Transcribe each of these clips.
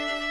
This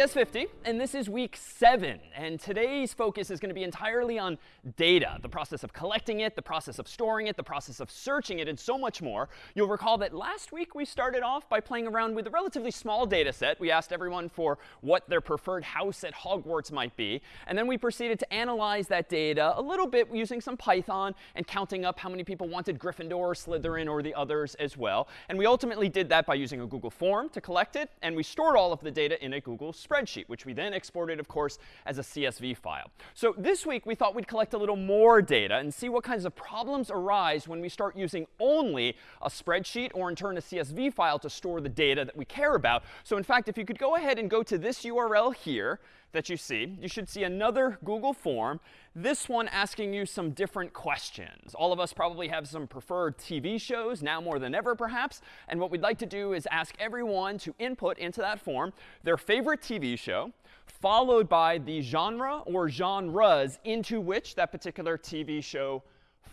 CS50, and this is week seven. And today's focus is going to be entirely on data, the process of collecting it, the process of storing it, the process of searching it, and so much more. You'll recall that last week we started off by playing around with a relatively small data set. We asked everyone for what their preferred house at Hogwarts might be. And then we proceeded to analyze that data a little bit using some Python and counting up how many people wanted Gryffindor, Slytherin, or the others as well. And we ultimately did that by using a Google form to collect it. And we stored all of the data in a Google spreadsheet, which we then exported, of course, as a CSV file. So this week, we thought we'd collect a little more data and see what kinds of problems arise when we start using only a spreadsheet or, in turn, a CSV file to store the data that we care about. So in fact, if you could go ahead and go to this URL here, that you see, you should see another Google form, this one asking you some different questions. All of us probably have some preferred TV shows, now more than ever perhaps. And what we'd like to do is ask everyone to input into that form their favorite TV show, followed by the genre or genres into which that particular TV show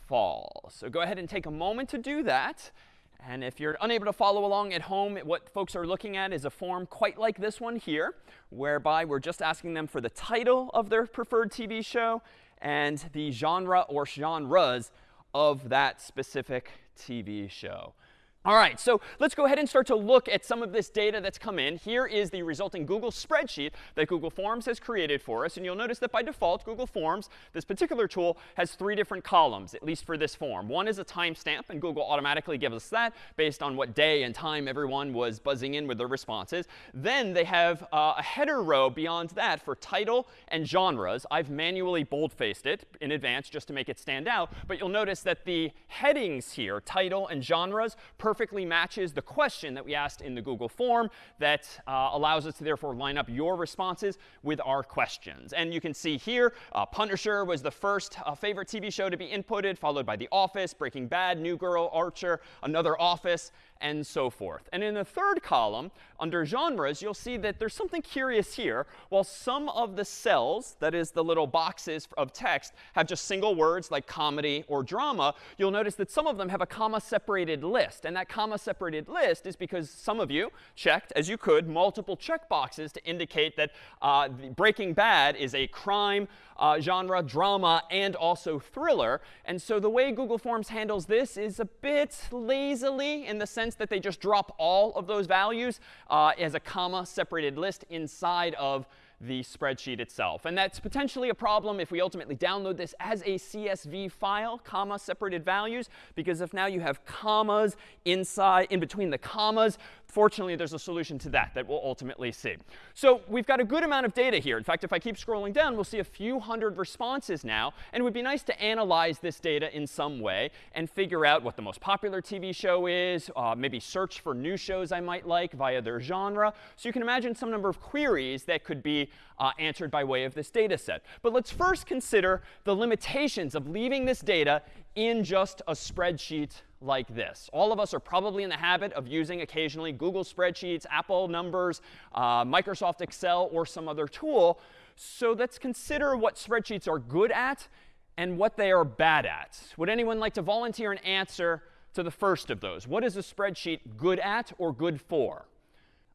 falls. So go ahead and take a moment to do that. And if you're unable to follow along at home, what folks are looking at is a form quite like this one here, whereby we're just asking them for the title of their preferred TV show and the genre or genres of that specific TV show. All right, so let's go ahead and start to look at some of this data that's come in. Here is the resulting Google spreadsheet that Google Forms has created for us. And you'll notice that by default, Google Forms, this particular tool, has three different columns, at least for this form. One is a timestamp, and Google automatically gives us that based on what day and time everyone was buzzing in with their responses. Then they have uh, a header row beyond that for title and genres. I've manually boldfaced it in advance just to make it stand out. But you'll notice that the headings here, title and genres, perfectly matches the question that we asked in the Google form that uh, allows us to therefore line up your responses with our questions. And you can see here, uh, Punisher was the first uh, favorite TV show to be inputted, followed by The Office, Breaking Bad, New Girl, Archer, Another Office, and so forth. And in the third column, under genres, you'll see that there's something curious here. While some of the cells, that is the little boxes of text, have just single words like comedy or drama, you'll notice that some of them have a comma-separated list. And that comma-separated list is because some of you checked, as you could, multiple checkboxes to indicate that uh, Breaking Bad is a crime uh, genre, drama, and also thriller. And so the way Google Forms handles this is a bit lazily in the sense that they just drop all of those values uh, as a comma separated list inside of the spreadsheet itself. And that's potentially a problem if we ultimately download this as a CSV file, comma separated values, because if now you have commas inside, in between the commas, fortunately, there's a solution to that that we'll ultimately see. So we've got a good amount of data here. In fact, if I keep scrolling down, we'll see a few hundred responses now. And it would be nice to analyze this data in some way and figure out what the most popular TV show is, uh, maybe search for new shows I might like via their genre. So you can imagine some number of queries that could be uh, answered by way of this data set. But let's first consider the limitations of leaving this data in just a spreadsheet like this. All of us are probably in the habit of using occasionally Google Spreadsheets, Apple Numbers, uh, Microsoft Excel, or some other tool. So let's consider what spreadsheets are good at and what they are bad at. Would anyone like to volunteer an answer to the first of those? What is a spreadsheet good at or good for?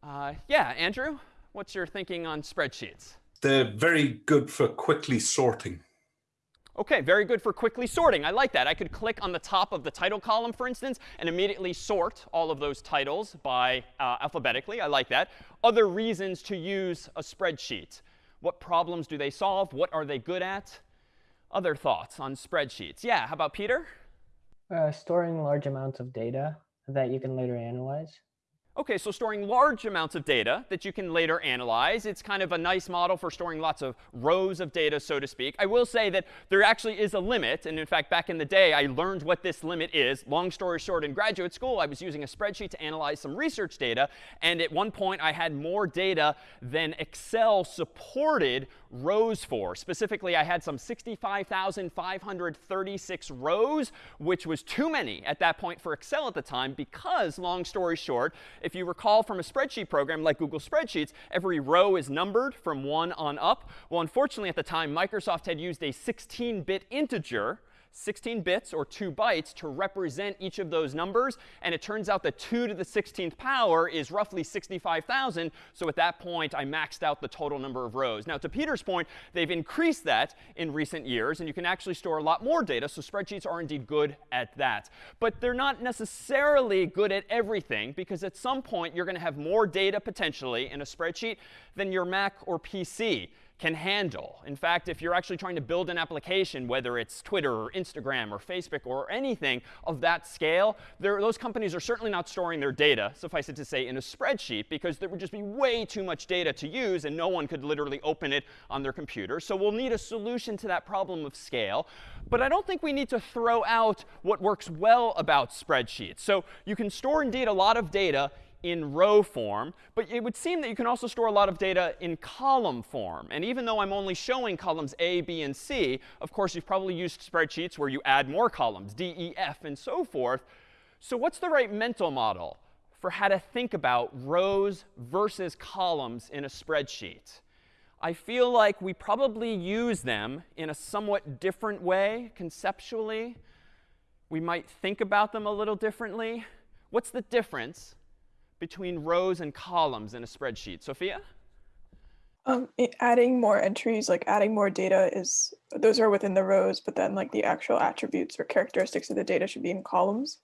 Uh, yeah, Andrew, what's your thinking on spreadsheets? They're very good for quickly sorting. OK, very good for quickly sorting. I like that. I could click on the top of the title column, for instance, and immediately sort all of those titles by uh, alphabetically. I like that. Other reasons to use a spreadsheet. What problems do they solve? What are they good at? Other thoughts on spreadsheets? Yeah, how about Peter? Uh, storing large amounts of data that you can later analyze. OK, so storing large amounts of data that you can later analyze. It's kind of a nice model for storing lots of rows of data, so to speak. I will say that there actually is a limit. And in fact, back in the day, I learned what this limit is. Long story short, in graduate school, I was using a spreadsheet to analyze some research data. And at one point, I had more data than Excel supported rows for. Specifically, I had some 65,536 rows, which was too many at that point for Excel at the time because, long story short, if you recall from a spreadsheet program like Google Spreadsheets, every row is numbered from 1 on up. Well, unfortunately, at the time, Microsoft had used a 16-bit integer 16 bits or 2 bytes to represent each of those numbers. And it turns out that 2 to the 16th power is roughly 65,000. So at that point, I maxed out the total number of rows. Now, to Peter's point, they've increased that in recent years. And you can actually store a lot more data. So spreadsheets are indeed good at that. But they're not necessarily good at everything, because at some point, you're going to have more data potentially in a spreadsheet than your Mac or PC can handle. In fact, if you're actually trying to build an application, whether it's Twitter or Instagram or Facebook or anything of that scale, those companies are certainly not storing their data, suffice it to say, in a spreadsheet because there would just be way too much data to use and no one could literally open it on their computer. So we'll need a solution to that problem of scale. But I don't think we need to throw out what works well about spreadsheets. So you can store, indeed, a lot of data in row form. But it would seem that you can also store a lot of data in column form. And even though I'm only showing columns A, B, and C, of course, you've probably used spreadsheets where you add more columns, D, E, F, and so forth. So what's the right mental model for how to think about rows versus columns in a spreadsheet? I feel like we probably use them in a somewhat different way conceptually. We might think about them a little differently. What's the difference between rows and columns in a spreadsheet? Sophia? Um, adding more entries, like adding more data is, those are within the rows, but then like the actual attributes or characteristics of the data should be in columns.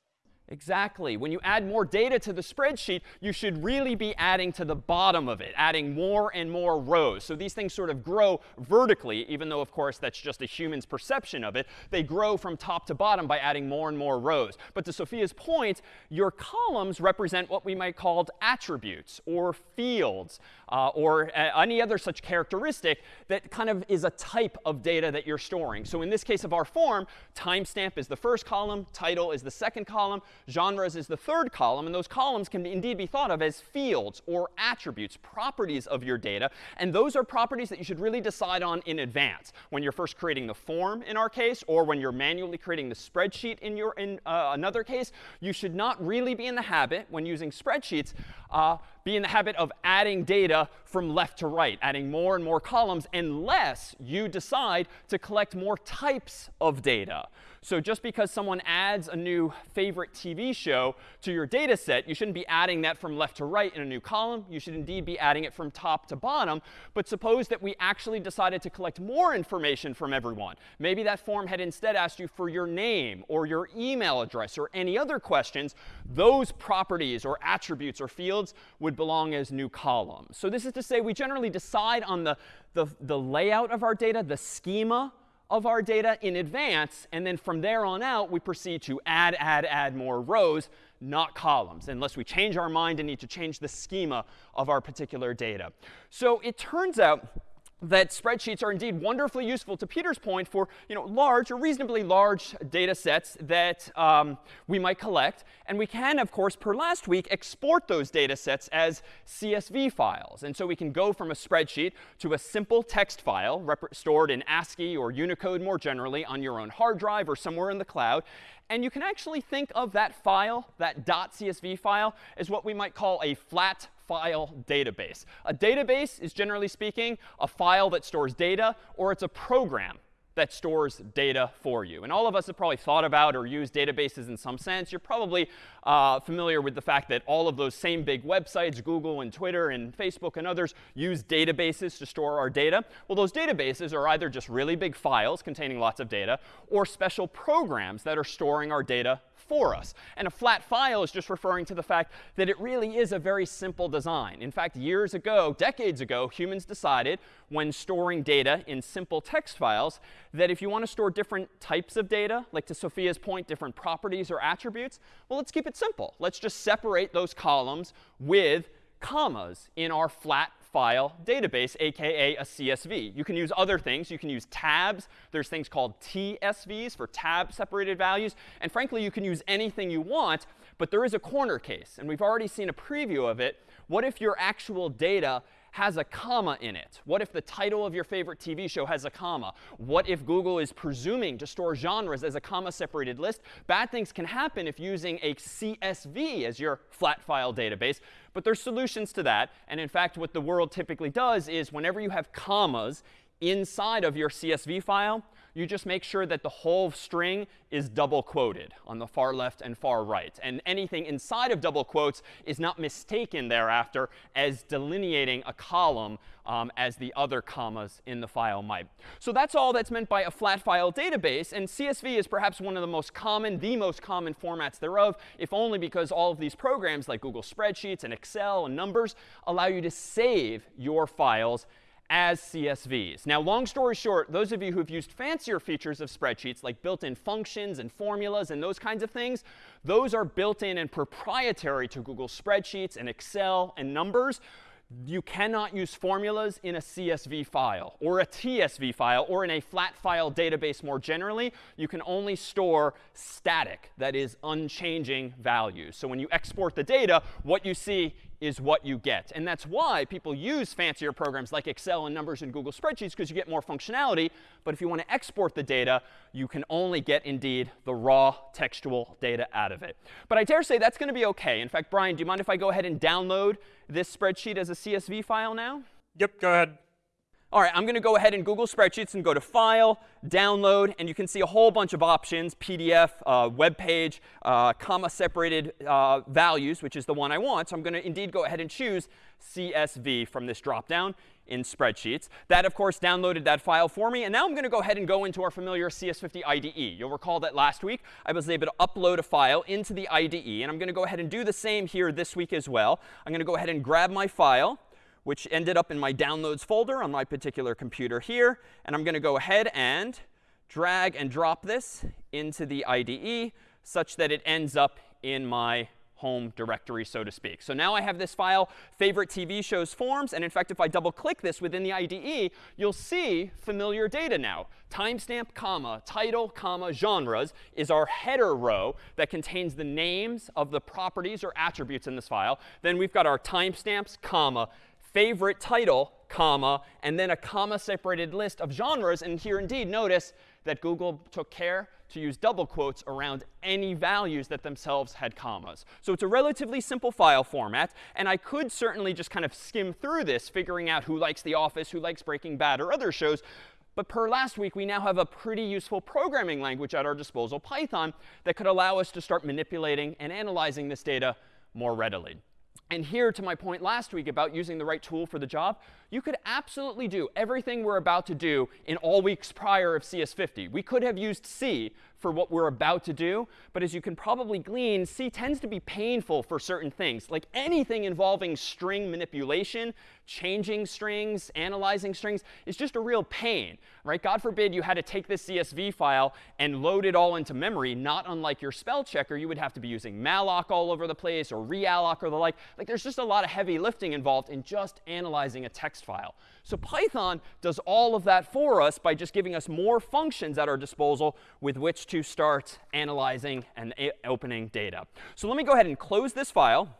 Exactly. When you add more data to the spreadsheet, you should really be adding to the bottom of it, adding more and more rows. So these things sort of grow vertically, even though, of course, that's just a human's perception of it. They grow from top to bottom by adding more and more rows. But to Sophia's point, your columns represent what we might call attributes or fields uh, or uh, any other such characteristic that kind of is a type of data that you're storing. So in this case of our form, timestamp is the first column, title is the second column, genres is the third column. And those columns can indeed be thought of as fields or attributes, properties of your data. And those are properties that you should really decide on in advance when you're first creating the form in our case, or when you're manually creating the spreadsheet in your in uh, another case. You should not really be in the habit when using spreadsheets uh, be in the habit of adding data from left to right, adding more and more columns, unless you decide to collect more types of data. So just because someone adds a new favorite TV show to your data set, you shouldn't be adding that from left to right in a new column. You should indeed be adding it from top to bottom. But suppose that we actually decided to collect more information from everyone. Maybe that form had instead asked you for your name or your email address or any other questions. Those properties or attributes or fields would belong as new columns. So this is to say we generally decide on the, the, the layout of our data, the schema of our data in advance. And then from there on out, we proceed to add, add, add more rows, not columns, unless we change our mind and need to change the schema of our particular data. So it turns out that spreadsheets are indeed wonderfully useful, to Peter's point, for you know, large or reasonably large data sets that um, we might collect. And we can, of course, per last week, export those data sets as CSV files. And so we can go from a spreadsheet to a simple text file stored in ASCII or Unicode more generally on your own hard drive or somewhere in the cloud. And you can actually think of that file, that .csv file, as what we might call a flat file database. A database is, generally speaking, a file that stores data, or it's a program that stores data for you. And all of us have probably thought about or used databases in some sense. You're probably uh, familiar with the fact that all of those same big websites, Google and Twitter and Facebook and others, use databases to store our data. Well, those databases are either just really big files containing lots of data or special programs that are storing our data for us. And a flat file is just referring to the fact that it really is a very simple design. In fact, years ago, decades ago, humans decided when storing data in simple text files that if you want to store different types of data, like to Sophia's point, different properties or attributes, well, let's keep it simple. Let's just separate those columns with commas in our flat file database, aka a CSV. You can use other things. You can use tabs. There's things called TSVs for tab separated values. And frankly, you can use anything you want. But there is a corner case. And we've already seen a preview of it. What if your actual data has a comma in it? What if the title of your favorite TV show has a comma? What if Google is presuming to store genres as a comma separated list? Bad things can happen if using a CSV as your flat file database. But there's solutions to that. And in fact, what the world typically does is whenever you have commas inside of your CSV file, you just make sure that the whole string is double quoted on the far left and far right. And anything inside of double quotes is not mistaken thereafter as delineating a column um, as the other commas in the file might. So that's all that's meant by a flat file database. And CSV is perhaps one of the most common, the most common formats thereof, if only because all of these programs like Google Spreadsheets and Excel and Numbers allow you to save your files as CSVs. Now, long story short, those of you who've used fancier features of spreadsheets, like built-in functions and formulas and those kinds of things, those are built in and proprietary to Google Spreadsheets and Excel and Numbers. You cannot use formulas in a CSV file or a TSV file or in a flat file database more generally. You can only store static, that is, unchanging values. So when you export the data, what you see is what you get. And that's why people use fancier programs like Excel and Numbers and Google Spreadsheets, because you get more functionality. But if you want to export the data, you can only get, indeed, the raw textual data out of it. But I dare say that's going to be OK. In fact, Brian, do you mind if I go ahead and download this spreadsheet as a CSV file now? Yep, go ahead. All right, I'm going to go ahead and Google Spreadsheets and go to File, Download, and you can see a whole bunch of options, PDF, uh, web page, uh, comma separated uh, values, which is the one I want. So I'm going to indeed go ahead and choose CSV from this dropdown in Spreadsheets. That, of course, downloaded that file for me. And now I'm going to go ahead and go into our familiar CS50 IDE. You'll recall that last week I was able to upload a file into the IDE. And I'm going to go ahead and do the same here this week as well. I'm going to go ahead and grab my file which ended up in my downloads folder on my particular computer here. And I'm going to go ahead and drag and drop this into the IDE such that it ends up in my home directory, so to speak. So now I have this file, favorite TV shows forms. And in fact, if I double click this within the IDE, you'll see familiar data now. Timestamp, comma, title, comma, genres is our header row that contains the names of the properties or attributes in this file. Then we've got our timestamps, comma, favorite title, comma, and then a comma separated list of genres. And here indeed, notice that Google took care to use double quotes around any values that themselves had commas. So it's a relatively simple file format. And I could certainly just kind of skim through this, figuring out who likes The Office, who likes Breaking Bad, or other shows. But per last week, we now have a pretty useful programming language at our disposal, Python, that could allow us to start manipulating and analyzing this data more readily. And here, to my point last week about using the right tool for the job, you could absolutely do everything we're about to do in all weeks prior of CS50. We could have used C for what we're about to do. But as you can probably glean, C tends to be painful for certain things. Like anything involving string manipulation, changing strings, analyzing strings is just a real pain. Right? God forbid you had to take this CSV file and load it all into memory. Not unlike your spell checker, you would have to be using malloc all over the place or realloc or the like. Like there's just a lot of heavy lifting involved in just analyzing a text file. So Python does all of that for us by just giving us more functions at our disposal with which to start analyzing and opening data. So let me go ahead and close this file.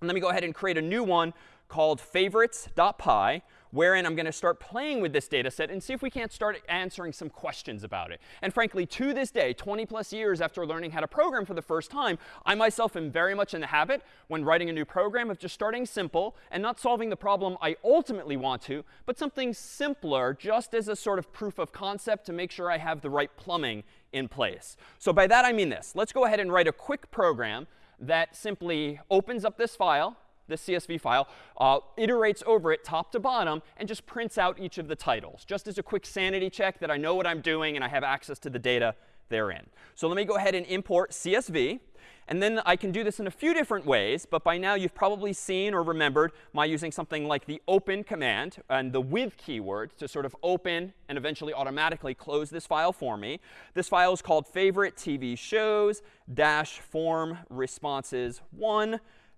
And let me go ahead and create a new one called favorites.py wherein I'm going to start playing with this data set and see if we can't start answering some questions about it. And frankly, to this day, 20 plus years after learning how to program for the first time, I myself am very much in the habit when writing a new program of just starting simple and not solving the problem I ultimately want to, but something simpler just as a sort of proof of concept to make sure I have the right plumbing in place. So by that, I mean this. Let's go ahead and write a quick program that simply opens up this file this CSV file, uh, iterates over it top to bottom, and just prints out each of the titles, just as a quick sanity check that I know what I'm doing and I have access to the data therein. So let me go ahead and import CSV. And then I can do this in a few different ways, but by now you've probably seen or remembered my using something like the open command and the with keyword to sort of open and eventually automatically close this file for me. This file is called favorite TV shows dash form responses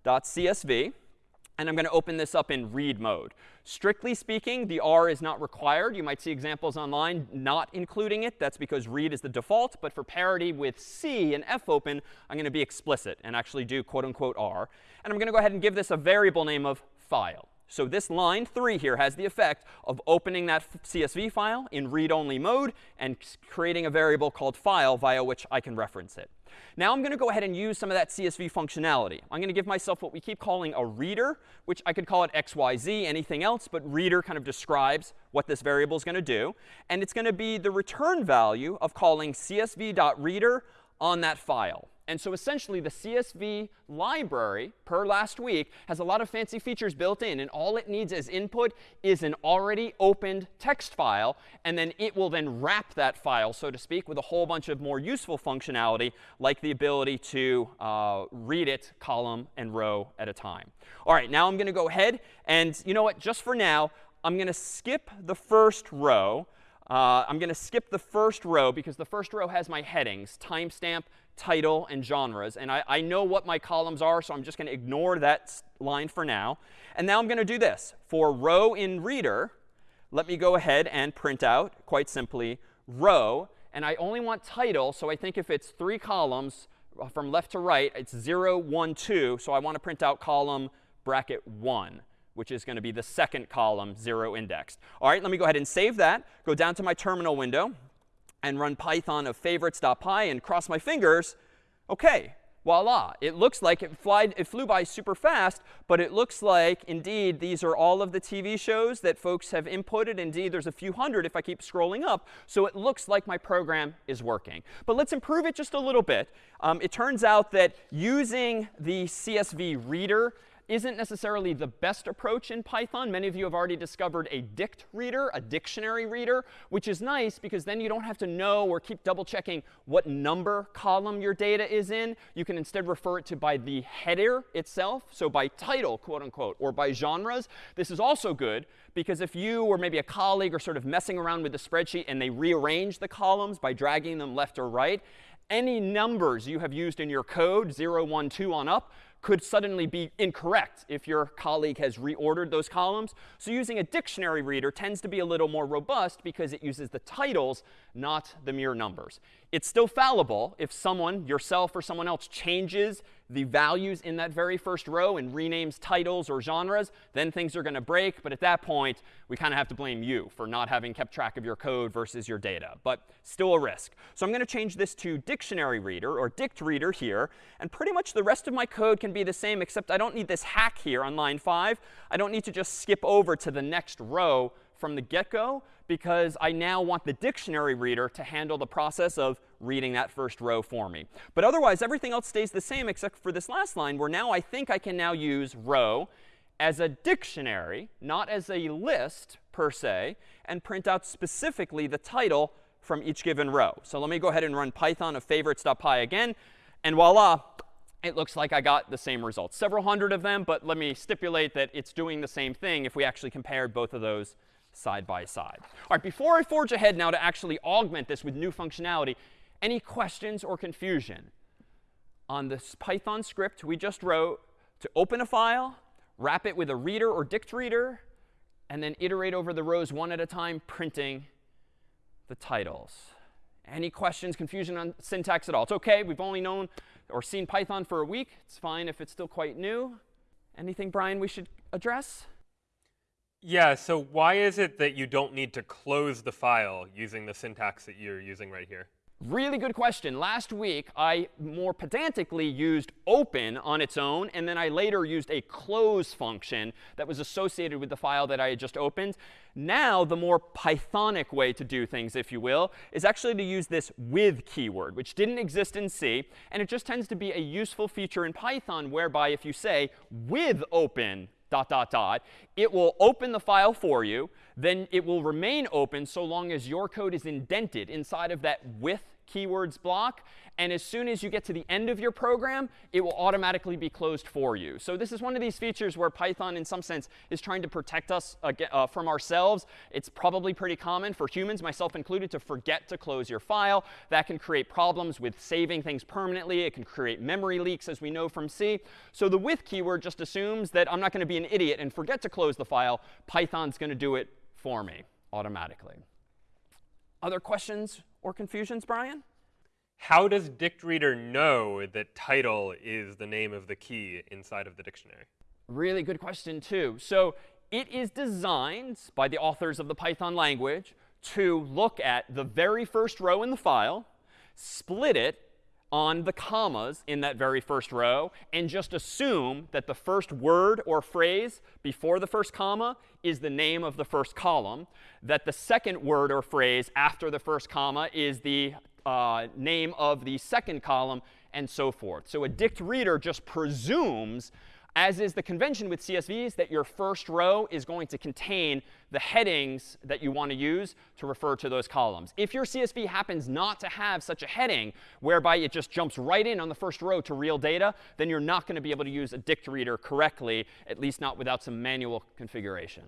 1.csv. And I'm going to open this up in read mode. Strictly speaking, the R is not required. You might see examples online not including it. That's because read is the default. But for parity with C and fopen, I'm going to be explicit and actually do quote unquote R. And I'm going to go ahead and give this a variable name of file. So this line 3 here has the effect of opening that CSV file in read-only mode and creating a variable called file via which I can reference it. Now I'm going to go ahead and use some of that CSV functionality. I'm going to give myself what we keep calling a reader, which I could call it XYZ, anything else, but reader kind of describes what this variable is going to do. And it's going to be the return value of calling csv.reader on that file. And so essentially, the CSV library, per last week, has a lot of fancy features built in. And all it needs as input is an already opened text file. And then it will then wrap that file, so to speak, with a whole bunch of more useful functionality, like the ability to uh, read it column and row at a time. All right, now I'm going to go ahead. And you know what? Just for now, I'm going to skip the first row. Uh, I'm going to skip the first row because the first row has my headings, timestamp, title, and genres. And I, I know what my columns are, so I'm just going to ignore that line for now. And now I'm going to do this. For row in reader, let me go ahead and print out, quite simply, row. And I only want title, so I think if it's three columns uh, from left to right, it's 0, 1, 2. So I want to print out column bracket 1 which is going to be the second column, 0 indexed. All right, let me go ahead and save that. Go down to my terminal window and run python of favorites.py and cross my fingers, OK, voila. It looks like it, flied, it flew by super fast, but it looks like, indeed, these are all of the TV shows that folks have inputted. Indeed, there's a few hundred if I keep scrolling up. So it looks like my program is working. But let's improve it just a little bit. Um, it turns out that using the CSV reader isn't necessarily the best approach in Python. Many of you have already discovered a dict reader, a dictionary reader, which is nice because then you don't have to know or keep double checking what number column your data is in. You can instead refer it to by the header itself, so by title, quote unquote, or by genres. This is also good because if you or maybe a colleague are sort of messing around with the spreadsheet and they rearrange the columns by dragging them left or right, any numbers you have used in your code, 0, 1, 2 on up, could suddenly be incorrect if your colleague has reordered those columns. So using a dictionary reader tends to be a little more robust because it uses the titles, not the mere numbers. It's still fallible if someone, yourself or someone else, changes the values in that very first row and renames titles or genres, then things are going to break. But at that point, we kind of have to blame you for not having kept track of your code versus your data. But still a risk. So I'm going to change this to dictionary reader or dict reader here. And pretty much the rest of my code can be the same, except I don't need this hack here on line 5. I don't need to just skip over to the next row from the get-go because I now want the dictionary reader to handle the process of reading that first row for me. But otherwise, everything else stays the same except for this last line where now I think I can now use row as a dictionary, not as a list per se, and print out specifically the title from each given row. So let me go ahead and run python of favorites.py again. And voila, it looks like I got the same results. Several hundred of them, but let me stipulate that it's doing the same thing if we actually compared both of those side by side. All right, before I forge ahead now to actually augment this with new functionality, any questions or confusion on this Python script we just wrote to open a file, wrap it with a reader or dict reader, and then iterate over the rows one at a time, printing the titles? Any questions, confusion on syntax at all? It's OK. We've only known or seen Python for a week. It's fine if it's still quite new. Anything, Brian, we should address? Yeah, so why is it that you don't need to close the file using the syntax that you're using right here? Really good question. Last week, I more pedantically used open on its own, and then I later used a close function that was associated with the file that I had just opened. Now, the more Pythonic way to do things, if you will, is actually to use this with keyword, which didn't exist in C. And it just tends to be a useful feature in Python whereby if you say with open dot, dot, dot. It will open the file for you. Then it will remain open so long as your code is indented inside of that with keywords block. And as soon as you get to the end of your program, it will automatically be closed for you. So this is one of these features where Python, in some sense, is trying to protect us uh, from ourselves. It's probably pretty common for humans, myself included, to forget to close your file. That can create problems with saving things permanently. It can create memory leaks, as we know from C. So the with keyword just assumes that I'm not going to be an idiot and forget to close the file. Python's going to do it for me automatically. Other questions or confusions, Brian? How does DictReader know that title is the name of the key inside of the dictionary? Really good question, too. So it is designed by the authors of the Python language to look at the very first row in the file, split it on the commas in that very first row, and just assume that the first word or phrase before the first comma is the name of the first column, that the second word or phrase after the first comma is the uh, name of the second column, and so forth. So a dict reader just presumes, as is the convention with CSVs, that your first row is going to contain the headings that you want to use to refer to those columns. If your CSV happens not to have such a heading, whereby it just jumps right in on the first row to real data, then you're not going to be able to use a dict reader correctly, at least not without some manual configuration.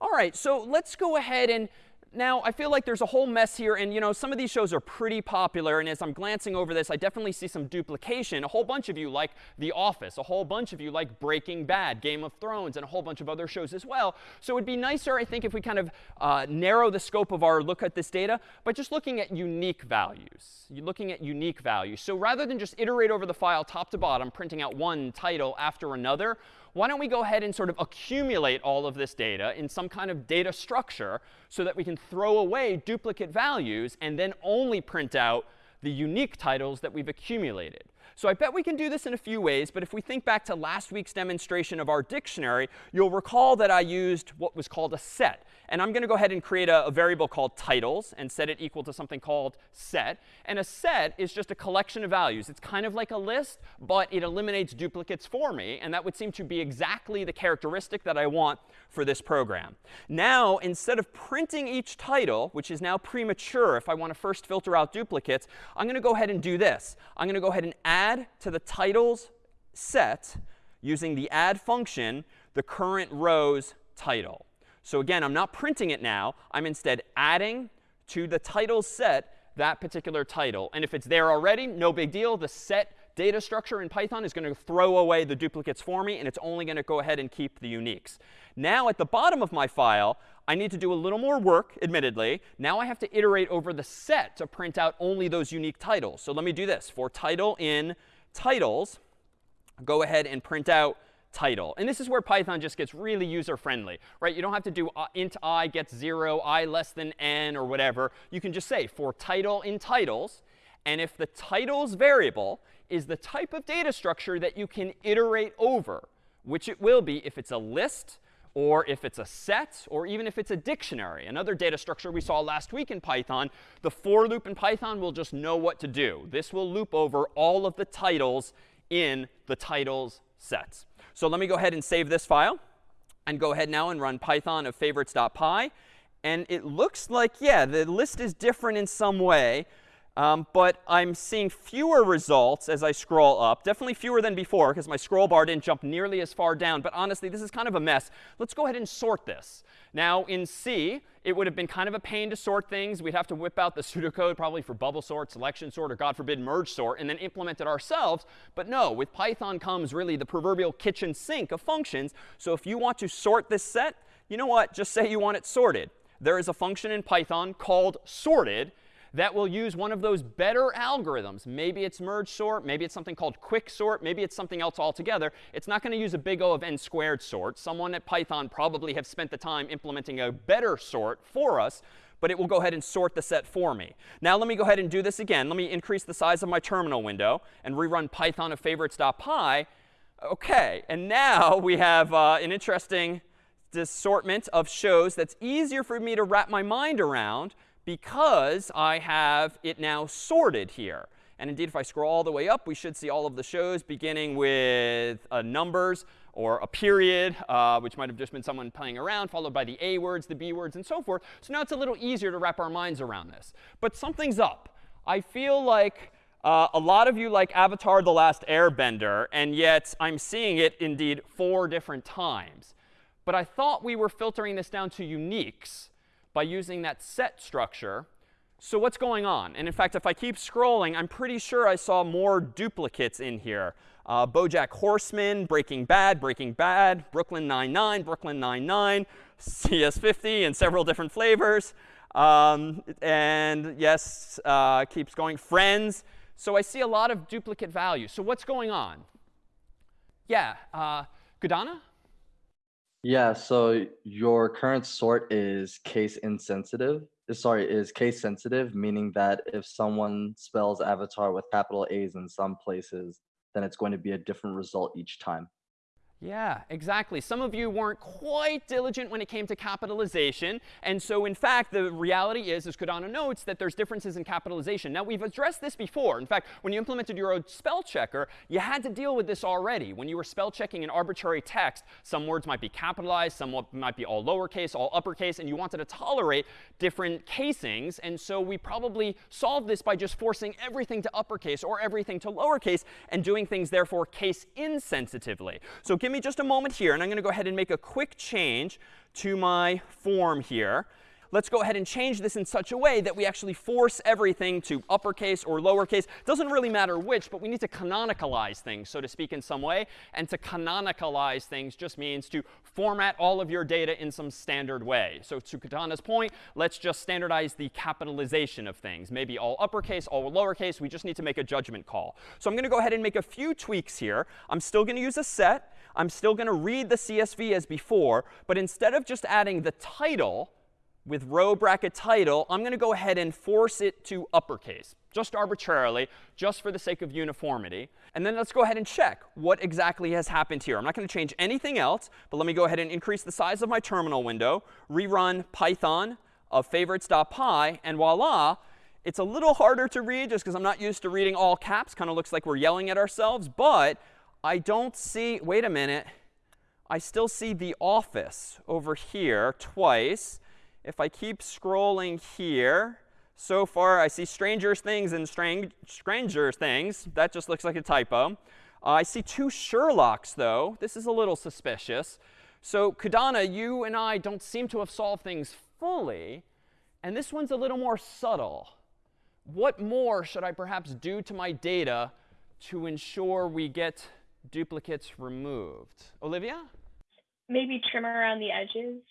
All right, so let's go ahead and now, I feel like there's a whole mess here. And you know, some of these shows are pretty popular. And as I'm glancing over this, I definitely see some duplication. A whole bunch of you like The Office. A whole bunch of you like Breaking Bad, Game of Thrones, and a whole bunch of other shows as well. So it would be nicer, I think, if we kind of uh, narrow the scope of our look at this data by just looking at unique values. You're looking at unique values. So rather than just iterate over the file top to bottom, printing out one title after another, why don't we go ahead and sort of accumulate all of this data in some kind of data structure so that we can throw away duplicate values and then only print out the unique titles that we've accumulated. So I bet we can do this in a few ways. But if we think back to last week's demonstration of our dictionary, you'll recall that I used what was called a set. And I'm going to go ahead and create a, a, variable called titles and set it equal to something called set. And a set is just a collection of values. It's kind of like a list, but it eliminates duplicates for me. And that would seem to be exactly the characteristic that I want for this program. Now, instead of printing each title, which is now premature if I want to first filter out duplicates, I'm going to go ahead and do this. I'm going to go ahead and add to the titles set using the add function the current row's title. So again, I'm not printing it now. I'm instead adding to the title set that particular title. And if it's there already, no big deal. The set data structure in Python is going to throw away the duplicates for me, and it's only going to go ahead and keep the uniques. Now, at the bottom of my file, I need to do a little more work, admittedly. Now I have to iterate over the set to print out only those unique titles. So let me do this. For title in titles, go ahead and print out title. And this is where Python just gets really user-friendly, right? You don't have to do uh, int i gets 0, i less than n, or whatever. You can just say for title in titles. And if the titles variable is the type of data structure that you can iterate over, which it will be if it's a list, or if it's a set, or even if it's a dictionary, another data structure we saw last week in Python, the for loop in Python will just know what to do. This will loop over all of the titles in the titles sets. So let me go ahead and save this file and go ahead now and run python of favorites.py. And it looks like, yeah, the list is different in some way. Um, but I'm seeing fewer results as I scroll up. Definitely fewer than before, because my scroll bar didn't jump nearly as far down. But honestly, this is kind of a mess. Let's go ahead and sort this. Now, in C, it would have been kind of a pain to sort things. We'd have to whip out the pseudocode probably for bubble sort, selection sort, or God forbid, merge sort, and then implement it ourselves. But no, with Python comes really the proverbial kitchen sink of functions. So if you want to sort this set, you know what? Just say you want it sorted. There is a function in Python called sorted that will use one of those better algorithms. Maybe it's merge sort. Maybe it's something called quick sort. Maybe it's something else altogether. It's not going to use a big O of n squared sort. Someone at Python probably have spent the time implementing a better sort for us but it will go ahead and sort the set for me. Now let me go ahead and do this again. Let me increase the size of my terminal window and rerun python of favorites.py. OK, and now we have uh, an interesting assortment of shows that's easier for me to wrap my mind around because I have it now sorted here. And indeed, if I scroll all the way up, we should see all of the shows beginning with uh, numbers or a period, uh, which might have just been someone playing around, followed by the A words, the B words, and so forth. So now it's a little easier to wrap our minds around this. But something's up. I feel like uh, a lot of you like Avatar The Last Airbender, and yet I'm seeing it indeed four different times. But I thought we were filtering this down to uniques by using that set structure. So what's going on? And in fact, if I keep scrolling, I'm pretty sure I saw more duplicates in here. Uh, BoJack Horseman, Breaking Bad, Breaking Bad, Brooklyn Nine-Nine, Brooklyn Nine-Nine, CS50 and several different flavors. Um, and yes, uh, keeps going. Friends. So I see a lot of duplicate values. So what's going on? Yeah, uh? Yeah, so your current sort is case insensitive. uh, Sorry, is case sensitive, meaning that if someone spells avatar with capital A's in some places, then it's going to be a different result each time. Yeah, exactly. Some of you weren't quite diligent when it came to capitalization. And so, in fact, the reality is, as Kodana notes, that there's differences in capitalization. Now, we've addressed this before. In fact, when you implemented your own spell checker, you had to deal with this already. When you were spell checking an arbitrary text, some words might be capitalized, some might be all lowercase, all uppercase, and you wanted to tolerate different casings. And so we probably solved this by just forcing everything to uppercase or everything to lowercase and doing things, therefore, case insensitively. So give me just a moment here, and I'm going to go ahead and make a quick change to my form here. Let's go ahead and change this in such a way that we actually force everything to uppercase or lowercase. Doesn't really matter which, but we need to canonicalize things, so to speak, in some way. And to canonicalize things just means to format all of your data in some standard way. So to Katana's point, let's just standardize the capitalization of things. Maybe all uppercase, all lowercase. We just need to make a judgment call. So I'm going to go ahead and make a few tweaks here. I'm still going to use a set. I'm still going to read the CSV as before. But instead of just adding the title, with row bracket title, I'm going to go ahead and force it to uppercase, just arbitrarily, just for the sake of uniformity. And then let's go ahead and check what exactly has happened here. I'm not going to change anything else, but let me go ahead and increase the size of my terminal window, rerun Python of favorites.py, and voila, it's a little harder to read just because I'm not used to reading all caps. Kind of looks like we're yelling at ourselves. But I don't see, wait a minute, I still see the office over here twice if I keep scrolling here, so far I see Stranger Things and Strange, Stranger Things. That just looks like a typo. Uh, I see two Sherlocks, though. This is a little suspicious. So Kadana, you and I don't seem to have solved things fully. And this one's a little more subtle. What more should I perhaps do to my data to ensure we get duplicates removed? Olivia? Maybe trim around the edges.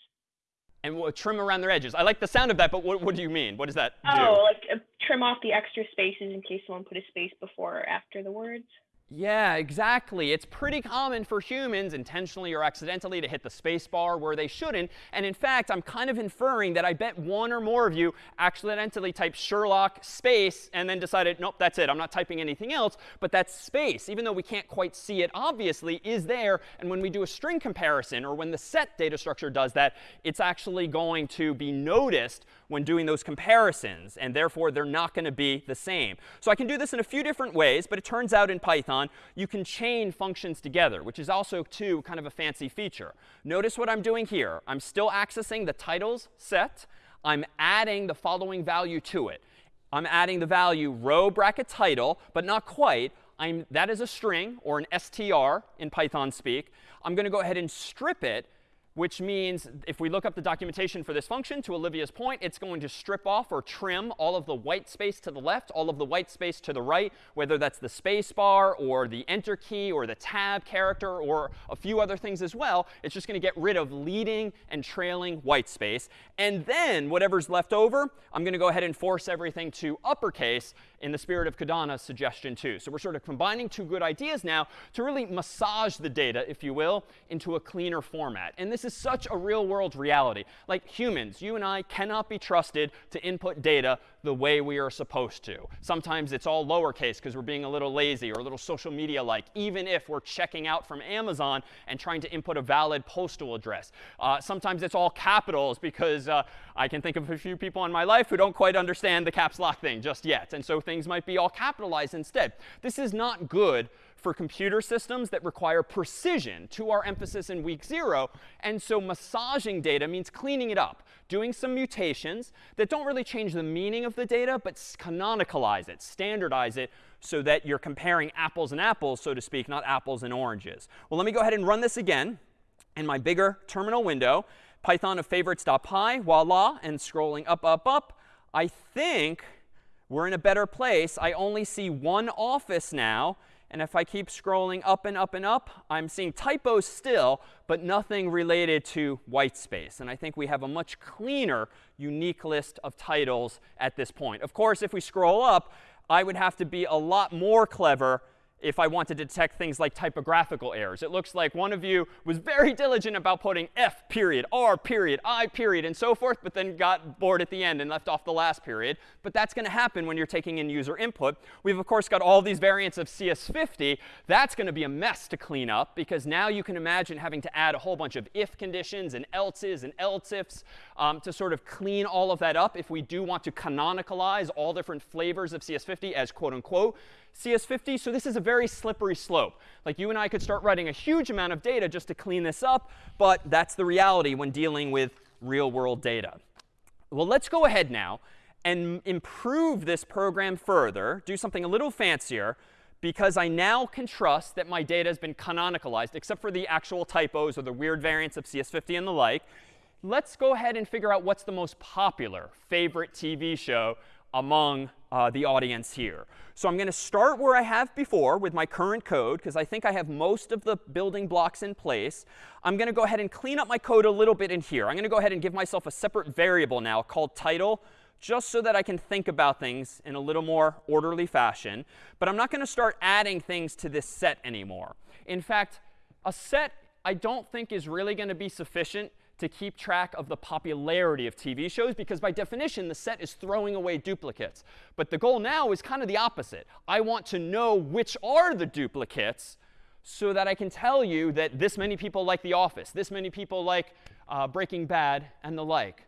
And we'll trim around their edges. I like the sound of that, but what, what do you mean? What does that do? Oh, like uh, trim off the extra spaces in case someone put a space before or after the words. Yeah, exactly. It's pretty common for humans, intentionally or accidentally, to hit the space bar where they shouldn't. And in fact, I'm kind of inferring that I bet one or more of you accidentally typed Sherlock space and then decided, nope, that's it. I'm not typing anything else. But that space, even though we can't quite see it obviously, is there. And when we do a string comparison, or when the set data structure does that, it's actually going to be noticed when doing those comparisons. And therefore, they're not going to be the same. So I can do this in a few different ways. But it turns out in Python, you can chain functions together, which is also, too, kind of a fancy feature. Notice what I'm doing here. I'm still accessing the titles set. I'm adding the following value to it. I'm adding the value row bracket title, but not quite. I'm, that is a string, or an str in Python speak. I'm going to go ahead and strip it which means if we look up the documentation for this function, to Olivia's point, it's going to strip off or trim all of the white space to the left, all of the white space to the right, whether that's the space bar or the enter key or the tab character or a few other things as well. It's just going to get rid of leading and trailing white space. And then whatever's left over, I'm going to go ahead and force everything to uppercase in the spirit of Kadana's suggestion too. So we're sort of combining two good ideas now to really massage the data, if you will, into a cleaner format. And this is such a real world reality. Like humans, you and I cannot be trusted to input data the way we are supposed to. Sometimes it's all lowercase because we're being a little lazy or a little social media like, even if we're checking out from Amazon and trying to input a valid postal address. Uh, sometimes it's all capitals because uh, I can think of a few people in my life who don't quite understand the caps lock thing just yet. And so things might be all capitalized instead. This is not good for computer systems that require precision to our emphasis in week zero. And so massaging data means cleaning it up, doing some mutations that don't really change the meaning of the data, but canonicalize it, standardize it, so that you're comparing apples and apples, so to speak, not apples and oranges. Well, let me go ahead and run this again in my bigger terminal window. Python of favorites.py, voila, and scrolling up, up, up. I think we're in a better place. I only see one office now. And if I keep scrolling up and up and up, I'm seeing typos still, but nothing related to white space. And I think we have a much cleaner, unique list of titles at this point. Of course, if we scroll up, I would have to be a lot more clever if I want to detect things like typographical errors. It looks like one of you was very diligent about putting F period, R period, I period, and so forth, but then got bored at the end and left off the last period. But that's going to happen when you're taking in user input. We've, of course, got all these variants of CS50. That's going to be a mess to clean up because now you can imagine having to add a whole bunch of if conditions and else's and else ifs um, to sort of clean all of that up if we do want to canonicalize all different flavors of CS50 as quote unquote CS50. So this is a very slippery slope. Like you and I could start writing a huge amount of data just to clean this up, but that's the reality when dealing with real world data. Well, let's go ahead now and improve this program further, do something a little fancier, because I now can trust that my data has been canonicalized, except for the actual typos or the weird variants of CS50 and the like. Let's go ahead and figure out what's the most popular favorite TV show among uh, the audience here. So I'm going to start where I have before with my current code, because I think I have most of the building blocks in place. I'm going to go ahead and clean up my code a little bit in here. I'm going to go ahead and give myself a separate variable now called title, just so that I can think about things in a little more orderly fashion. But I'm not going to start adding things to this set anymore. In fact, a set I don't think is really going to be sufficient to keep track of the popularity of TV shows because by definition, the set is throwing away duplicates. But the goal now is kind of the opposite. I want to know which are the duplicates so that I can tell you that this many people like The Office, this many people like uh, Breaking Bad, and the like.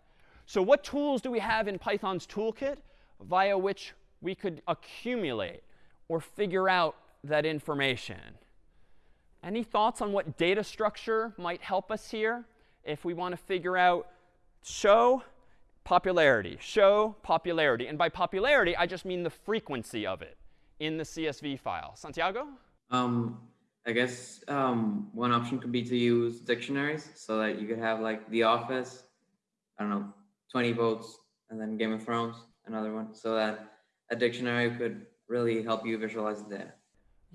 So what tools do we have in Python's toolkit via which we could accumulate or figure out that information? Any thoughts on what data structure might help us here? If we want to figure out show popularity, show popularity. And by popularity, I just mean the frequency of it in the CSV file. Santiago? Um, I guess um, one option could be to use dictionaries so that you could have like The Office, I don't know, 20 votes, and then Game of Thrones, another one, so that a dictionary could really help you visualize the data.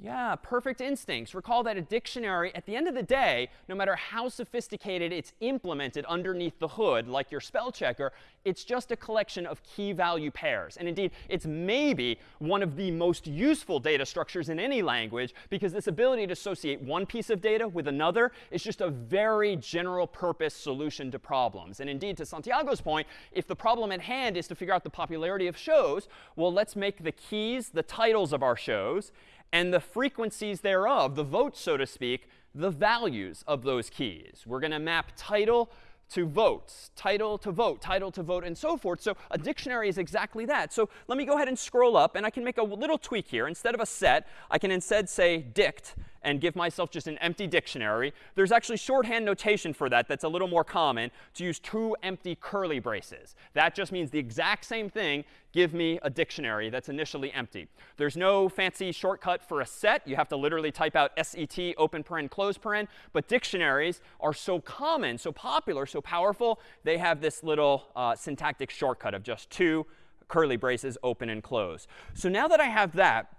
Yeah, perfect instincts. Recall that a dictionary, at the end of the day, no matter how sophisticated it's implemented underneath the hood, like your spell checker, it's just a collection of key value pairs. And indeed, it's maybe one of the most useful data structures in any language because this ability to associate one piece of data with another is just a very general purpose solution to problems. And indeed, to Santiago's point, if the problem at hand is to figure out the popularity of shows, well, let's make the keys the titles of our shows and the frequencies thereof, the votes, so to speak, the values of those keys. We're going to map title to votes, title to vote, title to vote, and so forth. So a dictionary is exactly that. So let me go ahead and scroll up, and I can make a little tweak here. Instead of a set, I can instead say dict and give myself just an empty dictionary. There's actually shorthand notation for that that's a little more common to use two empty curly braces. That just means the exact same thing. Give me a dictionary that's initially empty. There's no fancy shortcut for a set. You have to literally type out set, open paren, close paren. But dictionaries are so common, so popular, so powerful, they have this little uh, syntactic shortcut of just two curly braces, open and close. So now that I have that,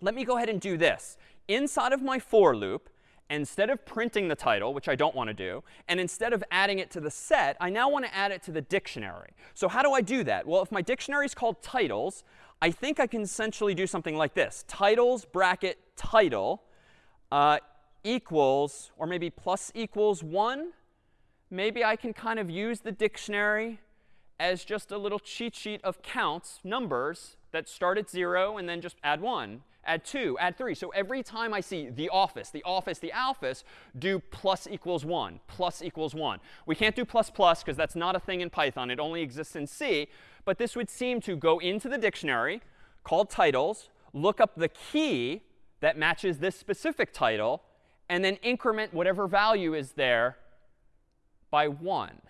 let me go ahead and do this inside of my for loop, instead of printing the title, which I don't want to do, and instead of adding it to the set, I now want to add it to the dictionary. So how do I do that? Well, if my dictionary is called titles, I think I can essentially do something like this. Titles bracket title uh, equals, or maybe plus equals 1. Maybe I can kind of use the dictionary as just a little cheat sheet of counts, numbers, that start at 0 and then just add 1 add 2, add 3. So every time I see the office, the office, the office, do plus equals 1, plus equals 1. We can't do plus plus because that's not a thing in Python. It only exists in C. But this would seem to go into the dictionary called titles, look up the key that matches this specific title, and then increment whatever value is there by 1.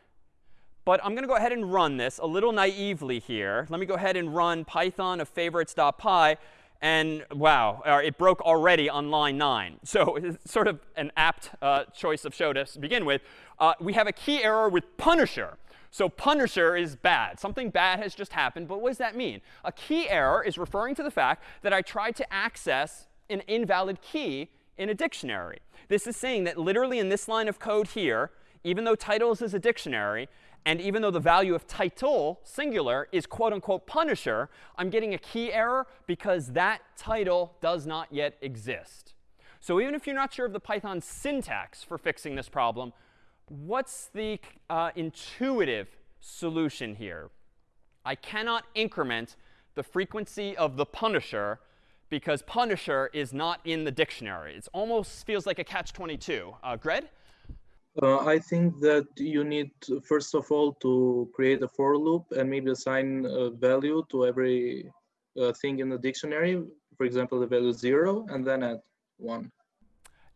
But I'm going to go ahead and run this a little naively here. Let me go ahead and run python of favorites.py. And wow, uh, it broke already on line 9. So it's sort of an apt uh, choice of show to begin with. Uh, we have a key error with Punisher. So Punisher is bad. Something bad has just happened. But what does that mean? A key error is referring to the fact that I tried to access an invalid key in a dictionary. This is saying that literally in this line of code here, even though titles is a dictionary, and even though the value of title, singular, is quote unquote punisher, I'm getting a key error because that title does not yet exist. So even if you're not sure of the Python syntax for fixing this problem, what's the uh, intuitive solution here? I cannot increment the frequency of the punisher because punisher is not in the dictionary. It almost feels like a catch-22. Uh, Gred? Uh, I think that you need, first of all, to create a for loop and maybe assign a value to every uh, thing in the dictionary. For example, the value 0, and then add 1.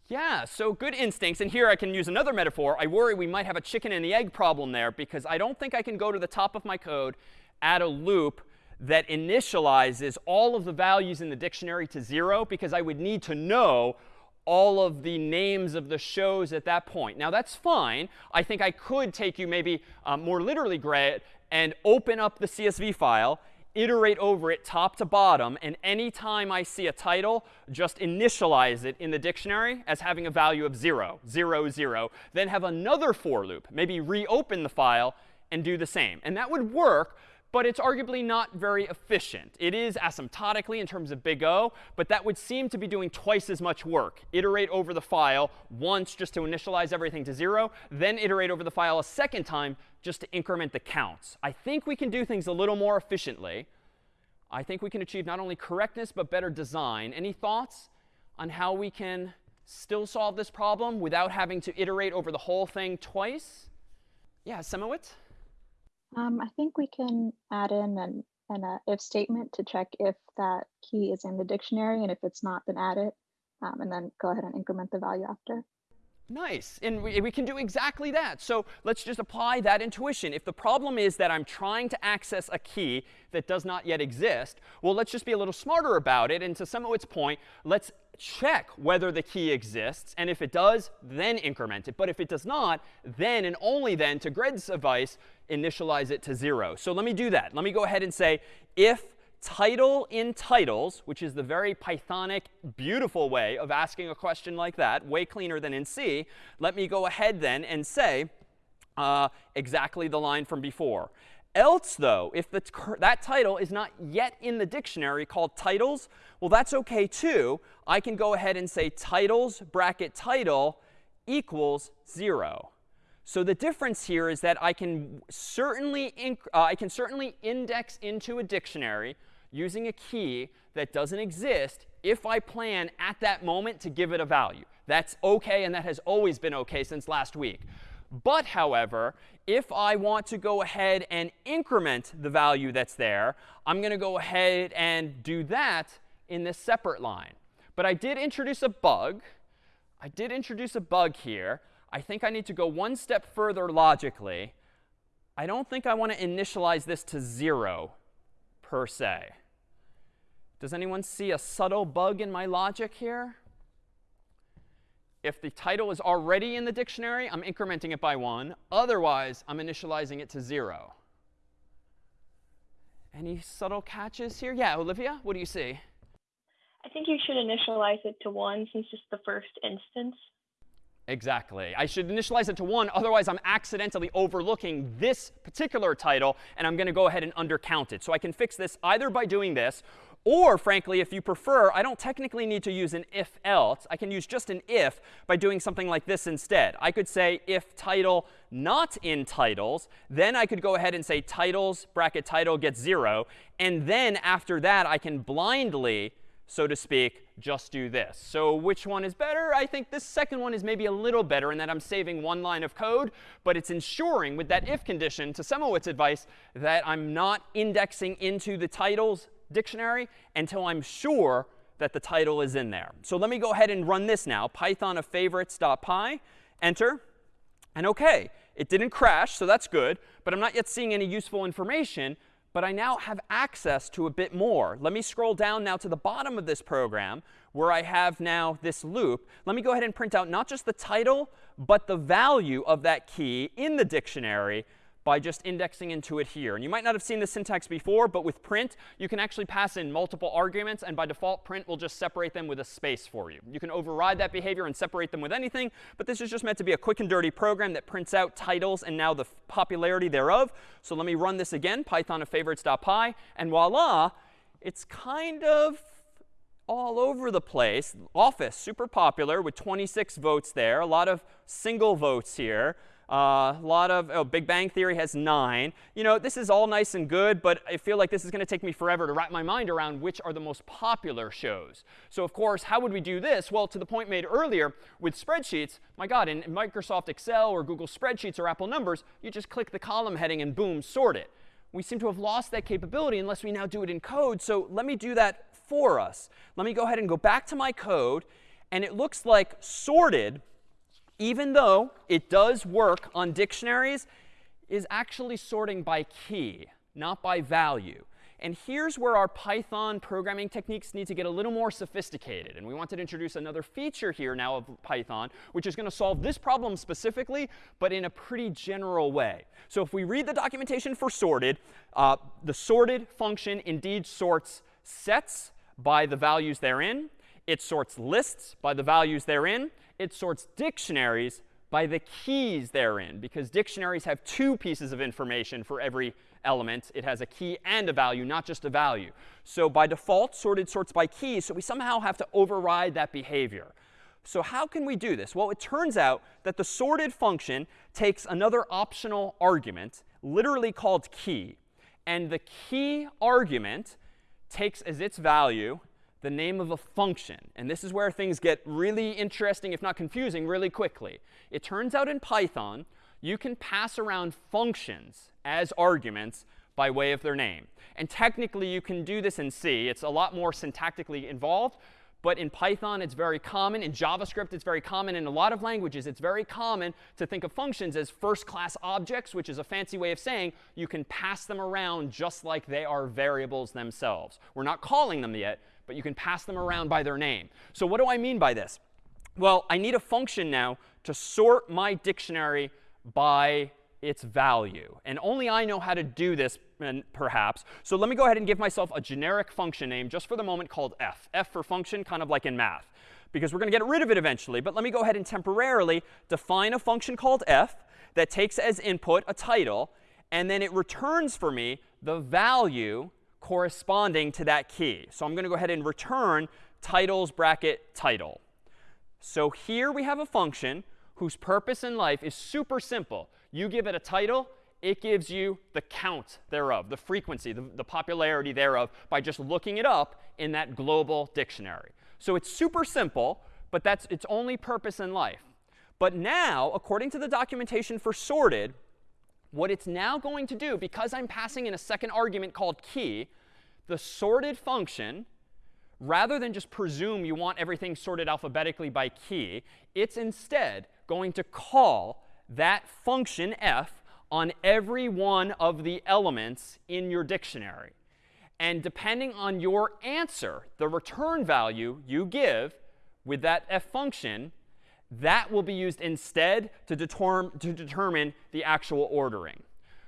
Yeah, so good instincts. And here I can use another metaphor. I worry we might have a chicken and the egg problem there because I don't think I can go to the top of my code, add a loop that initializes all of the values in the dictionary to 0 because I would need to know all of the names of the shows at that point. Now, that's fine. I think I could take you maybe um, more literally, Gray, and open up the CSV file, iterate over it top to bottom, and anytime I see a title, just initialize it in the dictionary as having a value of 0, 0, 0. Then have another for loop, maybe reopen the file and do the same. And that would work but it's arguably not very efficient. It is asymptotically in terms of big O, but that would seem to be doing twice as much work. Iterate over the file once just to initialize everything to 0, then iterate over the file a second time just to increment the counts. I think we can do things a little more efficiently. I think we can achieve not only correctness, but better design. Any thoughts on how we can still solve this problem without having to iterate over the whole thing twice? Yeah, Semowitz? Um, I think we can add in an, an uh, if statement to check if that key is in the dictionary, and if it's not, then add it, um, and then go ahead and increment the value after. Nice. And we, we, can do exactly that. So let's just apply that intuition. If the problem is that I'm trying to access a key that does not yet exist, well, let's just be a little smarter about it. And to Semowit's point, let's check whether the key exists. And if it does, then increment it. But if it does not, then and only then, to Gred's advice, initialize it to 0. So let me do that. Let me go ahead and say if title in titles, which is the very Pythonic, beautiful way of asking a question like that, way cleaner than in C, let me go ahead then and say uh, exactly the line from before. Else, though, if the, that title is not yet in the dictionary called titles, well, that's OK too. I can go ahead and say titles bracket title equals 0. So the difference here is that I can certainly uh, I can certainly index into a dictionary using a key that doesn't exist if I plan at that moment to give it a value. That's OK, and that has always been OK since last week. But, however, if I want to go ahead and increment the value that's there, I'm going to go ahead and do that in this separate line. But I did introduce a bug. I did introduce a bug here. I think I need to go one step further logically. I don't think I want to initialize this to 0 per se. Does anyone see a subtle bug in my logic here? If the title is already in the dictionary, I'm incrementing it by 1. Otherwise, I'm initializing it to 0. Any subtle catches here? Yeah, Olivia, what do you see? I think you should initialize it to 1 since it's the first instance. Exactly. I should initialize it to 1. Otherwise, I'm accidentally overlooking this particular title, and I'm going to go ahead and undercount it. So I can fix this either by doing this, or frankly, if you prefer, I don't technically need to use an if else. I can use just an if by doing something like this instead. I could say if title not in titles, then I could go ahead and say titles bracket title gets 0. And then after that, I can blindly so to speak, just do this. So which one is better? I think this second one is maybe a little better in that I'm saving one line of code, but it's ensuring with that if condition, to Semowitz's advice, that I'm not indexing into the titles dictionary until I'm sure that the title is in there. So let me go ahead and run this now. Python of favorites.py, enter. And OK, it didn't crash, so that's good. But I'm not yet seeing any useful information. But I now have access to a bit more. Let me scroll down now to the bottom of this program where I have now this loop. Let me go ahead and print out not just the title, but the value of that key in the dictionary by just indexing into it here. And you might not have seen the syntax before, but with print, you can actually pass in multiple arguments. And by default, print will just separate them with a space for you. You can override that behavior and separate them with anything. But this is just meant to be a quick and dirty program that prints out titles and now the popularity thereof. So let me run this again, python of favorites.py. And voila, it's kind of all over the place. Office, super popular with 26 votes there. A lot of single votes here. Uh, a lot of oh, Big Bang Theory has nine. You know, this is all nice and good, but I feel like this is going to take me forever to wrap my mind around which are the most popular shows. So of course, how would we do this? Well, to the point made earlier with spreadsheets, my God, in Microsoft Excel or Google Spreadsheets or Apple Numbers, you just click the column heading and boom, sort it. We seem to have lost that capability unless we now do it in code. So let me do that for us. Let me go ahead and go back to my code. And it looks like sorted even though it does work on dictionaries, is actually sorting by key, not by value. And here's where our Python programming techniques need to get a little more sophisticated. And we want to introduce another feature here now of Python, which is going to solve this problem specifically, but in a pretty general way. So if we read the documentation for sorted, uh, the sorted function indeed sorts sets by the values therein. It sorts lists by the values therein it sorts dictionaries by the keys therein, because dictionaries have two pieces of information for every element. It has a key and a value, not just a value. So by default, sorted sorts by keys. So we somehow have to override that behavior. So how can we do this? Well, it turns out that the sorted function takes another optional argument, literally called key. And the key argument takes as its value the name of a function. And this is where things get really interesting, if not confusing, really quickly. It turns out in Python, you can pass around functions as arguments by way of their name. And technically, you can do this in C. It's a lot more syntactically involved. But in Python, it's very common. In JavaScript, it's very common. In a lot of languages, it's very common to think of functions as first-class objects, which is a fancy way of saying you can pass them around just like they are variables themselves. We're not calling them yet, but you can pass them around by their name. So what do I mean by this? Well, I need a function now to sort my dictionary by its value. And only I know how to do this, perhaps. So let me go ahead and give myself a generic function name just for the moment called f. f for function, kind of like in math. Because we're going to get rid of it eventually. But let me go ahead and temporarily define a function called f that takes as input a title. And then it returns for me the value corresponding to that key. So I'm going to go ahead and return titles bracket title. So here we have a function whose purpose in life is super simple. You give it a title, it gives you the count thereof, the frequency, the, the, popularity thereof, by just looking it up in that global dictionary. So it's super simple, but that's its only purpose in life. But now, according to the documentation for sorted, what it's now going to do, because I'm passing in a second argument called key, the sorted function, rather than just presume you want everything sorted alphabetically by key, it's instead going to call that function f on every one of the elements in your dictionary. And depending on your answer, the return value you give with that f function that will be used instead to, determ to determine the actual ordering.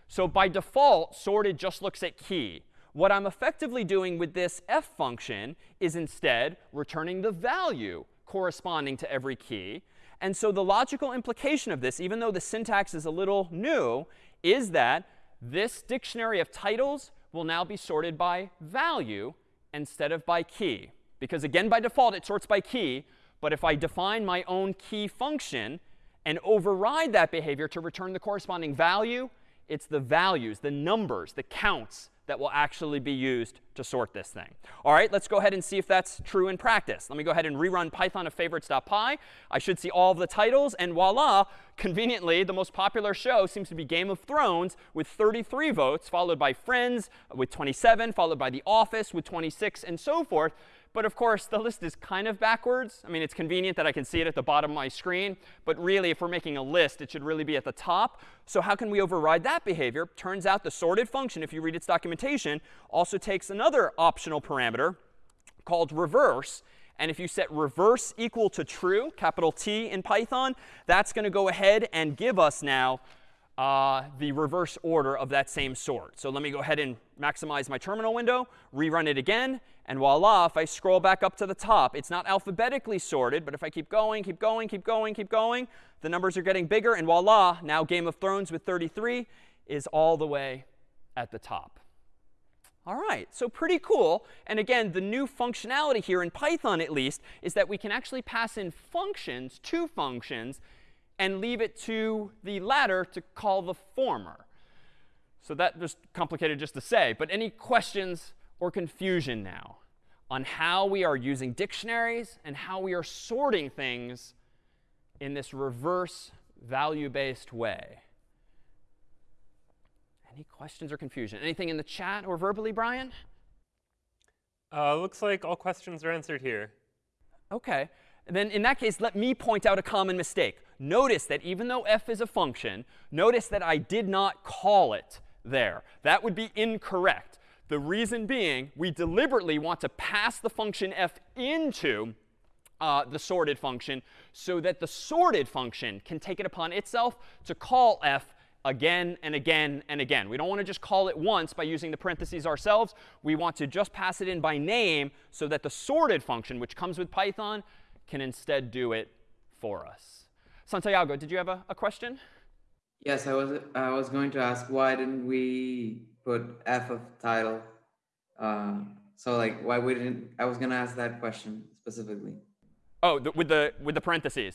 So by default, sorted just looks at key. What I'm effectively doing with this f function is instead returning the value corresponding to every key. And so the logical implication of this, even though the syntax is a little new, is that this dictionary of titles will now be sorted by value instead of by key. Because again, by default, it sorts by key. But if I define my own key function and override that behavior to return the corresponding value, it's the values, the numbers, the counts that will actually be used to sort this thing. All right, let's go ahead and see if that's true in practice. Let me go ahead and rerun python of favorites.py. I should see all of the titles. And voila, conveniently, the most popular show seems to be Game of Thrones with 33 votes, followed by Friends with 27, followed by The Office with 26, and so forth But of course, the list is kind of backwards. I mean, it's convenient that I can see it at the bottom of my screen. But really, if we're making a list, it should really be at the top. So how can we override that behavior? Turns out the sorted function, if you read its documentation, also takes another optional parameter called reverse. And if you set reverse equal to true, capital T in Python, that's going to go ahead and give us now uh, the reverse order of that same sort. So let me go ahead and maximize my terminal window, rerun it again, and voila, if I scroll back up to the top, it's not alphabetically sorted, but if I keep going, keep going, keep going, keep going, the numbers are getting bigger, and voila, now Game of Thrones with 33 is all the way at the top. All right, so pretty cool. And again, the new functionality here in Python, at least, is that we can actually pass in functions, two functions, and leave it to the latter to call the former. So that just complicated just to say. But any questions or confusion now on how we are using dictionaries and how we are sorting things in this reverse value-based way? Any questions or confusion? Anything in the chat or verbally, Brian? Uh, looks like all questions are answered here. OK. And then in that case, let me point out a common mistake. Notice that even though f is a function, notice that I did not call it there. That would be incorrect. The reason being, we deliberately want to pass the function f into uh, the sorted function so that the sorted function can take it upon itself to call f again and again and again. We don't want to just call it once by using the parentheses ourselves. We want to just pass it in by name so that the sorted function, which comes with Python, can instead do it for us. Santiago, did you have a, a question? Yes, I was I was going to ask why didn't we put f of title? Uh, so like why we didn't? I was going to ask that question specifically. Oh, the, with the with the parentheses.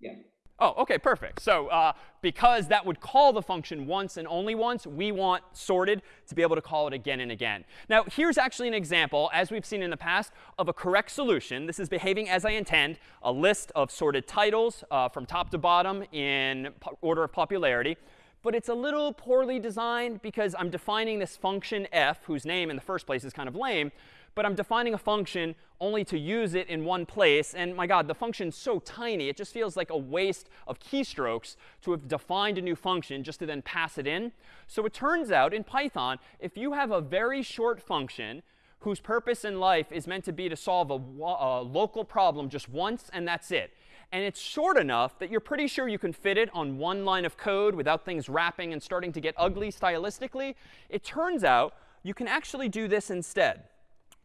Yeah. Oh, OK, perfect. So uh, because that would call the function once and only once, we want sorted to be able to call it again and again. Now, here's actually an example, as we've seen in the past, of a correct solution. This is behaving as I intend, a list of sorted titles uh, from top to bottom in order of popularity. But it's a little poorly designed because I'm defining this function f, whose name in the first place is kind of lame but I'm defining a function only to use it in one place. And my god, the function's so tiny, it just feels like a waste of keystrokes to have defined a new function just to then pass it in. So it turns out in Python, if you have a very short function whose purpose in life is meant to be to solve a, a local problem just once and that's it, and it's short enough that you're pretty sure you can fit it on one line of code without things wrapping and starting to get ugly stylistically, it turns out you can actually do this instead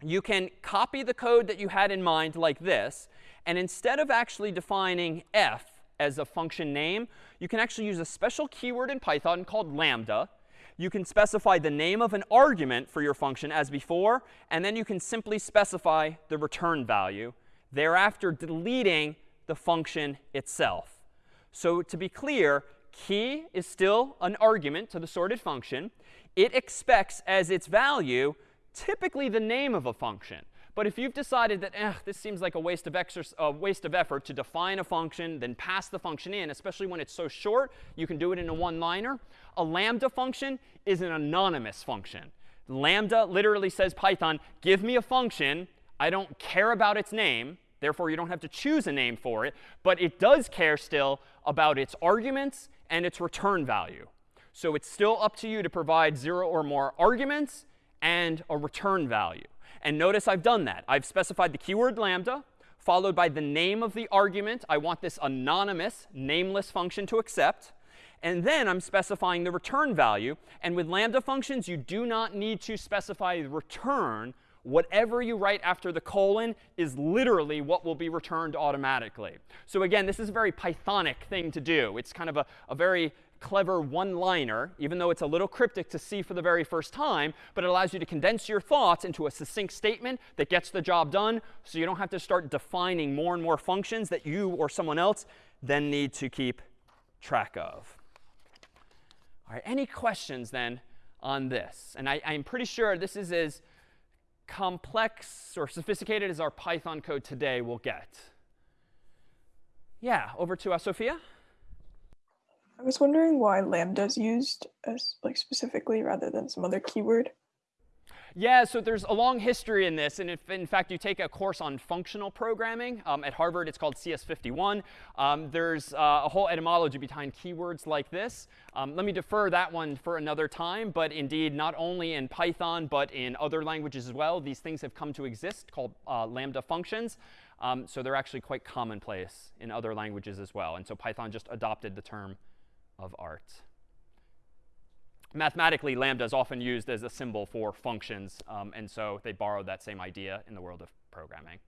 you can copy the code that you had in mind like this. And instead of actually defining f as a function name, you can actually use a special keyword in Python called lambda. You can specify the name of an argument for your function as before. And then you can simply specify the return value, thereafter deleting the function itself. So to be clear, key is still an argument to the sorted function. It expects as its value typically the name of a function. But if you've decided that eh, this seems like a waste of, a waste of effort to define a function, then pass the function in, especially when it's so short, you can do it in a one-liner. A lambda function is an anonymous function. Lambda literally says Python, give me a function. I don't care about its name. Therefore, you don't have to choose a name for it. But it does care still about its arguments and its return value. So it's still up to you to provide zero or more arguments and a return value. And notice I've done that. I've specified the keyword lambda, followed by the name of the argument. I want this anonymous, nameless function to accept. And then I'm specifying the return value. And with lambda functions, you do not need to specify return. Whatever you write after the colon is literally what will be returned automatically. So again, this is a very Pythonic thing to do. It's kind of a, a very clever one-liner, even though it's a little cryptic to see for the very first time, but it allows you to condense your thoughts into a succinct statement that gets the job done so you don't have to start defining more and more functions that you or someone else then need to keep track of. All right, any questions then on this? And I, I'm pretty sure this is as complex or sophisticated as our Python code today will get. Yeah, over to uh, Sophia. I was wondering why lambda is used as like specifically rather than some other keyword. Yeah, so there's a long history in this. And if, in fact, you take a course on functional programming um, at Harvard, it's called CS51. Um, there's uh, a whole etymology behind keywords like this. Um, let me defer that one for another time. But indeed, not only in Python, but in other languages as well, these things have come to exist called uh, lambda functions. Um, so they're actually quite commonplace in other languages as well. And so Python just adopted the term of art. Mathematically, lambda is often used as a symbol for functions. Um, and so they borrowed that same idea in the world of programming.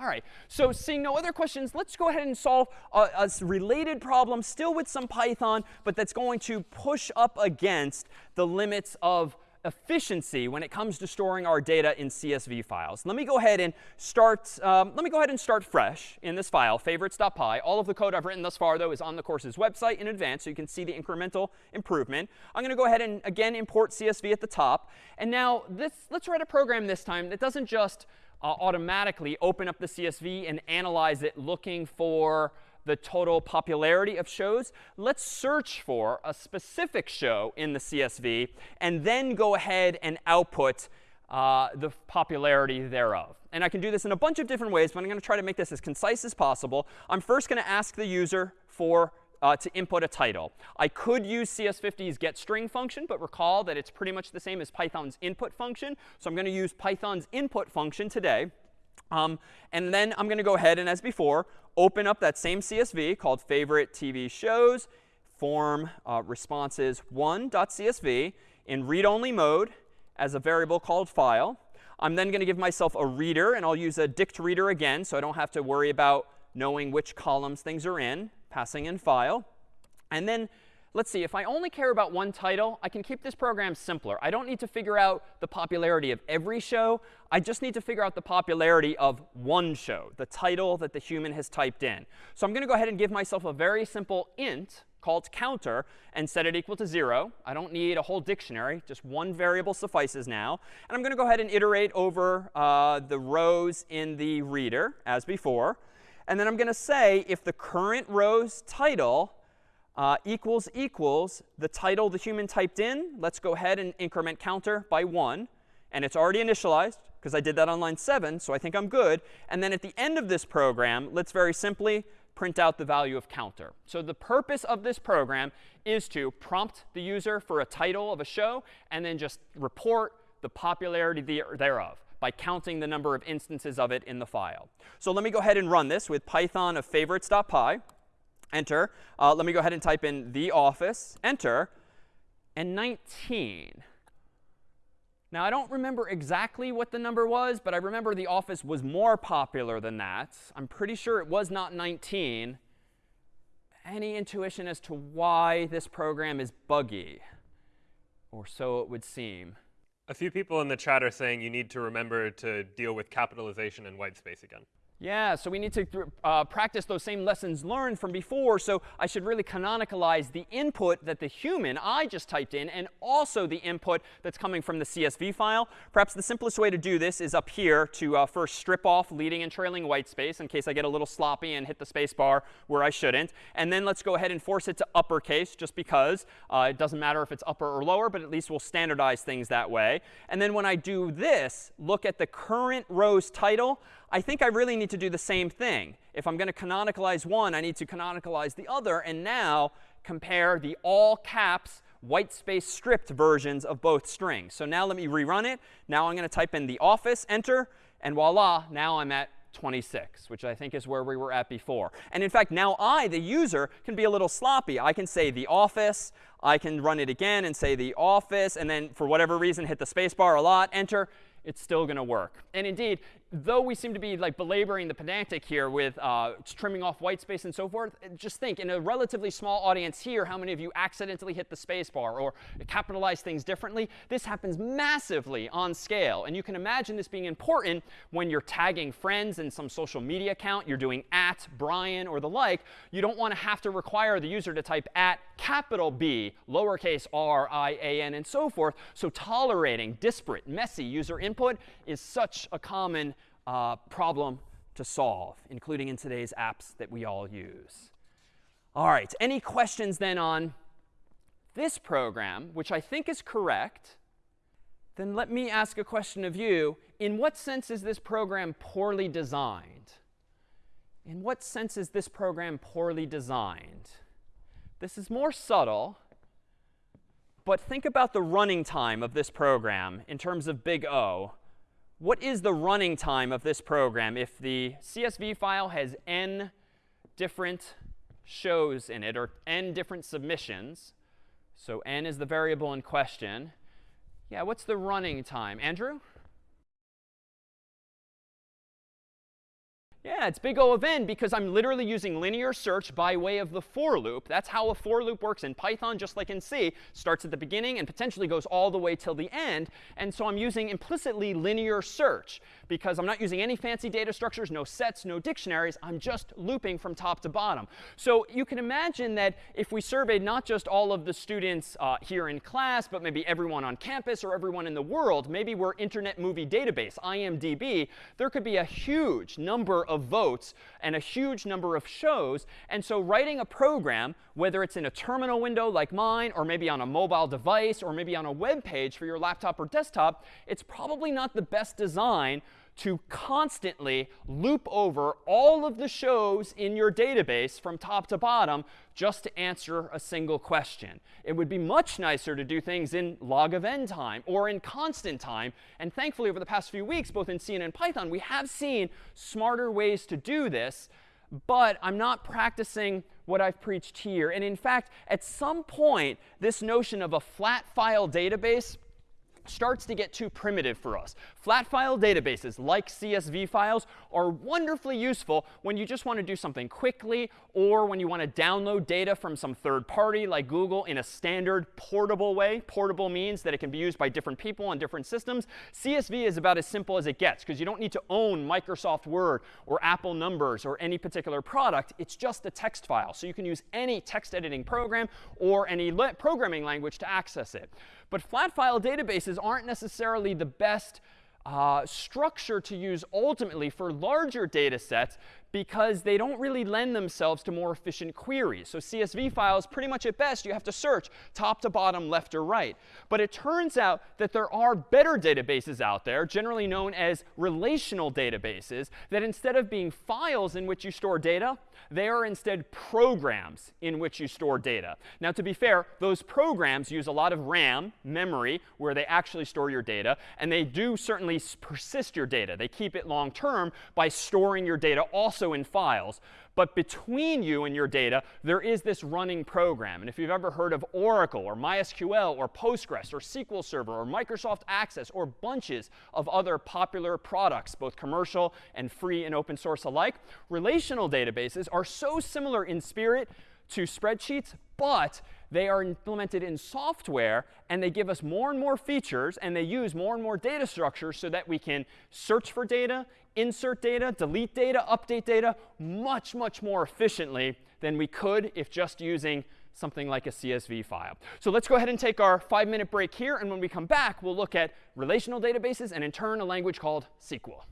All right, so seeing no other questions, let's go ahead and solve a, a, related problem, still with some Python, but that's going to push up against the limits of efficiency when it comes to storing our data in CSV files. Let me go ahead and start, um, let me go ahead and start fresh in this file, favorites.py. All of the code I've written thus far, though, is on the course's website in advance, so you can see the incremental improvement. I'm going to go ahead and, again, import CSV at the top. And now this, let's write a program this time that doesn't just uh, automatically open up the CSV and analyze it looking for the total popularity of shows, let's search for a specific show in the CSV and then go ahead and output uh, the popularity thereof. And I can do this in a bunch of different ways, but I'm going to try to make this as concise as possible. I'm first going to ask the user for uh, to input a title. I could use CS50's getString function, but recall that it's pretty much the same as Python's input function. So I'm going to use Python's input function today. Um, and then I'm going to go ahead and, as before, open up that same CSV called favorite TV shows, form uh, responses 1.csv in read-only mode as a variable called file. I'm then going to give myself a reader, and I'll use a dict reader again, so I don't have to worry about knowing which columns things are in, passing in file. And then let's see, if I only care about one title, I can keep this program simpler. I don't need to figure out the popularity of every show. I just need to figure out the popularity of one show, the title that the human has typed in. So I'm going to go ahead and give myself a very simple int called counter and set it equal to 0. I don't need a whole dictionary. Just one variable suffices now. And I'm going to go ahead and iterate over uh, the rows in the reader as before. And then I'm going to say if the current row's title uh, equals equals the title the human typed in. Let's go ahead and increment counter by 1. And it's already initialized because I did that on line 7, so I think I'm good. And then at the end of this program, let's very simply print out the value of counter. So the purpose of this program is to prompt the user for a title of a show and then just report the popularity thereof by counting the number of instances of it in the file. So let me go ahead and run this with python of favorites.py enter. Uh, let me go ahead and type in the office, enter, and 19. Now, I don't remember exactly what the number was, but I remember the office was more popular than that. I'm pretty sure it was not 19. Any intuition as to why this program is buggy? Or so it would seem. A few people in the chat are saying you need to remember to deal with capitalization and white space again. Yeah, so we need to uh, practice those same lessons learned from before. So I should really canonicalize the input that the human, I just typed in, and also the input that's coming from the CSV file. Perhaps the simplest way to do this is up here to uh, first strip off leading and trailing white space in case I get a little sloppy and hit the space bar where I shouldn't. And then let's go ahead and force it to uppercase just because uh, it doesn't matter if it's upper or lower, but at least we'll standardize things that way. And then when I do this, look at the current row's title. I think I really need to do the same thing. If I'm going to canonicalize one, I need to canonicalize the other. And now compare the all caps white space stripped versions of both strings. So now let me rerun it. Now I'm going to type in the office, enter, and voila, now I'm at 26, which I think is where we were at before. And in fact, now I, the user, can be a little sloppy. I can say the office. I can run it again and say the office, and then for whatever reason hit the spacebar a lot, enter it's still going to work. And indeed, though we seem to be like belaboring the pedantic here with uh, trimming off white space and so forth, just think in a relatively small audience here, how many of you accidentally hit the space bar or capitalize things differently? This happens massively on scale. And you can imagine this being important when you're tagging friends in some social media account, you're doing at Brian or the like. You don't want to have to require the user to type at capital B, lowercase r, i, a, n, and so forth. So tolerating disparate, messy user input is such a common uh, problem to solve, including in today's apps that we all use. All right, any questions then on this program, which I think is correct, then let me ask a question of you. In what sense is this program poorly designed? In what sense is this program poorly designed? This is more subtle, but think about the running time of this program in terms of big O. What is the running time of this program if the CSV file has n different shows in it, or n different submissions? So n is the variable in question. Yeah, what's the running time? Andrew? Yeah, it's big O of n because I'm literally using linear search by way of the for loop. That's how a for loop works in Python, just like in C. Starts at the beginning and potentially goes all the way till the end. And so I'm using implicitly linear search because I'm not using any fancy data structures, no sets, no dictionaries. I'm just looping from top to bottom. So you can imagine that if we surveyed not just all of the students uh, here in class, but maybe everyone on campus or everyone in the world, maybe we're Internet Movie Database, IMDb, there could be a huge number of of votes and a huge number of shows. And so writing a program, whether it's in a terminal window like mine, or maybe on a mobile device, or maybe on a web page for your laptop or desktop, it's probably not the best design to constantly loop over all of the shows in your database from top to bottom just to answer a single question. It would be much nicer to do things in log of n time or in constant time. And thankfully, over the past few weeks, both in C and in Python, we have seen smarter ways to do this. But I'm not practicing what I've preached here. And in fact, at some point, this notion of a flat file database starts to get too primitive for us. Flat file databases like CSV files are wonderfully useful when you just want to do something quickly or when you want to download data from some third party like Google in a standard portable way. Portable means that it can be used by different people on different systems. CSV is about as simple as it gets because you don't need to own Microsoft Word or Apple Numbers or any particular product. It's just a text file. So you can use any text editing program or any programming language to access it. But flat file databases aren't necessarily the best uh, structure to use ultimately for larger data sets because they don't really lend themselves to more efficient queries. So CSV files, pretty much at best, you have to search top to bottom, left or right. But it turns out that there are better databases out there, generally known as relational databases, that instead of being files in which you store data, they are instead programs in which you store data. Now, to be fair, those programs use a lot of RAM, memory, where they actually store your data. And they do certainly persist your data. They keep it long term by storing your data also also in files. But between you and your data, there is this running program. And if you've ever heard of Oracle or MySQL or Postgres or SQL Server or Microsoft Access or bunches of other popular products, both commercial and free and open source alike, relational databases are so similar in spirit to spreadsheets, but they are implemented in software, and they give us more and more features, and they use more and more data structures so that we can search for data, insert data, delete data, update data much, much more efficiently than we could if just using something like a CSV file. So let's go ahead and take our five-minute break here. And when we come back, we'll look at relational databases and, in turn, a language called SQL.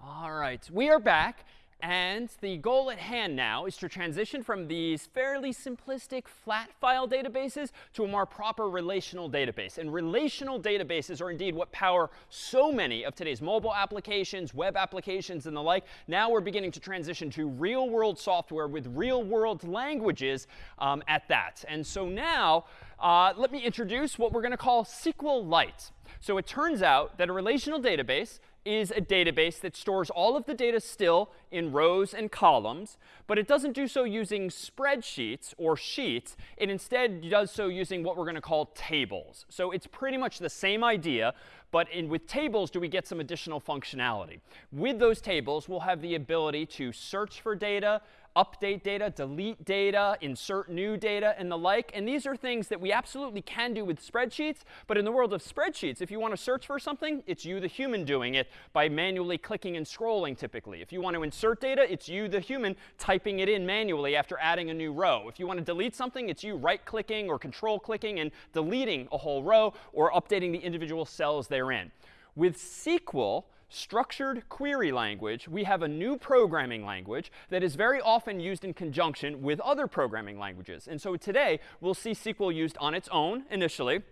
All right, we are back. And the goal at hand now is to transition from these fairly simplistic flat file databases to a more proper relational database. And relational databases are indeed what power so many of today's mobile applications, web applications, and the like. Now we're beginning to transition to real world software with real world languages um, at that. And so now uh, let me introduce what we're going to call SQLite. So it turns out that a relational database is a database that stores all of the data still in rows and columns, but it doesn't do so using spreadsheets or sheets. It instead does so using what we're going to call tables. So it's pretty much the same idea, but in, with tables do we get some additional functionality. With those tables, we'll have the ability to search for data, update data, delete data, insert new data, and the like. And these are things that we absolutely can do with spreadsheets. But in the world of spreadsheets, if you want to search for something, it's you, the human, doing it by manually clicking and scrolling, typically. If you want to insert data, it's you, the human, typing it in manually after adding a new row. If you want to delete something, it's you right-clicking or control-clicking and deleting a whole row or updating the individual cells therein. With SQL, structured query language, we have a new programming language that is very often used in conjunction with other programming languages. And so today, we'll see SQL used on its own initially.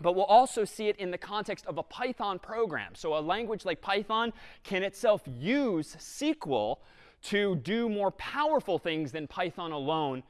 but we'll also see it in the context of a Python program. So a language like Python can itself use SQL to do more powerful things than Python alone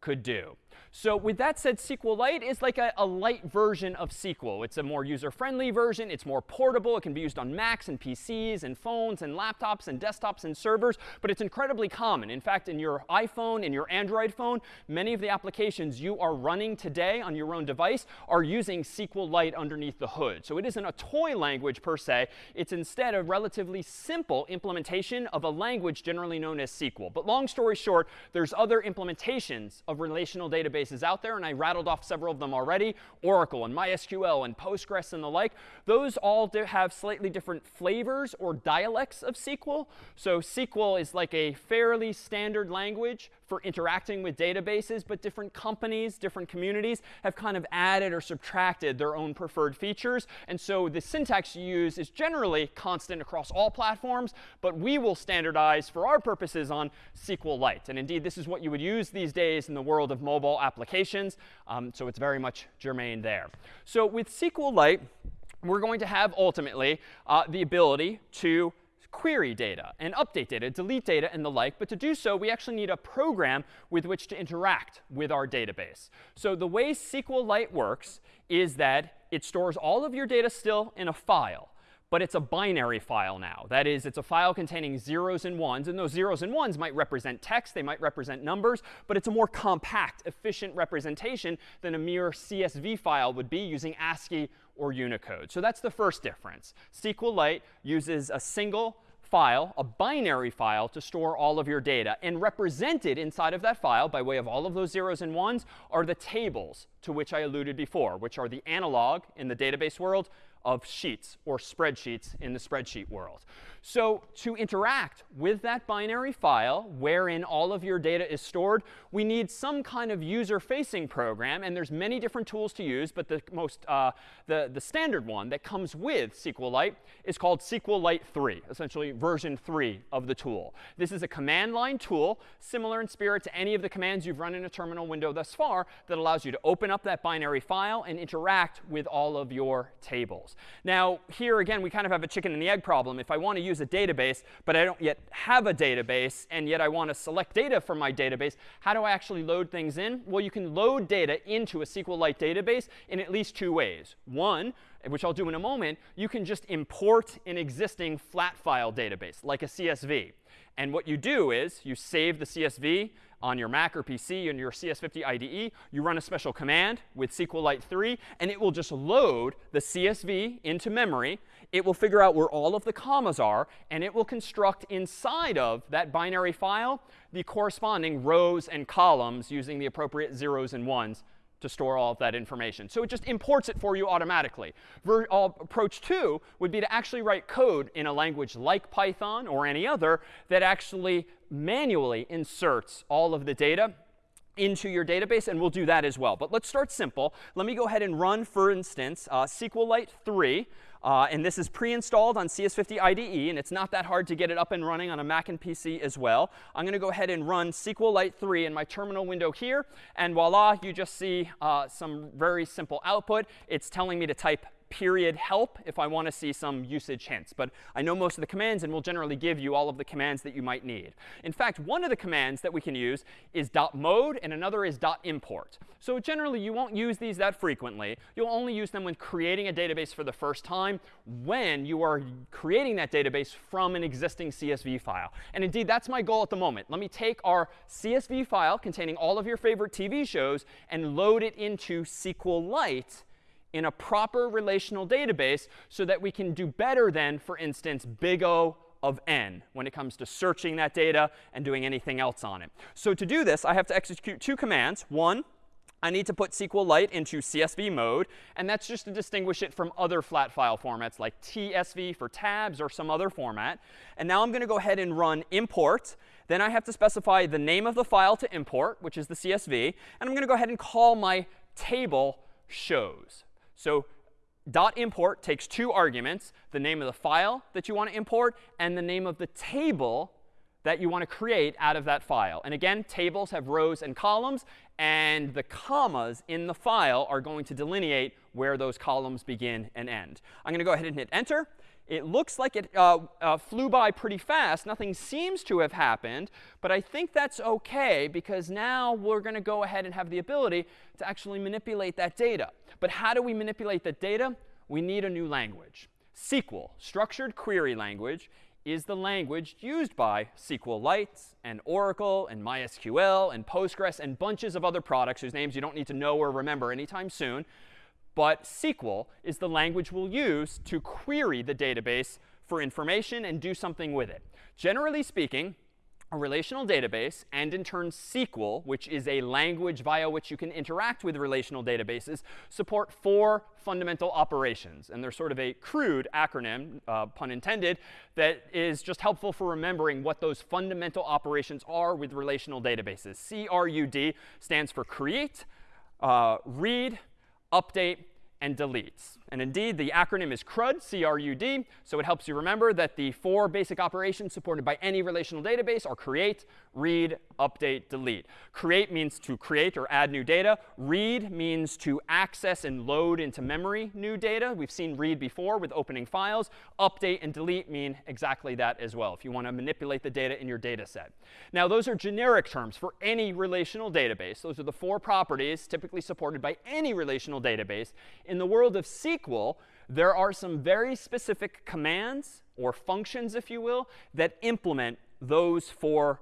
could do. So with that said, SQLite is like a, a light version of SQL. It's a more user-friendly version. It's more portable. It can be used on Macs and PCs and phones and laptops and desktops and servers. But it's incredibly common. In fact, in your iPhone, in your Android phone, many of the applications you are running today on your own device are using SQLite underneath the hood. So it isn't a toy language per se. It's instead a relatively simple implementation of a language generally known as SQL. But long story short, there's other implementations of relational databases databases out there, and I rattled off several of them already, Oracle and MySQL and Postgres and the like. Those all have slightly different flavors or dialects of SQL. So SQL is like a fairly standard language for interacting with databases, but different companies, different communities have kind of added or subtracted their own preferred features. And so the syntax you use is generally constant across all platforms, but we will standardize for our purposes on SQLite. And indeed, this is what you would use these days in the world of mobile applications. Um, so it's very much germane there. So with SQLite, we're going to have ultimately uh, the ability to query data and update data, delete data, and the like. But to do so, we actually need a program with which to interact with our database. So the way SQLite works is that it stores all of your data still in a file but it's a binary file now. That is, it's a file containing zeros and ones. And those zeros and ones might represent text. They might represent numbers. But it's a more compact, efficient representation than a mere CSV file would be using ASCII or Unicode. So that's the first difference. SQLite uses a single file, a binary file, to store all of your data. And represented inside of that file, by way of all of those zeros and ones, are the tables to which I alluded before, which are the analog in the database world of sheets or spreadsheets in the spreadsheet world. So to interact with that binary file wherein all of your data is stored, we need some kind of user-facing program. And there's many different tools to use, but the most uh, the, the standard one that comes with SQLite is called SQLite 3, essentially version 3 of the tool. This is a command line tool, similar in spirit to any of the commands you've run in a terminal window thus far, that allows you to open up that binary file and interact with all of your tables. Now, here again, we kind of have a chicken and the egg problem. If I want to use a database, but I don't yet have a database, and yet I want to select data from my database, how do I actually load things in? Well, you can load data into a SQLite database in at least two ways. One, which I'll do in a moment, you can just import an existing flat file database, like a CSV. And what you do is you save the CSV on your Mac or PC and your CS50 IDE, you run a special command with SQLite 3, and it will just load the CSV into memory. It will figure out where all of the commas are, and it will construct inside of that binary file the corresponding rows and columns using the appropriate zeros and ones to store all of that information. So it just imports it for you automatically. Ver uh, approach two would be to actually write code in a language like Python or any other that actually manually inserts all of the data into your database, and we'll do that as well. But let's start simple. Let me go ahead and run, for instance, uh, SQLite 3. Uh, and this is pre-installed on CS50 IDE, and it's not that hard to get it up and running on a Mac and PC as well. I'm going to go ahead and run SQLite 3 in my terminal window here. And voila, you just see uh, some very simple output. It's telling me to type period help if I want to see some usage hints. But I know most of the commands and will generally give you all of the commands that you might need. In fact, one of the commands that we can use is dot .mode and another is .import. So generally, you won't use these that frequently. You'll only use them when creating a database for the first time when you are creating that database from an existing CSV file. And indeed, that's my goal at the moment. Let me take our CSV file containing all of your favorite TV shows and load it into SQLite in a proper relational database so that we can do better than, for instance, big O of n when it comes to searching that data and doing anything else on it. So to do this, I have to execute two commands. One, I need to put SQLite into CSV mode. And that's just to distinguish it from other flat file formats like TSV for tabs or some other format. And now I'm going to go ahead and run import. Then I have to specify the name of the file to import, which is the CSV. And I'm going to go ahead and call my table shows. So dot import takes two arguments, the name of the file that you want to import and the name of the table that you want to create out of that file. And again, tables have rows and columns, and the commas in the file are going to delineate where those columns begin and end. I'm going to go ahead and hit enter. It looks like it uh, uh, flew by pretty fast. Nothing seems to have happened. But I think that's OK, because now we're going to go ahead and have the ability to actually manipulate that data. But how do we manipulate that data? We need a new language. SQL, Structured Query Language, is the language used by SQLite and Oracle and MySQL and Postgres and bunches of other products whose names you don't need to know or remember anytime soon. But SQL is the language we'll use to query the database for information and do something with it. Generally speaking, a relational database, and in turn SQL, which is a language via which you can interact with relational databases, support four fundamental operations. And they're sort of a crude acronym, uh, pun intended, that is just helpful for remembering what those fundamental operations are with relational databases. CRUD stands for create, uh, read, update, and deletes. And indeed, the acronym is CRUD, C-R-U-D. So it helps you remember that the four basic operations supported by any relational database are create, read, update, delete. Create means to create or add new data. Read means to access and load into memory new data. We've seen read before with opening files. Update and delete mean exactly that as well, if you want to manipulate the data in your data set. Now, those are generic terms for any relational database. Those are the four properties typically supported by any relational database. In the world of SQL, there are some very specific commands or functions, if you will, that implement those four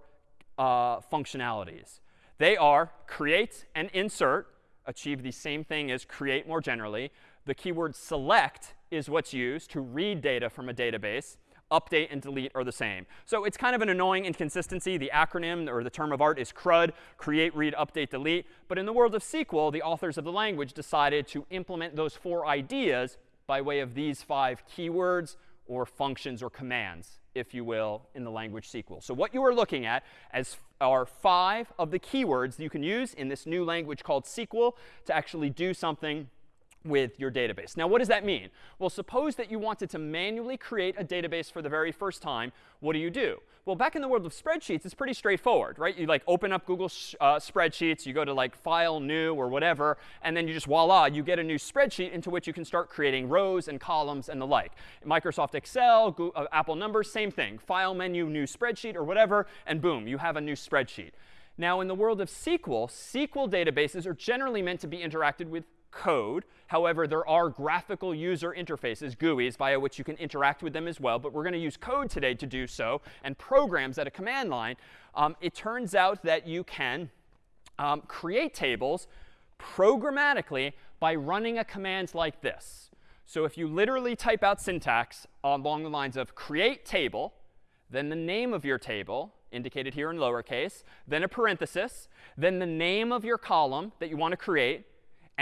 uh, functionalities. They are create and insert, achieve the same thing as create more generally. The keyword select is what's used to read data from a database. Update and delete are the same. So it's kind of an annoying inconsistency. The acronym or the term of art is CRUD, create, read, update, delete. But in the world of SQL, the authors of the language decided to implement those four ideas by way of these five keywords or functions or commands, if you will, in the language SQL. So what you are looking at as are five of the keywords you can use in this new language called SQL to actually do something with your database. Now, what does that mean? Well, suppose that you wanted to manually create a database for the very first time. What do you do? Well, back in the world of spreadsheets, it's pretty straightforward, right? You like open up Google uh, Spreadsheets, you go to like File, New, or whatever, and then you just voila, you get a new spreadsheet into which you can start creating rows and columns and the like. Microsoft Excel, Google, uh, Apple Numbers, same thing. File menu, new spreadsheet, or whatever, and boom, you have a new spreadsheet. Now, in the world of SQL, SQL databases are generally meant to be interacted with code. However, there are graphical user interfaces, GUIs, via which you can interact with them as well. But we're going to use code today to do so and programs at a command line. Um, it turns out that you can um, create tables programmatically by running a command like this. So if you literally type out syntax along the lines of create table, then the name of your table, indicated here in lowercase, then a parenthesis, then the name of your column that you want to create,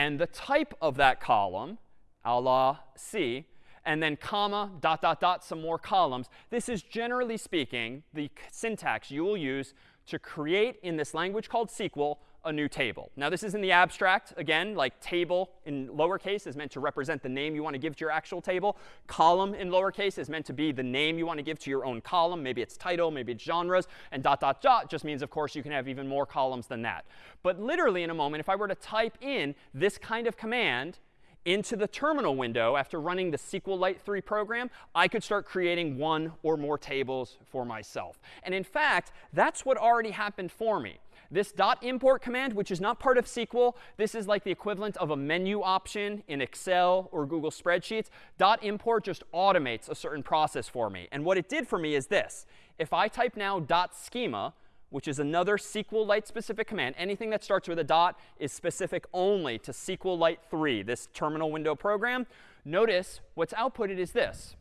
and the type of that column, a la C, and then comma, dot, dot, dot, some more columns. This is generally speaking the syntax you will use to create in this language called SQL a new table. Now, this is in the abstract. Again, like table in lowercase is meant to represent the name you want to give to your actual table. Column in lowercase is meant to be the name you want to give to your own column. Maybe it's title, maybe it's genres. And dot, dot, dot just means, of course, you can have even more columns than that. But literally, in a moment, if I were to type in this kind of command into the terminal window after running the SQLite 3 program, I could start creating one or more tables for myself. And in fact, that's what already happened for me. This .import command, which is not part of SQL, this is like the equivalent of a menu option in Excel or Google Spreadsheets. Dot .import just automates a certain process for me. And what it did for me is this. If I type now dot .schema, which is another SQLite specific command, anything that starts with a dot is specific only to SQLite 3, this terminal window program. Notice what's outputted is this.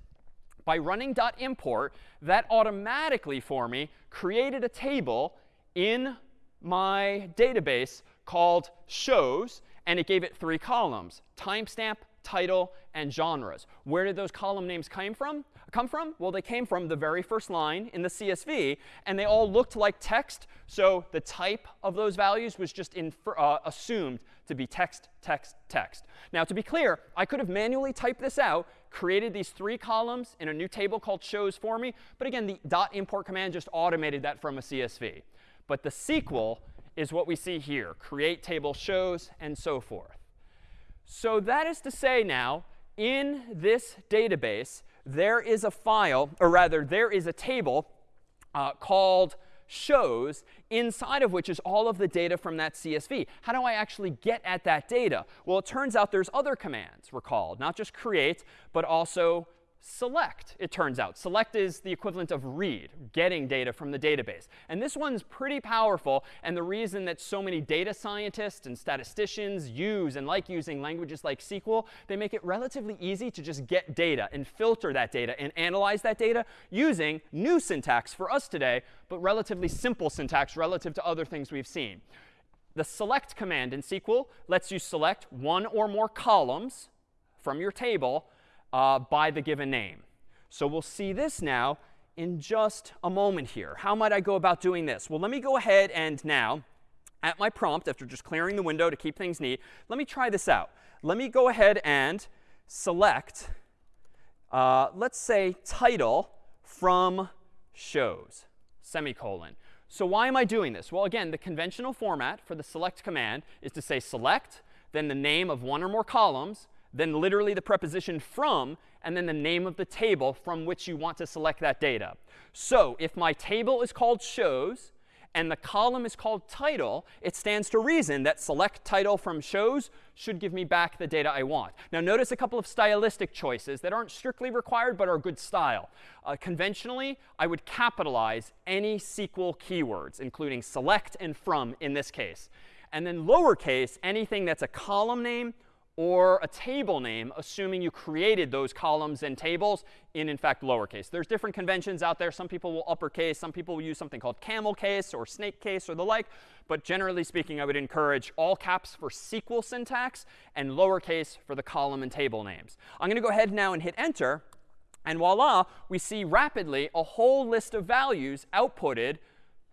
By running dot .import, that automatically for me created a table in my database called shows, and it gave it three columns, timestamp, title, and genres. Where did those column names come from? Come from? Well, they came from the very first line in the CSV, and they all looked like text. So the type of those values was just uh, assumed to be text, text, text. Now, to be clear, I could have manually typed this out, created these three columns in a new table called shows for me. But again, the dot import command just automated that from a CSV. But the SQL is what we see here, create table shows, and so forth. So that is to say now, in this database, there is a file, or rather, there is a table uh, called shows, inside of which is all of the data from that CSV. How do I actually get at that data? Well, it turns out there's other commands, recall, not just create, but also select, it turns out. Select is the equivalent of read, getting data from the database. And this one's pretty powerful. And the reason that so many data scientists and statisticians use and like using languages like SQL, they make it relatively easy to just get data and filter that data and analyze that data using new syntax for us today, but relatively simple syntax relative to other things we've seen. The select command in SQL lets you select one or more columns from your table uh, by the given name. So we'll see this now in just a moment here. How might I go about doing this? Well, let me go ahead and now, at my prompt, after just clearing the window to keep things neat, let me try this out. Let me go ahead and select, uh, let's say, title from shows, semicolon. So why am I doing this? Well, again, the conventional format for the select command is to say select, then the name of one or more columns, then literally the preposition from, and then the name of the table from which you want to select that data. So if my table is called shows and the column is called title, it stands to reason that select title from shows should give me back the data I want. Now notice a couple of stylistic choices that aren't strictly required but are good style. Uh, conventionally, I would capitalize any SQL keywords, including select and from in this case. And then lowercase, anything that's a column name or a table name, assuming you created those columns and tables in, in fact, lowercase. There's different conventions out there. Some people will uppercase. Some people will use something called camel case or snake case or the like. But generally speaking, I would encourage all caps for SQL syntax and lowercase for the column and table names. I'm going to go ahead now and hit Enter. And voila, we see rapidly a whole list of values outputted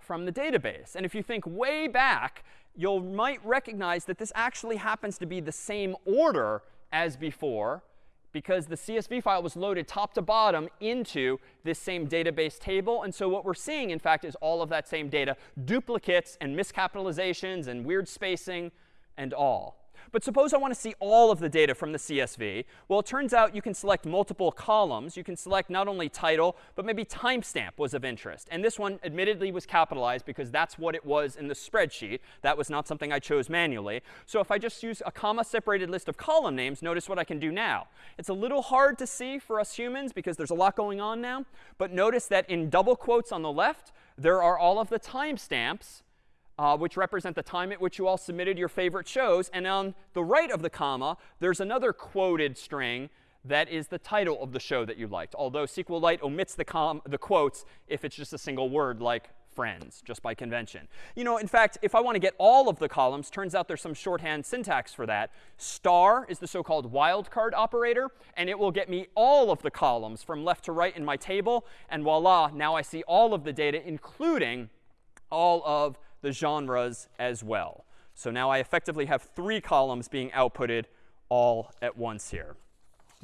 from the database. And if you think way back, you might recognize that this actually happens to be the same order as before because the CSV file was loaded top to bottom into this same database table. And so what we're seeing, in fact, is all of that same data, duplicates and miscapitalizations and weird spacing and all. But suppose I want to see all of the data from the CSV. Well, it turns out you can select multiple columns. You can select not only title, but maybe timestamp was of interest. And this one admittedly was capitalized because that's what it was in the spreadsheet. That was not something I chose manually. So if I just use a comma-separated list of column names, notice what I can do now. It's a little hard to see for us humans because there's a lot going on now. But notice that in double quotes on the left, there are all of the timestamps uh, which represent the time at which you all submitted your favorite shows. And on the right of the comma, there's another quoted string that is the title of the show that you liked, although SQLite omits the, com the quotes if it's just a single word like friends, just by convention. You know, in fact, if I want to get all of the columns, turns out there's some shorthand syntax for that. Star is the so-called wildcard operator, and it will get me all of the columns from left to right in my table. And voila, now I see all of the data, including all of the genres as well. So now I effectively have three columns being outputted all at once here.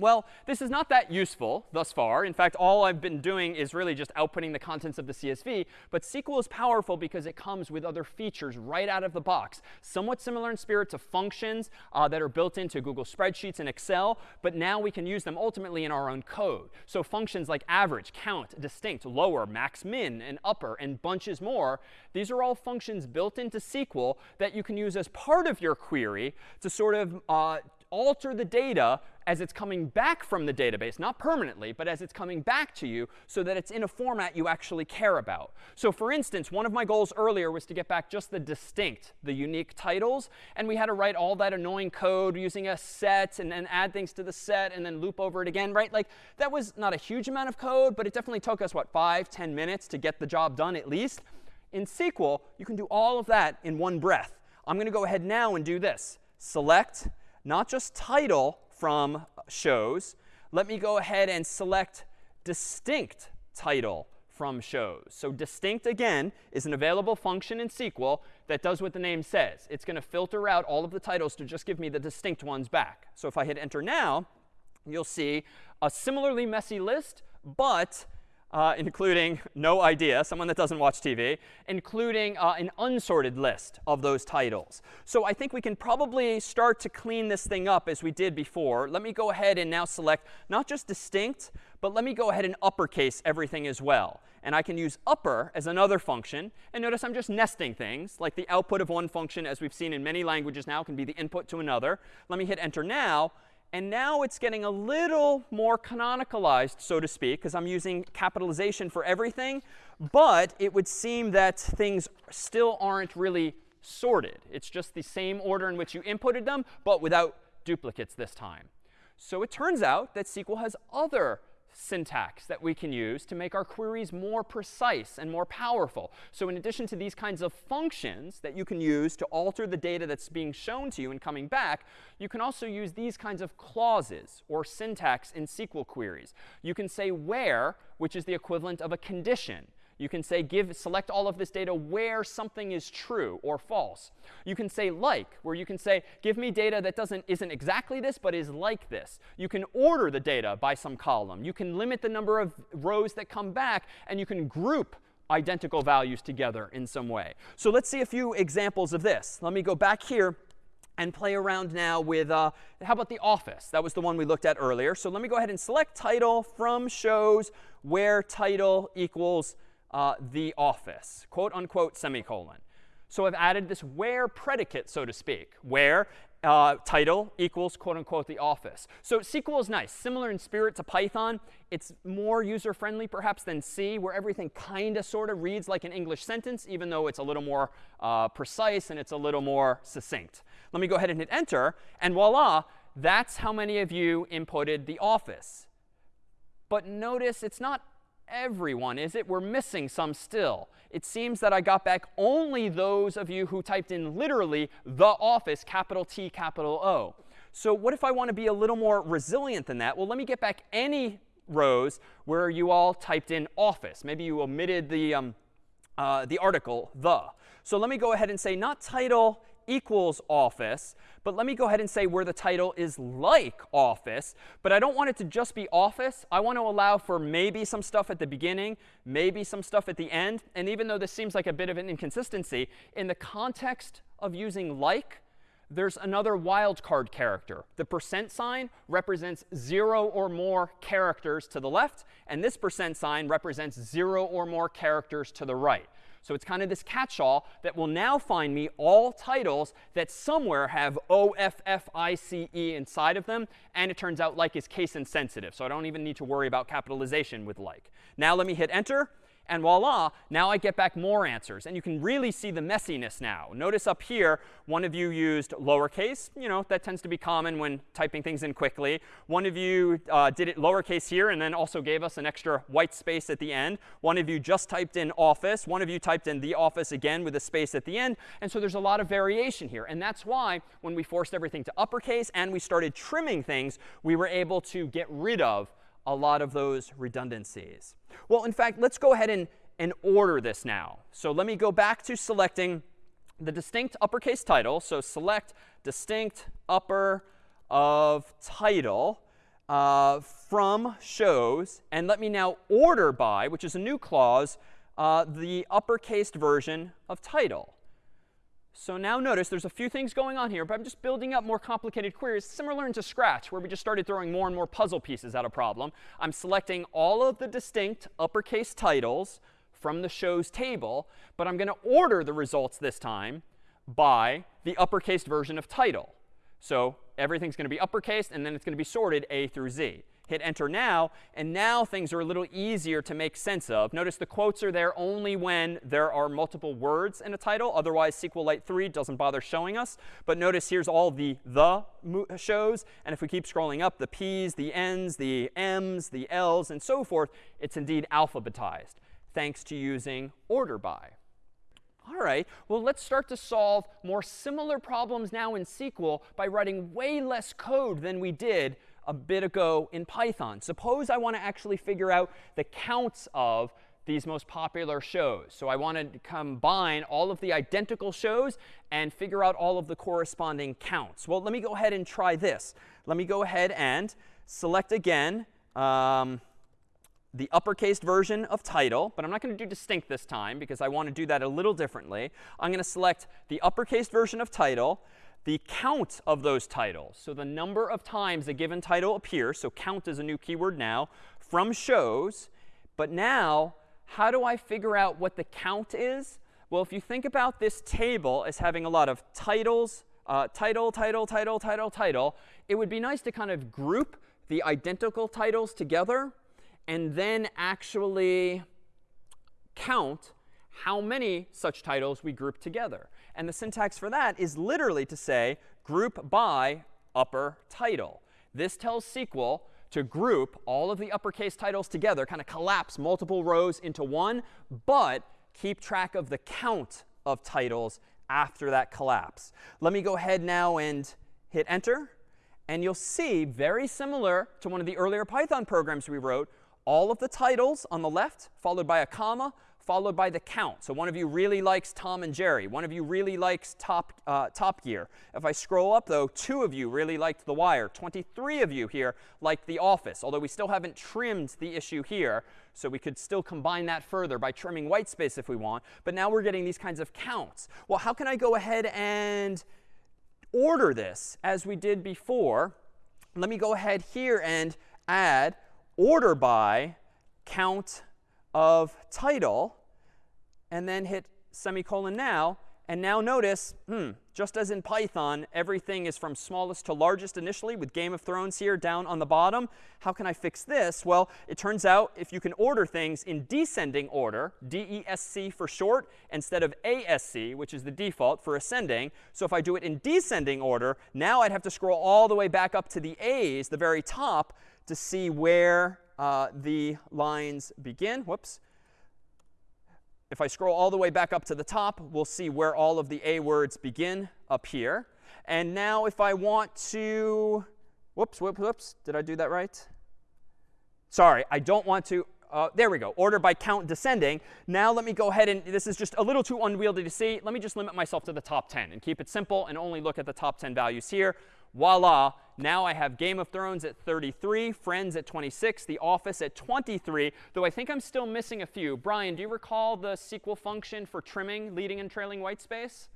Well, this is not that useful thus far. In fact, all I've been doing is really just outputting the contents of the CSV. But SQL is powerful because it comes with other features right out of the box, somewhat similar in spirit to functions uh, that are built into Google Spreadsheets and Excel. But now we can use them ultimately in our own code. So functions like average, count, distinct, lower, max, min, and upper, and bunches more, these are all functions built into SQL that you can use as part of your query to sort of uh, alter the data as it's coming back from the database, not permanently, but as it's coming back to you so that it's in a format you actually care about. So for instance, one of my goals earlier was to get back just the distinct, the unique titles. And we had to write all that annoying code using a set and then add things to the set and then loop over it again, right? Like that was not a huge amount of code, but it definitely took us, what, five, ten minutes to get the job done at least. In SQL, you can do all of that in one breath. I'm going to go ahead now and do this. Select not just title from shows. Let me go ahead and select distinct title from shows. So distinct, again, is an available function in SQL that does what the name says. It's going to filter out all of the titles to just give me the distinct ones back. So if I hit enter now, you'll see a similarly messy list, but uh, including no idea, someone that doesn't watch TV, including uh, an unsorted list of those titles. So I think we can probably start to clean this thing up as we did before. Let me go ahead and now select not just distinct, but let me go ahead and uppercase everything as well. And I can use upper as another function. And notice I'm just nesting things, like the output of one function, as we've seen in many languages now, can be the input to another. Let me hit enter now. And now it's getting a little more canonicalized, so to speak, because I'm using capitalization for everything. But it would seem that things still aren't really sorted. It's just the same order in which you inputted them, but without duplicates this time. So it turns out that SQL has other syntax that we can use to make our queries more precise and more powerful. So in addition to these kinds of functions that you can use to alter the data that's being shown to you and coming back, you can also use these kinds of clauses or syntax in SQL queries. You can say where, which is the equivalent of a condition. You can say give select all of this data where something is true or false. You can say like, where you can say give me data that doesn't isn't exactly this but is like this. You can order the data by some column. You can limit the number of rows that come back and you can group identical values together in some way. So let's see a few examples of this. Let me go back here and play around now with, uh, how about the office? That was the one we looked at earlier. So let me go ahead and select title from shows where title equals uh, the office, quote unquote semicolon. So I've added this where predicate, so to speak, where uh, title equals quote unquote the office. So SQL is nice, similar in spirit to Python. It's more user friendly perhaps than C, where everything kind of sort of reads like an English sentence, even though it's a little more uh, precise and it's a little more succinct. Let me go ahead and hit enter, and voila, that's how many of you inputted the office. But notice it's not everyone, is it? We're missing some still. It seems that I got back only those of you who typed in literally the office, capital T, capital O. So what if I want to be a little more resilient than that? Well, let me get back any rows where you all typed in office. Maybe you omitted the, um, uh, the article, the. So let me go ahead and say not title equals office. But let me go ahead and say where the title is like office. But I don't want it to just be office. I want to allow for maybe some stuff at the beginning, maybe some stuff at the end. And even though this seems like a bit of an inconsistency, in the context of using like, there's another wildcard character. The percent sign represents 0 or more characters to the left, and this percent sign represents 0 or more characters to the right. So it's kind of this catch-all that will now find me all titles that somewhere have O-F-F-I-C-E inside of them. And it turns out like is case insensitive. So I don't even need to worry about capitalization with like. Now let me hit enter. And voila, now I get back more answers. And you can really see the messiness now. Notice up here, one of you used lowercase. You know, that tends to be common when typing things in quickly. One of you uh, did it lowercase here and then also gave us an extra white space at the end. One of you just typed in office. One of you typed in the office again with a space at the end. And so there's a lot of variation here. And that's why when we forced everything to uppercase and we started trimming things, we were able to get rid of a lot of those redundancies. Well, in fact, let's go ahead and, and order this now. So let me go back to selecting the distinct uppercase title. So select distinct upper of title uh, from shows. And let me now order by, which is a new clause, uh, the uppercase version of title. So now notice there's a few things going on here, but I'm just building up more complicated queries, similar to Scratch, where we just started throwing more and more puzzle pieces at a problem. I'm selecting all of the distinct uppercase titles from the shows table, but I'm going to order the results this time by the uppercase version of title. So everything's going to be uppercase, and then it's going to be sorted A through Z hit enter now, and now things are a little easier to make sense of. Notice the quotes are there only when there are multiple words in a title. Otherwise, SQLite 3 doesn't bother showing us. But notice here's all the the shows. And if we keep scrolling up, the P's, the N's, the M's, the L's, and so forth, it's indeed alphabetized, thanks to using order by. All right, well, let's start to solve more similar problems now in SQL by writing way less code than we did a bit ago in Python. Suppose I want to actually figure out the counts of these most popular shows. So I want to combine all of the identical shows and figure out all of the corresponding counts. Well, let me go ahead and try this. Let me go ahead and select again um, the uppercase version of title. But I'm not going to do distinct this time because I want to do that a little differently. I'm going to select the uppercase version of title, the count of those titles. So the number of times a given title appears. So count is a new keyword now from shows. But now, how do I figure out what the count is? Well, if you think about this table as having a lot of titles, uh, title, title, title, title, title, it would be nice to kind of group the identical titles together and then actually count how many such titles we group together. And the syntax for that is literally to say group by upper title. This tells SQL to group all of the uppercase titles together, kind of collapse multiple rows into one, but keep track of the count of titles after that collapse. Let me go ahead now and hit enter. And you'll see, very similar to one of the earlier Python programs we wrote, all of the titles on the left, followed by a comma, followed by the count. So one of you really likes Tom and Jerry. One of you really likes Top, uh, Top Gear. If I scroll up, though, two of you really liked The Wire. 23 of you here liked The Office, although we still haven't trimmed the issue here. So we could still combine that further by trimming white space if we want. But now we're getting these kinds of counts. Well, how can I go ahead and order this as we did before? Let me go ahead here and add order by count of title, and then hit semicolon now. And now notice, hmm, just as in Python, everything is from smallest to largest initially with Game of Thrones here down on the bottom. How can I fix this? Well, it turns out if you can order things in descending order, DESC for short, instead of ASC, which is the default for ascending. So if I do it in descending order, now I'd have to scroll all the way back up to the A's, the very top, to see where uh, the lines begin. Whoops. If I scroll all the way back up to the top, we'll see where all of the A words begin up here. And now if I want to, whoops, whoops, whoops, did I do that right? Sorry, I don't want to, uh, there we go, order by count descending. Now let me go ahead and, this is just a little too unwieldy to see. Let me just limit myself to the top 10 and keep it simple and only look at the top 10 values here voila, now I have Game of Thrones at 33, Friends at 26, The Office at 23, though I think I'm still missing a few. Brian, do you recall the SQL function for trimming leading and trailing white space?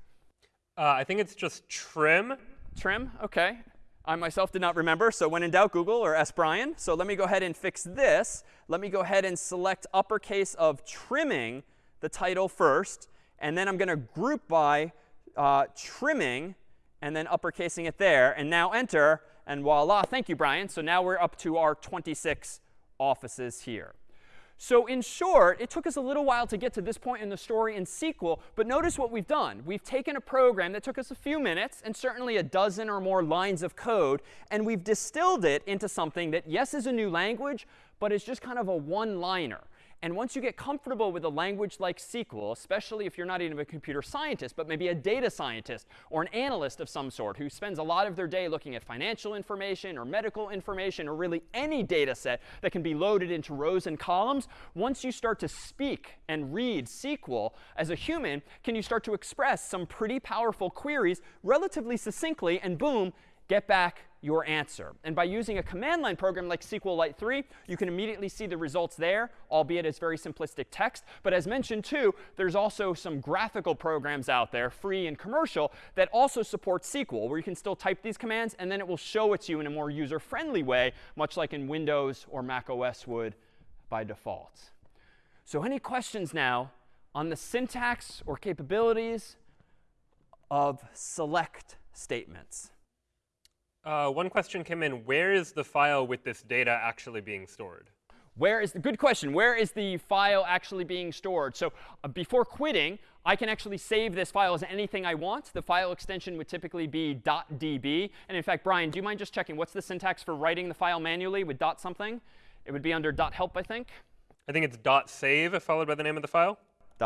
Uh, I think it's just trim. Trim, OK. I myself did not remember, so when in doubt, Google or ask Brian. So let me go ahead and fix this. Let me go ahead and select uppercase of trimming the title first. And then I'm going to group by uh, trimming and then uppercasing it there. And now enter, and voila, thank you, Brian. So now we're up to our 26 offices here. So in short, it took us a little while to get to this point in the story in SQL, but notice what we've done. We've taken a program that took us a few minutes and certainly a dozen or more lines of code, and we've distilled it into something that, yes, is a new language, but is just kind of a one-liner. And once you get comfortable with a language like SQL, especially if you're not even a computer scientist, but maybe a data scientist or an analyst of some sort who spends a lot of their day looking at financial information or medical information or really any data set that can be loaded into rows and columns, once you start to speak and read SQL as a human, can you start to express some pretty powerful queries relatively succinctly, and boom, get back your answer. And by using a command line program like SQLite 3, you can immediately see the results there, albeit as very simplistic text. But as mentioned too, there's also some graphical programs out there, free and commercial, that also support SQL, where you can still type these commands, and then it will show it to you in a more user-friendly way, much like in Windows or Mac OS would by default. So any questions now on the syntax or capabilities of select statements? Uh, one question came in. Where is the file with this data actually being stored? Where is the good question? Where is the file actually being stored? So uh, before quitting, I can actually save this file as anything I want. The file extension would typically be .db. And in fact, Brian, do you mind just checking what's the syntax for writing the file manually with dot something? It would be under dot .help, I think. I think it's dot .save followed by the name of the file.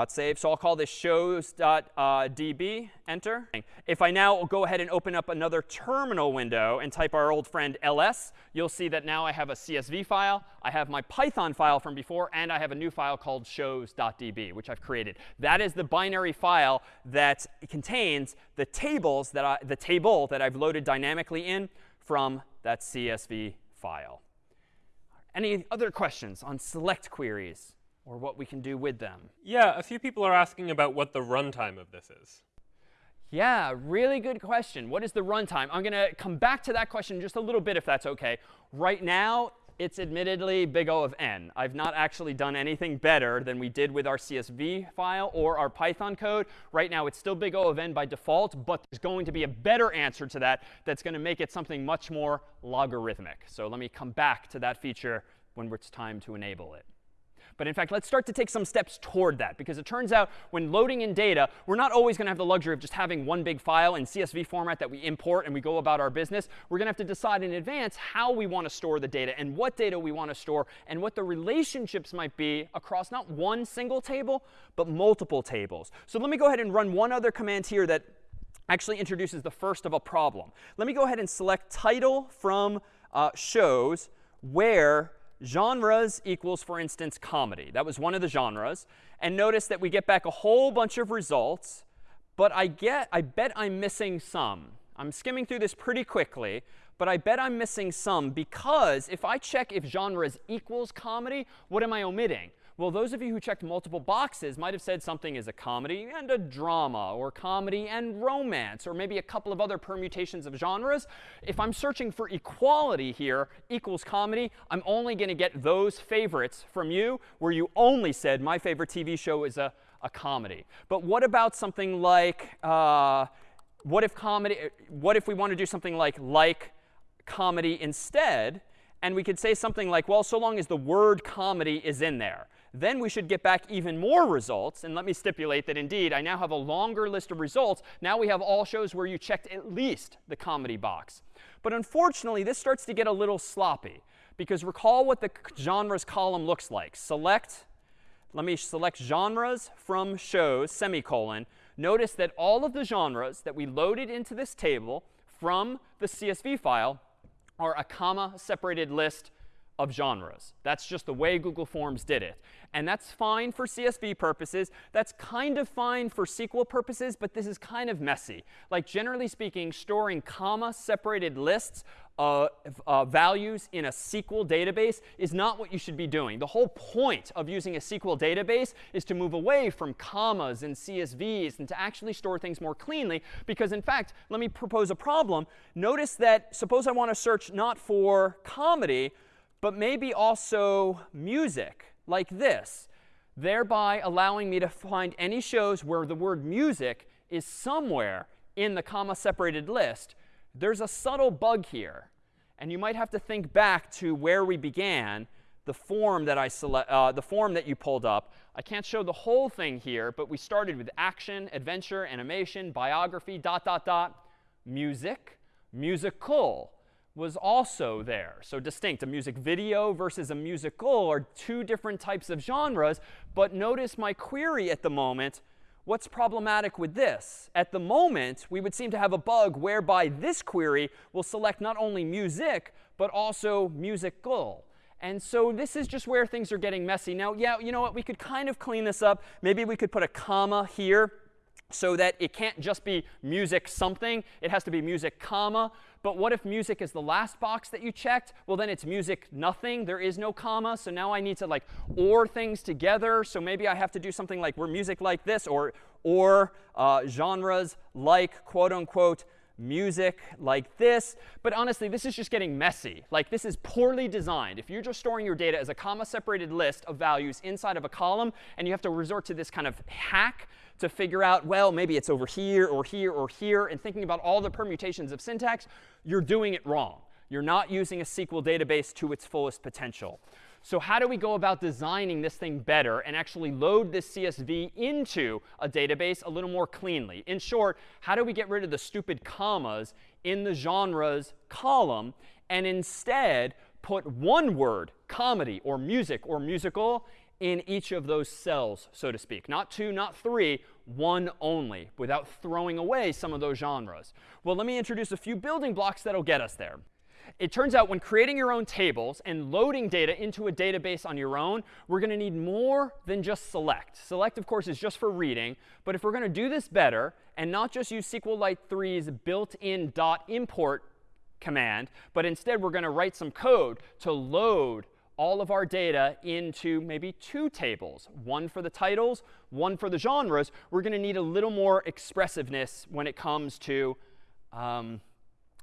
Save. So I'll call this shows.db, enter. If I now go ahead and open up another terminal window and type our old friend ls, you'll see that now I have a CSV file, I have my Python file from before, and I have a new file called shows.db, which I've created. That is the binary file that contains the tables that I, the table that I've loaded dynamically in from that CSV file. Any other questions on select queries? Or what we can do with them. Yeah, a few people are asking about what the runtime of this is. Yeah, really good question. What is the runtime? I'm going to come back to that question just a little bit if that's OK. Right now, it's admittedly big O of n. I've not actually done anything better than we did with our CSV file or our Python code. Right now, it's still big O of n by default, but there's going to be a better answer to that that's going to make it something much more logarithmic. So let me come back to that feature when it's time to enable it. But in fact, let's start to take some steps toward that. Because it turns out when loading in data, we're not always going to have the luxury of just having one big file in CSV format that we import and we go about our business. We're going to have to decide in advance how we want to store the data and what data we want to store and what the relationships might be across not one single table, but multiple tables. So let me go ahead and run one other command here that actually introduces the first of a problem. Let me go ahead and select title from uh, shows where genres equals, for instance, comedy. That was one of the genres. And notice that we get back a whole bunch of results. But I get, I bet I'm missing some. I'm skimming through this pretty quickly. But I bet I'm missing some because if I check if genres equals comedy, what am I omitting? Well, those of you who checked multiple boxes might have said something is a comedy and a drama, or comedy and romance, or maybe a couple of other permutations of genres. If I'm searching for equality here, equals comedy, I'm only going to get those favorites from you, where you only said my favorite TV show is a, a comedy. But what about something like, uh, what if comedy, what if we want to do something like like comedy instead? And we could say something like, well, so long as the word comedy is in there then we should get back even more results. And let me stipulate that indeed, I now have a longer list of results. Now we have all shows where you checked at least the comedy box. But unfortunately, this starts to get a little sloppy. Because recall what the genres column looks like. Select, let me select genres from shows, semicolon. Notice that all of the genres that we loaded into this table from the CSV file are a comma separated list of genres. That's just the way Google Forms did it. And that's fine for CSV purposes. That's kind of fine for SQL purposes, but this is kind of messy. Like generally speaking, storing comma separated lists uh, uh, values in a SQL database is not what you should be doing. The whole point of using a SQL database is to move away from commas and CSVs and to actually store things more cleanly. Because in fact, let me propose a problem. Notice that suppose I want to search not for comedy, but maybe also music like this, thereby allowing me to find any shows where the word music is somewhere in the comma separated list. There's a subtle bug here. And you might have to think back to where we began, the form that I select, uh, the form that you pulled up. I can't show the whole thing here, but we started with action, adventure, animation, biography, dot, dot, dot, music, musical was also there. So distinct. A music video versus a musical are two different types of genres. But notice my query at the moment. What's problematic with this? At the moment, we would seem to have a bug whereby this query will select not only music, but also musical. And so this is just where things are getting messy. Now, yeah, you know what? We could kind of clean this up. Maybe we could put a comma here so that it can't just be music something. It has to be music comma. But what if music is the last box that you checked? Well, then it's music nothing. There is no comma. So now I need to like or things together. So maybe I have to do something like we're music like this or or uh, genres like quote unquote music like this. But honestly, this is just getting messy. Like this is poorly designed. If you're just storing your data as a comma separated list of values inside of a column and you have to resort to this kind of hack to figure out, well, maybe it's over here or here or here, and thinking about all the permutations of syntax, you're doing it wrong. You're not using a SQL database to its fullest potential. So how do we go about designing this thing better and actually load this CSV into a database a little more cleanly? In short, how do we get rid of the stupid commas in the genres column and instead put one word, comedy or music or musical, in each of those cells, so to speak. Not two, not three, one only, without throwing away some of those genres. Well, let me introduce a few building blocks that'll get us there. It turns out when creating your own tables and loading data into a database on your own, we're going to need more than just select. Select, of course, is just for reading. But if we're going to do this better and not just use SQLite 3's built-in .import command, but instead we're going to write some code to load all of our data into maybe two tables, one for the titles, one for the genres, we're going to need a little more expressiveness when it comes to um,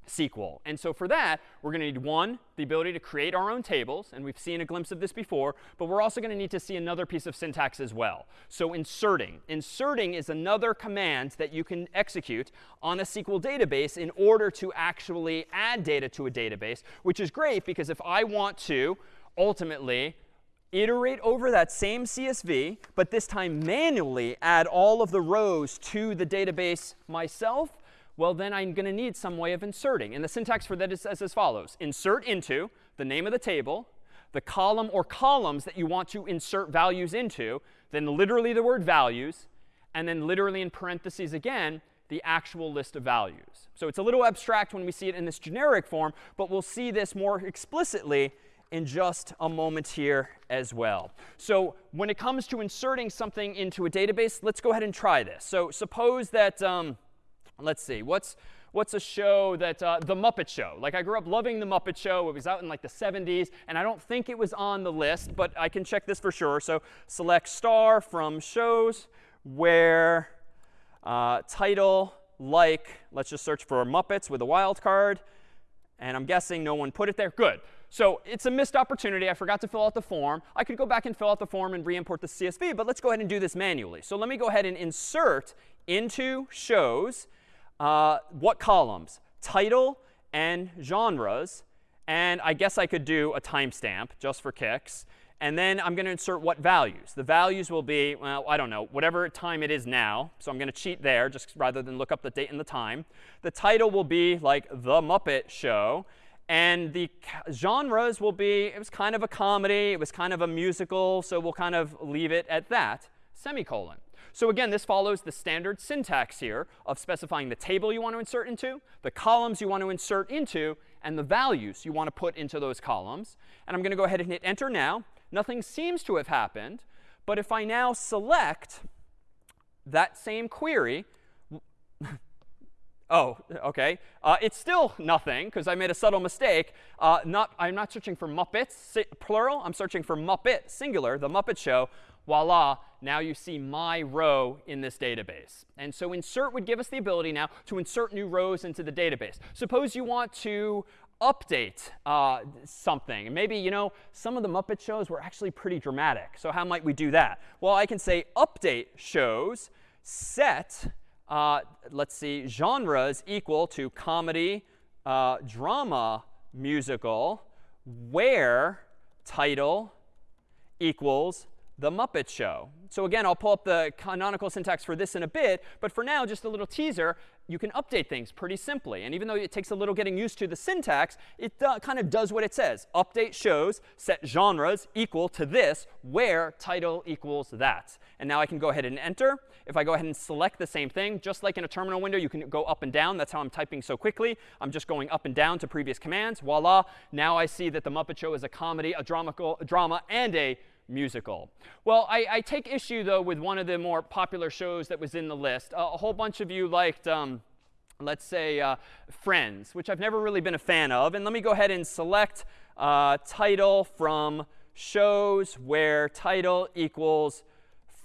SQL. And so for that, we're going to need, one, the ability to create our own tables. And we've seen a glimpse of this before. But we're also going to need to see another piece of syntax as well. So inserting. Inserting is another command that you can execute on a SQL database in order to actually add data to a database, which is great because if I want to ultimately iterate over that same CSV, but this time manually add all of the rows to the database myself, well, then I'm going to need some way of inserting. And the syntax for that is as follows. Insert into the name of the table, the column or columns that you want to insert values into, then literally the word values, and then literally in parentheses again, the actual list of values. So it's a little abstract when we see it in this generic form, but we'll see this more explicitly in just a moment here as well. So when it comes to inserting something into a database, let's go ahead and try this. So suppose that, um, let's see, what's, what's a show that, uh, The Muppet Show. Like I grew up loving The Muppet Show. It was out in like the 70s, and I don't think it was on the list, but I can check this for sure. So select star from shows where uh, title like, let's just search for Muppets with a wildcard. And I'm guessing no one put it there. Good. So it's a missed opportunity. I forgot to fill out the form. I could go back and fill out the form and re-import the CSV, but let's go ahead and do this manually. So let me go ahead and insert into shows uh, what columns? Title and genres. And I guess I could do a timestamp just for kicks. And then I'm going to insert what values. The values will be, well, I don't know, whatever time it is now. So I'm going to cheat there just rather than look up the date and the time. The title will be like The Muppet Show. And the genres will be, it was kind of a comedy, it was kind of a musical, so we'll kind of leave it at that, semicolon. So again, this follows the standard syntax here of specifying the table you want to insert into, the columns you want to insert into, and the values you want to put into those columns. And I'm going to go ahead and hit enter now. Nothing seems to have happened. But if I now select that same query, Oh, OK. Uh, it's still nothing, because I made a subtle mistake. Uh, not, I'm not searching for Muppets, plural. I'm searching for Muppet, singular, the Muppet Show. Voila, now you see my row in this database. And so insert would give us the ability now to insert new rows into the database. Suppose you want to update uh, something. Maybe, you know, some of the Muppet shows were actually pretty dramatic. So how might we do that? Well, I can say update shows set uh, let's see, genres equal to comedy, uh, drama, musical, where title equals the Muppet Show. So again, I'll pull up the canonical syntax for this in a bit. But for now, just a little teaser, you can update things pretty simply. And even though it takes a little getting used to the syntax, it uh, kind of does what it says. Update shows set genres equal to this, where title equals that. And now I can go ahead and enter. If I go ahead and select the same thing, just like in a terminal window, you can go up and down. That's how I'm typing so quickly. I'm just going up and down to previous commands. Voila. Now I see that The Muppet Show is a comedy, a, a drama, and a musical. Well, I, I, take issue, though, with one of the more popular shows that was in the list. Uh, a whole bunch of you liked, um, let's say, uh, Friends, which I've never really been a fan of. And let me go ahead and select uh, title from shows where title equals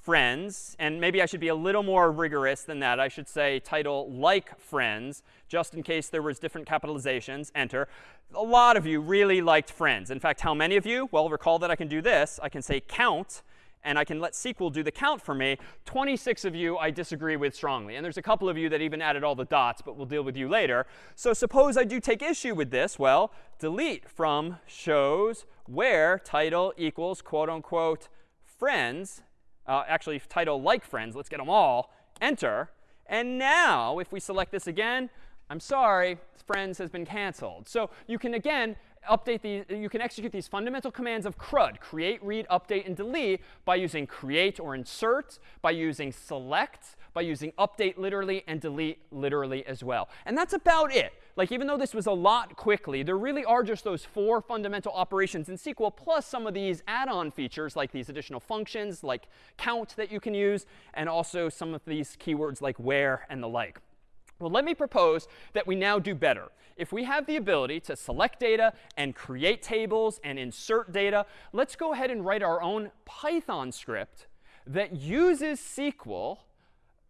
friends. And maybe I should be a little more rigorous than that. I should say title like friends, just in case there was different capitalizations. Enter a lot of you really liked friends. In fact, how many of you? Well, recall that I can do this. I can say count, and I can let SQL do the count for me. 26 of you I disagree with strongly. And there's a couple of you that even added all the dots, but we'll deal with you later. So suppose I do take issue with this. Well, delete from shows where title equals quote unquote friends. Uh, actually, title like friends. Let's get them all. Enter. And now, if we select this again, I'm sorry, friends has been canceled. So you can, again, update these, you can execute these fundamental commands of CRUD, create, read, update, and delete by using create or insert, by using select, by using update literally and delete literally as well. And that's about it. Like even though this was a lot quickly, there really are just those four fundamental operations in SQL plus some of these add-on features like these additional functions like count that you can use and also some of these keywords like where and the like. Well, let me propose that we now do better. If we have the ability to select data and create tables and insert data, let's go ahead and write our own Python script that uses SQL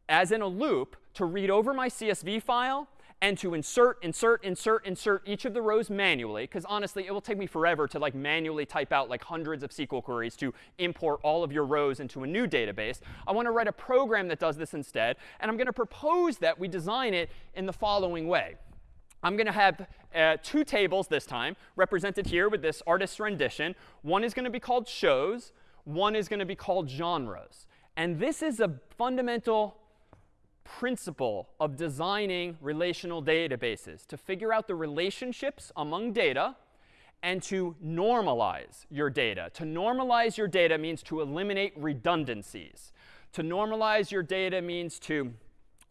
as in a loop to read over my CSV file and to insert, insert, insert, insert each of the rows manually, because honestly, it will take me forever to like manually type out like hundreds of SQL queries to import all of your rows into a new database. I want to write a program that does this instead, and I'm going to propose that we design it in the following way. I'm going to have uh, two tables this time, represented here with this artist's rendition. One is going to be called shows. One is going to be called genres. And this is a fundamental principle of designing relational databases, to figure out the relationships among data and to normalize your data. To normalize your data means to eliminate redundancies. To normalize your data means to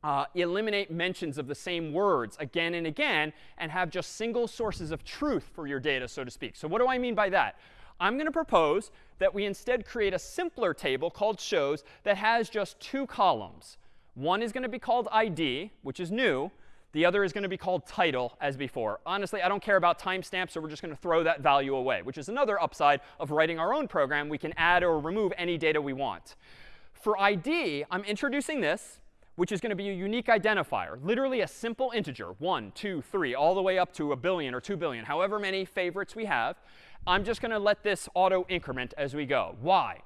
uh, eliminate mentions of the same words again and again and have just single sources of truth for your data, so to speak. So what do I mean by that? I'm going to propose that we instead create a simpler table called shows that has just two columns. One is going to be called ID, which is new. The other is going to be called title, as before. Honestly, I don't care about timestamps, so we're just going to throw that value away, which is another upside of writing our own program. We can add or remove any data we want. For ID, I'm introducing this, which is going to be a unique identifier, literally a simple integer, 1, 2, 3, all the way up to a billion or 2 billion, however many favorites we have. I'm just going to let this auto increment as we go. Why?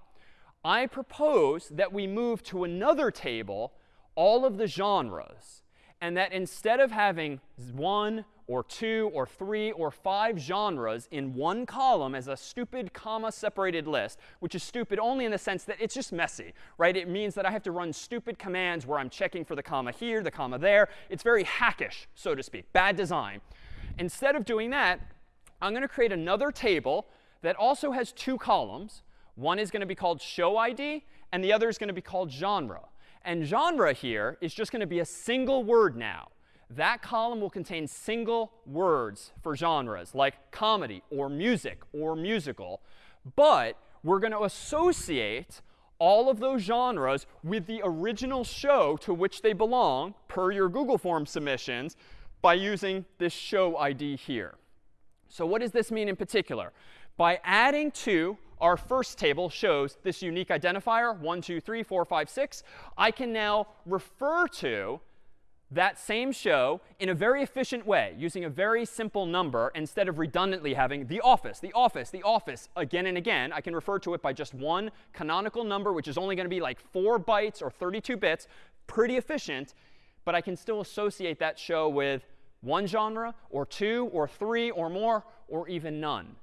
I propose that we move to another table all of the genres, and that instead of having one or two or three or five genres in one column as a stupid comma separated list, which is stupid only in the sense that it's just messy, right? It means that I have to run stupid commands where I'm checking for the comma here, the comma there. It's very hackish, so to speak, bad design. Instead of doing that, I'm going to create another table that also has two columns. One is going to be called show ID, and the other is going to be called genre. And genre here is just going to be a single word now. That column will contain single words for genres like comedy or music or musical. But we're going to associate all of those genres with the original show to which they belong, per your Google Form submissions, by using this show ID here. So what does this mean in particular? By adding to our first table shows this unique identifier, 1, 2, 3, 4, 5, 6. I can now refer to that same show in a very efficient way, using a very simple number instead of redundantly having the office, the office, the office again and again. I can refer to it by just one canonical number, which is only going to be like 4 bytes or 32 bits. Pretty efficient. But I can still associate that show with one genre, or two, or three, or more, or even none.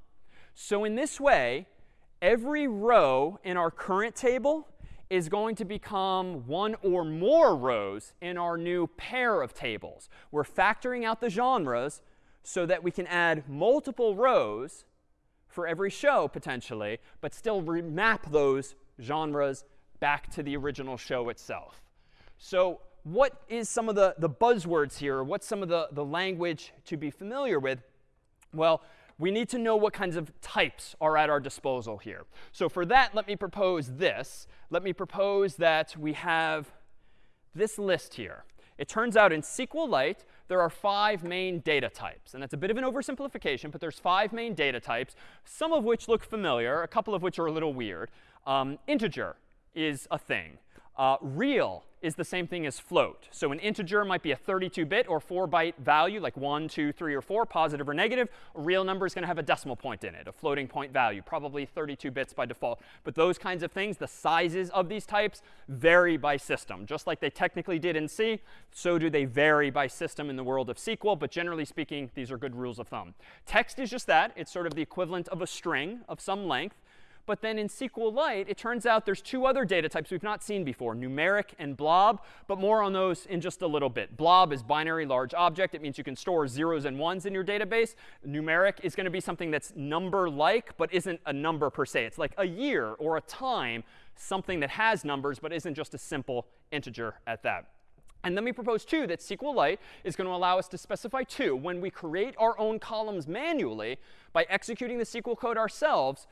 So in this way, every row in our current table is going to become one or more rows in our new pair of tables. We're factoring out the genres so that we can add multiple rows for every show, potentially, but still remap those genres back to the original show itself. So what is some of the, the buzzwords here? What's some of the, the language to be familiar with? Well, we need to know what kinds of types are at our disposal here. So for that, let me propose this. Let me propose that we have this list here. It turns out in SQLite, there are five main data types. And that's a bit of an oversimplification, but there's five main data types, some of which look familiar, a couple of which are a little weird. Um, integer is a thing. Uh, real is the same thing as float. So an integer might be a 32-bit or 4-byte value, like 1, 2, 3, or 4, positive or negative. A real number is going to have a decimal point in it, a floating point value, probably 32 bits by default. But those kinds of things, the sizes of these types, vary by system. Just like they technically did in C, so do they vary by system in the world of SQL. But generally speaking, these are good rules of thumb. Text is just that. It's sort of the equivalent of a string of some length. But then in SQLite, it turns out there's two other data types we've not seen before, numeric and blob, but more on those in just a little bit. Blob is binary large object. It means you can store zeros and ones in your database. Numeric is going to be something that's number-like, but isn't a number per se. It's like a year or a time, something that has numbers, but isn't just a simple integer at that. And then we propose, too, that SQLite is going to allow us to specify, too, when we create our own columns manually by executing the SQL code ourselves,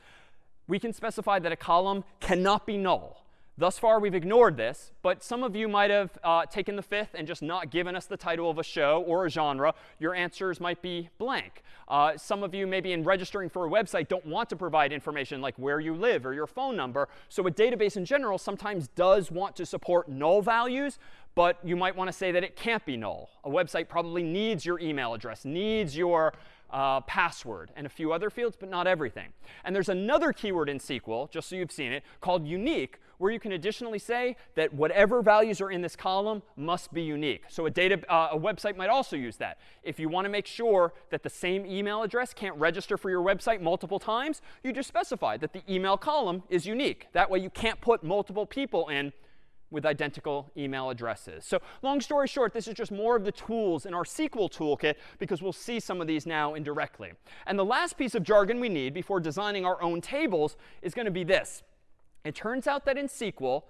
we can specify that a column cannot be null. Thus far, we've ignored this, but some of you might have uh, taken the fifth and just not given us the title of a show or a genre. Your answers might be blank. Uh, some of you, maybe in registering for a website, don't want to provide information like where you live or your phone number. So a database in general sometimes does want to support null values, but you might want to say that it can't be null. A website probably needs your email address, needs your uh, password, and a few other fields, but not everything. And there's another keyword in SQL, just so you've seen it, called unique, where you can additionally say that whatever values are in this column must be unique. So a, data, uh, a website might also use that. If you want to make sure that the same email address can't register for your website multiple times, you just specify that the email column is unique. That way you can't put multiple people in with identical email addresses. So long story short, this is just more of the tools in our SQL toolkit because we'll see some of these now indirectly. And the last piece of jargon we need before designing our own tables is going to be this. It turns out that in SQL,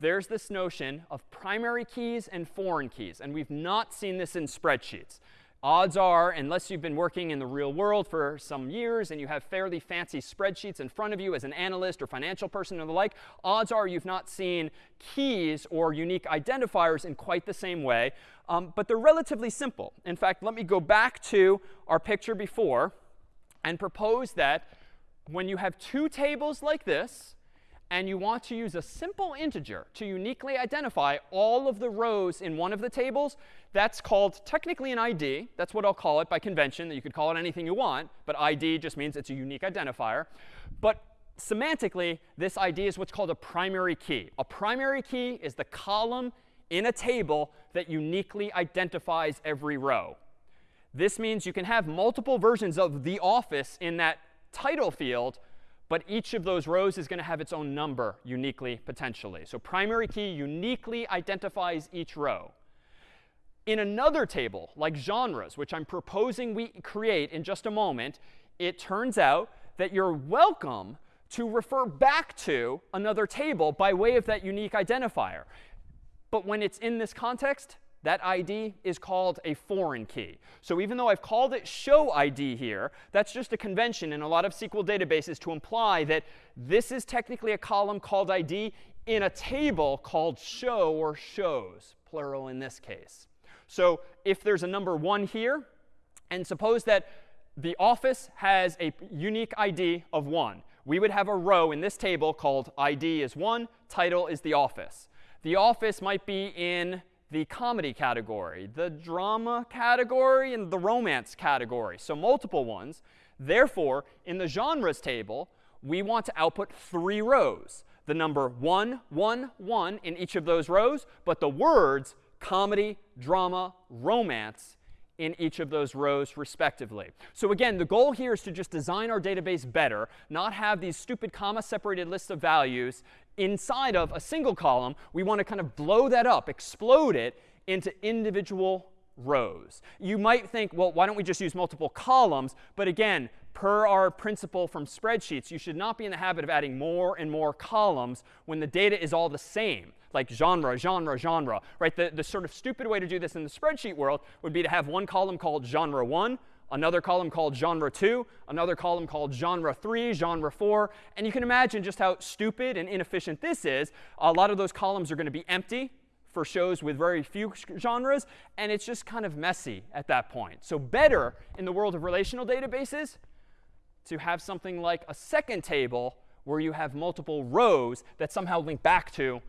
there's this notion of primary keys and foreign keys. And we've not seen this in spreadsheets odds are, unless you've been working in the real world for some years and you have fairly fancy spreadsheets in front of you as an analyst or financial person or the like, odds are you've not seen keys or unique identifiers in quite the same way. Um, but they're relatively simple. In fact, let me go back to our picture before and propose that when you have two tables like this, and you want to use a simple integer to uniquely identify all of the rows in one of the tables, that's called technically an ID. That's what I'll call it by convention. That you could call it anything you want, but ID just means it's a unique identifier. But semantically, this ID is what's called a primary key. A primary key is the column in a table that uniquely identifies every row. This means you can have multiple versions of the office in that title field, but each of those rows is going to have its own number uniquely, potentially. So primary key uniquely identifies each row. In another table, like genres, which I'm proposing we create in just a moment, it turns out that you're welcome to refer back to another table by way of that unique identifier. But when it's in this context, that ID is called a foreign key. So even though I've called it show ID here, that's just a convention in a lot of SQL databases to imply that this is technically a column called ID in a table called show or shows, plural in this case. So if there's a number 1 here, and suppose that the office has a unique ID of 1, we would have a row in this table called ID is 1, title is the office. The office might be in the comedy category, the drama category, and the romance category. So multiple ones. Therefore, in the genres table, we want to output three rows. The number 1, 1, 1 in each of those rows, but the words comedy, drama, romance in each of those rows respectively. So again, the goal here is to just design our database better, not have these stupid comma-separated lists of values inside of a single column. We want to kind of blow that up, explode it into individual rows. You might think, well, why don't we just use multiple columns? But again, per our principle from spreadsheets, you should not be in the habit of adding more and more columns when the data is all the same like genre, genre, genre, right? The, the sort of stupid way to do this in the spreadsheet world would be to have one column called genre 1, another column called genre 2, another column called genre 3, genre 4. And you can imagine just how stupid and inefficient this is. A lot of those columns are going to be empty for shows with very few genres, and it's just kind of messy at that point. So better in the world of relational databases to have something like a second table where you have multiple rows that somehow link back to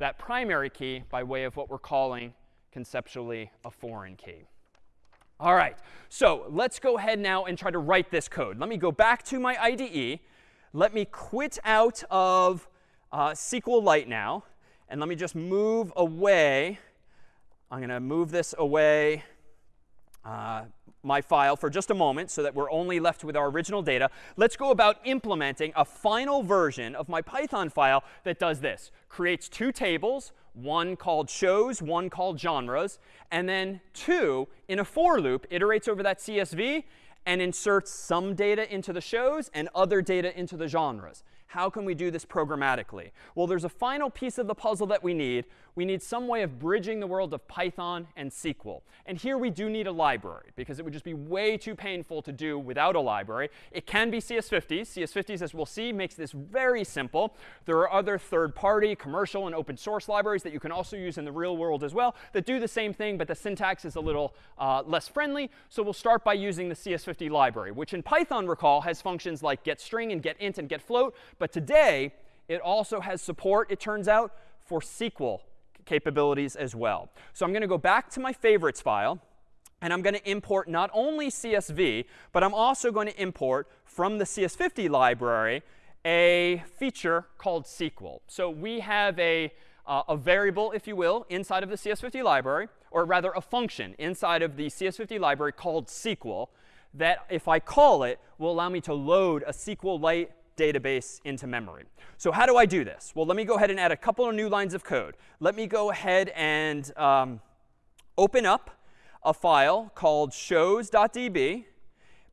that primary key by way of what we're calling conceptually a foreign key. All right, so let's go ahead now and try to write this code. Let me go back to my IDE. Let me quit out of uh, SQLite now. And let me just move away. I'm going to move this away uh, my file for just a moment so that we're only left with our original data. Let's go about implementing a final version of my Python file that does this. Creates two tables, one called shows, one called genres, and then two, in a for loop, iterates over that CSV and inserts some data into the shows and other data into the genres. How can we do this programmatically? Well, there's a final piece of the puzzle that we need. We need some way of bridging the world of Python and SQL. And here we do need a library, because it would just be way too painful to do without a library. It can be CS50s. CS50s, as we'll see, makes this very simple. There are other third-party, commercial, and open source libraries that you can also use in the real world as well that do the same thing, but the syntax is a little uh, less friendly. So we'll start by using the CS50 library, which in Python, recall, has functions like getString and getInt and getFloat. But today, it also has support, it turns out, for SQL capabilities as well. So I'm going to go back to my favorites file. And I'm going to import not only CSV, but I'm also going to import from the CS50 library a feature called SQL. So we have a, uh, a variable, if you will, inside of the CS50 library, or rather a function inside of the CS50 library called SQL that if I call it, will allow me to load a SQLite database into memory. So how do I do this? Well, let me go ahead and add a couple of new lines of code. Let me go ahead and um, open up a file called shows.db,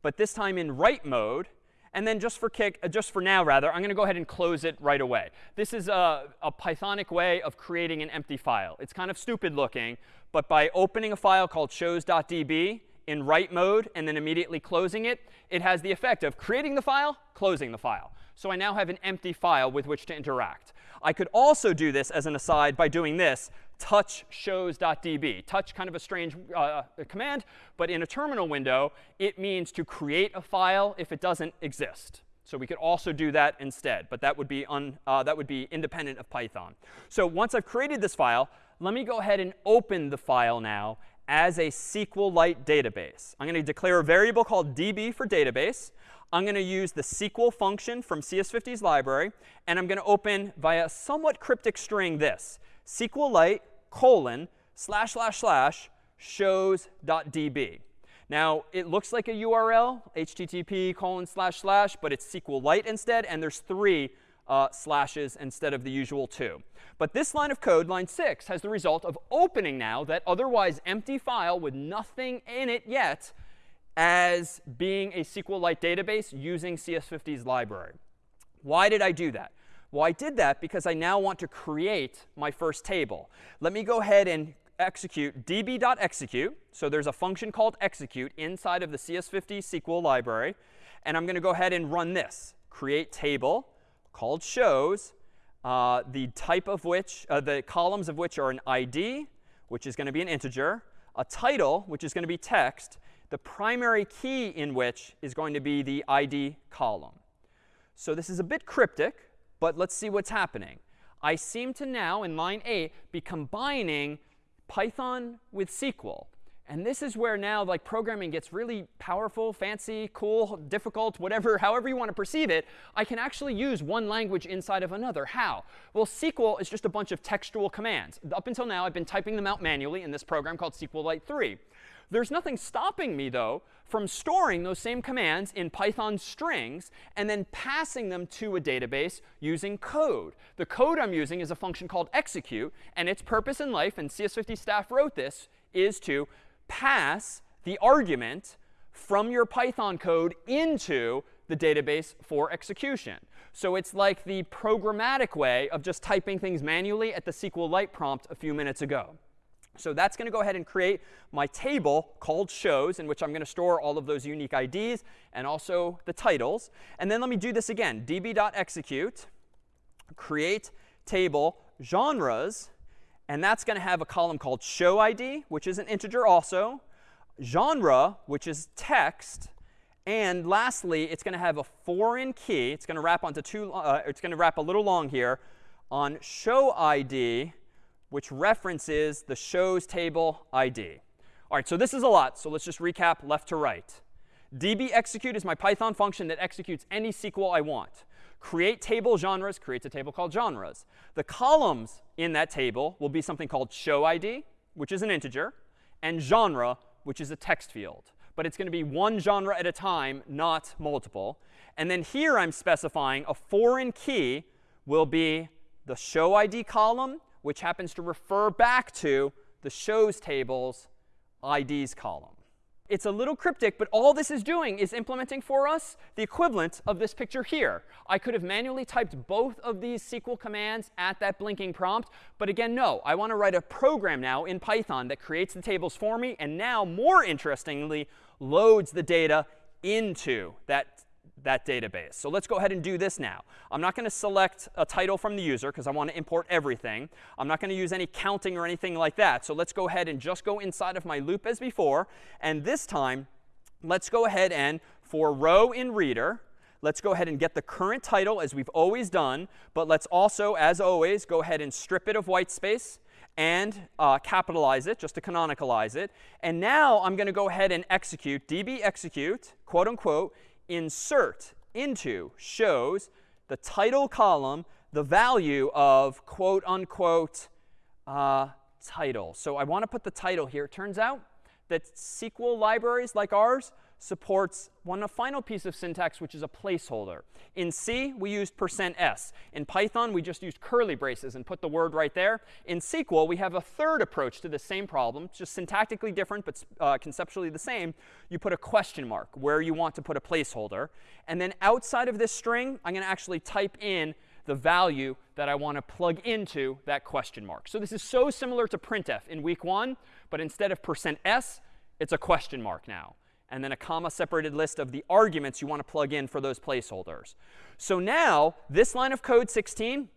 but this time in write mode. And then just for kick, uh, just for now rather, I'm going to go ahead and close it right away. This is a, a Pythonic way of creating an empty file. It's kind of stupid looking, but by opening a file called shows.db in write mode and then immediately closing it, it has the effect of creating the file, closing the file. So I now have an empty file with which to interact. I could also do this as an aside by doing this, touch shows.db. Touch kind of a strange uh, command, but in a terminal window, it means to create a file if it doesn't exist. So we could also do that instead, but that would be, un, uh, that would be independent of Python. So once I've created this file, let me go ahead and open the file now as a SQLite database. I'm going to declare a variable called db for database. I'm going to use the SQL function from CS50's library, and I'm going to open via a somewhat cryptic string this, SQLite colon slash slash slash shows.db. Now, it looks like a URL, http colon slash slash, but it's SQLite instead, and there's three uh, slashes instead of the usual two. But this line of code, line 6, has the result of opening now that otherwise empty file with nothing in it yet as being a SQLite database using CS50's library. Why did I do that? Well, I did that because I now want to create my first table. Let me go ahead and execute db.execute. So there's a function called execute inside of the CS50 SQL library. And I'm going to go ahead and run this, create table called shows, uh, the type of which, uh, the columns of which are an ID, which is going to be an integer, a title, which is going to be text, the primary key in which is going to be the ID column. So this is a bit cryptic, but let's see what's happening. I seem to now, in line 8, be combining Python with SQL. And this is where now like programming gets really powerful, fancy, cool, difficult, whatever, however you want to perceive it. I can actually use one language inside of another. How? Well, SQL is just a bunch of textual commands. Up until now, I've been typing them out manually in this program called SQLite 3. There's nothing stopping me, though, from storing those same commands in Python strings and then passing them to a database using code. The code I'm using is a function called execute, and its purpose in life, and CS50 staff wrote this, is to pass the argument from your Python code into the database for execution. So it's like the programmatic way of just typing things manually at the SQLite prompt a few minutes ago. So that's going to go ahead and create my table called shows, in which I'm going to store all of those unique IDs and also the titles. And then let me do this again. db.execute, create table genres, and that's going to have a column called show ID, which is an integer also, genre, which is text, and lastly, it's going to have a foreign key. It's going to wrap onto two. Uh, it's going to wrap a little long here on show ID, which references the shows table ID. All right, so this is a lot. So let's just recap left to right. db execute is my Python function that executes any SQL I want create table genres creates a table called genres. The columns in that table will be something called show ID, which is an integer, and genre, which is a text field. but it's going to be one genre at a time, not multiple. And then here I'm specifying a foreign key will be the show ID column, which happens to refer back to the shows tables IDs column. It's a little cryptic, but all this is doing is implementing for us the equivalent of this picture here. I could have manually typed both of these SQL commands at that blinking prompt. But again, no. I want to write a program now in Python that creates the tables for me and now, more interestingly, loads the data into that that database. So let's go ahead and do this now. I'm not going to select a title from the user because I want to import everything. I'm not going to use any counting or anything like that. So let's go ahead and just go inside of my loop as before. And this time, let's go ahead and for row in reader, let's go ahead and get the current title as we've always done. But let's also, as always, go ahead and strip it of white space and uh, capitalize it just to canonicalize it. And now I'm going to go ahead and execute db execute, quote unquote, insert into shows the title column the value of quote unquote uh, title. So I want to put the title here. It turns out that SQL libraries like ours supports one final piece of syntax, which is a placeholder. In C, we used %s. In Python, we just used curly braces and put the word right there. In SQL, we have a third approach to the same problem, just syntactically different, but uh, conceptually the same. You put a question mark where you want to put a placeholder. And then outside of this string, I'm going to actually type in the value that I want to plug into that question mark. So this is so similar to printf in week one, but instead of percent %s, it's a question mark now and then a comma separated list of the arguments you want to plug in for those placeholders. So now this line of code 16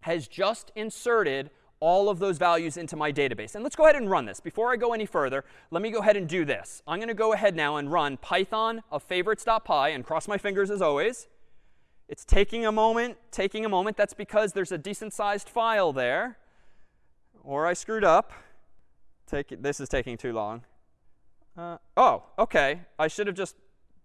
has just inserted all of those values into my database. And let's go ahead and run this. Before I go any further, let me go ahead and do this. I'm going to go ahead now and run python of favorites.py and cross my fingers as always. It's taking a moment, taking a moment. That's because there's a decent sized file there. Or I screwed up. Take this is taking too long. Uh, oh, OK. I should have just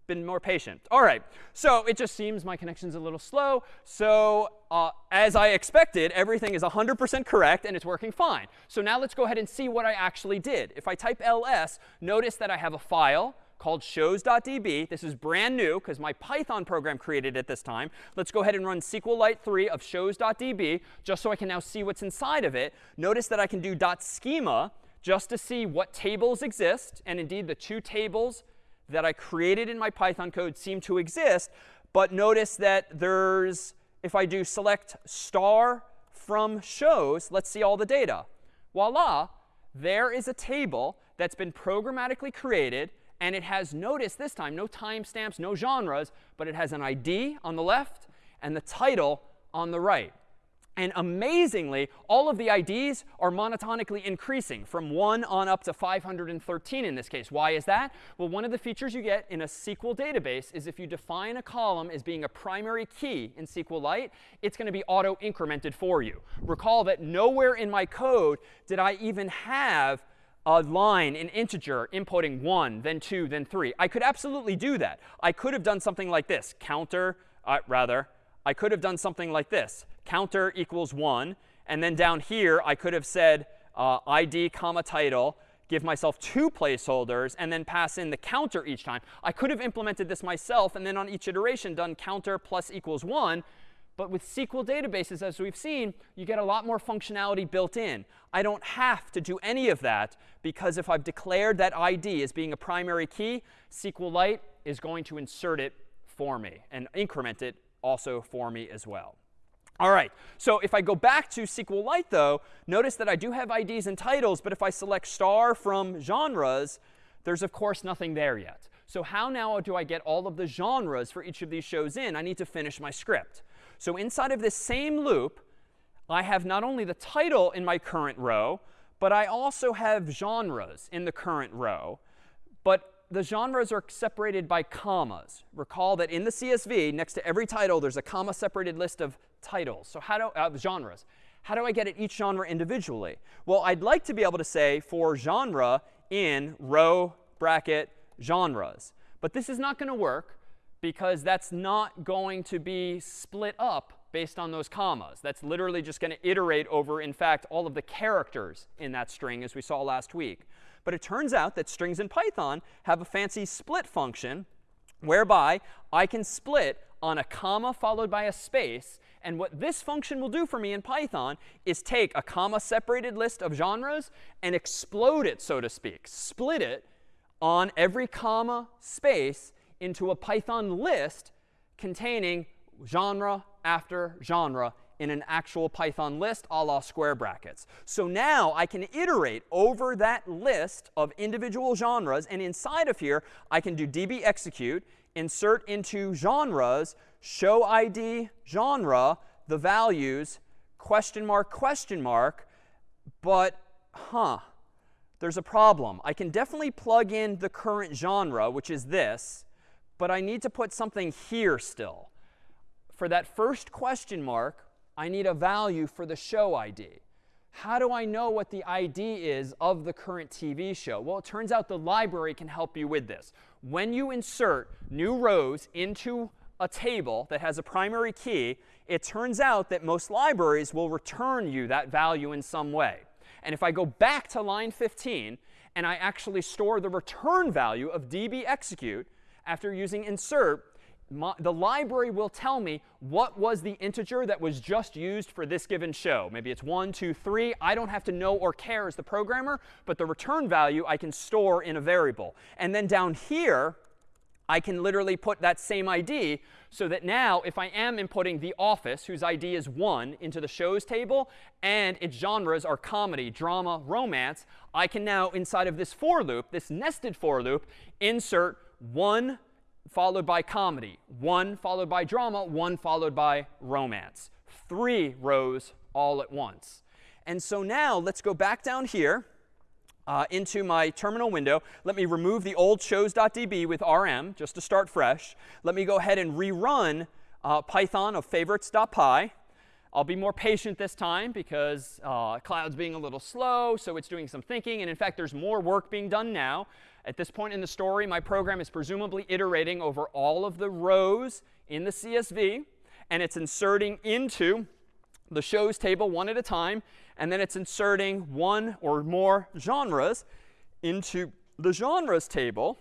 been more patient. All right. So it just seems my connection's a little slow. So uh, as I expected, everything is 100% correct, and it's working fine. So now let's go ahead and see what I actually did. If I type ls, notice that I have a file called shows.db. This is brand new because my Python program created it this time. Let's go ahead and run SQLite 3 of shows.db just so I can now see what's inside of it. Notice that I can do dot .schema just to see what tables exist. And indeed, the two tables that I created in my Python code seem to exist. But notice that there's, if I do select star from shows, let's see all the data. Voila, there is a table that's been programmatically created. And it has, notice this time, no timestamps, no genres, but it has an ID on the left and the title on the right. And amazingly, all of the IDs are monotonically increasing from 1 on up to 513 in this case. Why is that? Well, one of the features you get in a SQL database is if you define a column as being a primary key in SQLite, it's going to be auto-incremented for you. Recall that nowhere in my code did I even have a line, an integer, inputting 1, then 2, then 3. I could absolutely do that. I could have done something like this. Counter, uh, rather, I could have done something like this counter equals 1. And then down here, I could have said uh, id comma title, give myself two placeholders, and then pass in the counter each time. I could have implemented this myself and then on each iteration done counter plus equals 1. But with SQL databases, as we've seen, you get a lot more functionality built in. I don't have to do any of that because if I've declared that ID as being a primary key, SQLite is going to insert it for me and increment it also for me as well. All right, so if I go back to SQLite, though, notice that I do have IDs and titles, but if I select star from genres, there's, of course, nothing there yet. So how now do I get all of the genres for each of these shows in? I need to finish my script. So inside of this same loop, I have not only the title in my current row, but I also have genres in the current row. But the genres are separated by commas. Recall that in the CSV, next to every title, there's a comma-separated list of titles. So how do uh, genres? How do I get at each genre individually? Well, I'd like to be able to say for genre in row bracket genres. But this is not going to work because that's not going to be split up based on those commas. That's literally just going to iterate over, in fact, all of the characters in that string, as we saw last week. But it turns out that strings in Python have a fancy split function whereby I can split on a comma followed by a space. And what this function will do for me in Python is take a comma separated list of genres and explode it, so to speak, split it on every comma space into a Python list containing genre after genre in an actual Python list a la square brackets. So now I can iterate over that list of individual genres. And inside of here, I can do db execute, insert into genres, show ID genre, the values, question mark, question mark. But, huh, there's a problem. I can definitely plug in the current genre, which is this, but I need to put something here still. For that first question mark, I need a value for the show ID. How do I know what the ID is of the current TV show? Well, it turns out the library can help you with this. When you insert new rows into a table that has a primary key, it turns out that most libraries will return you that value in some way. And if I go back to line 15 and I actually store the return value of db execute after using insert, my, the library will tell me what was the integer that was just used for this given show. Maybe it's 1, 2, 3. I don't have to know or care as the programmer, but the return value I can store in a variable. And then down here, I can literally put that same ID so that now if I am inputting The Office, whose ID is 1, into the shows table, and its genres are comedy, drama, romance, I can now, inside of this for loop, this nested for loop, insert 1 followed by comedy, 1 followed by drama, 1 followed by romance. Three rows all at once. And so now let's go back down here uh, into my terminal window. Let me remove the old shows.db with rm just to start fresh. Let me go ahead and rerun uh, Python of favorites.py. I'll be more patient this time because uh, Cloud's being a little slow, so it's doing some thinking. And in fact, there's more work being done now. At this point in the story, my program is presumably iterating over all of the rows in the CSV, and it's inserting into the shows table one at a time and then it's inserting one or more genres into the genres table.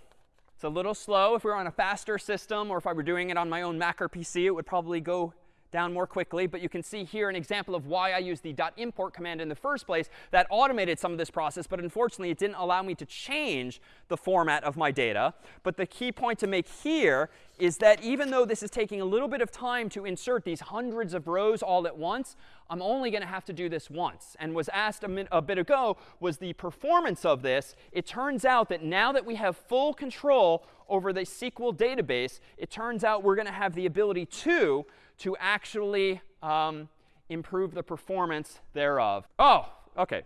It's a little slow. If we were on a faster system or if I were doing it on my own Mac or PC, it would probably go down more quickly. But you can see here an example of why I used the .import command in the first place. That automated some of this process, but unfortunately, it didn't allow me to change the format of my data. But the key point to make here is that even though this is taking a little bit of time to insert these hundreds of rows all at once, I'm only going to have to do this once. And was asked a, a, bit ago was the performance of this. It turns out that now that we have full control over the SQL database, it turns out we're going to have the ability to to actually um, improve the performance thereof. Oh, OK.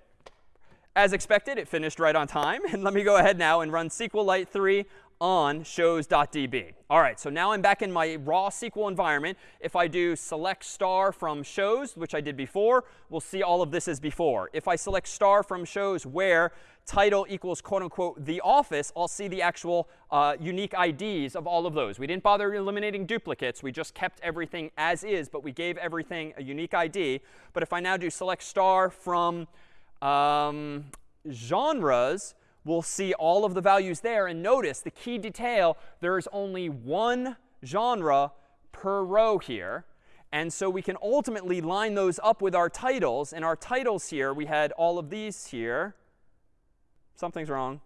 As expected, it finished right on time. And let me go ahead now and run SQLite 3 on shows.db. All right, so now I'm back in my raw SQL environment. If I do select star from shows, which I did before, we'll see all of this as before. If I select star from shows where title equals quote unquote the office, I'll see the actual uh, unique IDs of all of those. We didn't bother eliminating duplicates. We just kept everything as is, but we gave everything a unique ID. But if I now do select star from um, genres, we'll see all of the values there. And notice the key detail, there is only one genre per row here. And so we can ultimately line those up with our titles. And our titles here, we had all of these here. Something's wrong.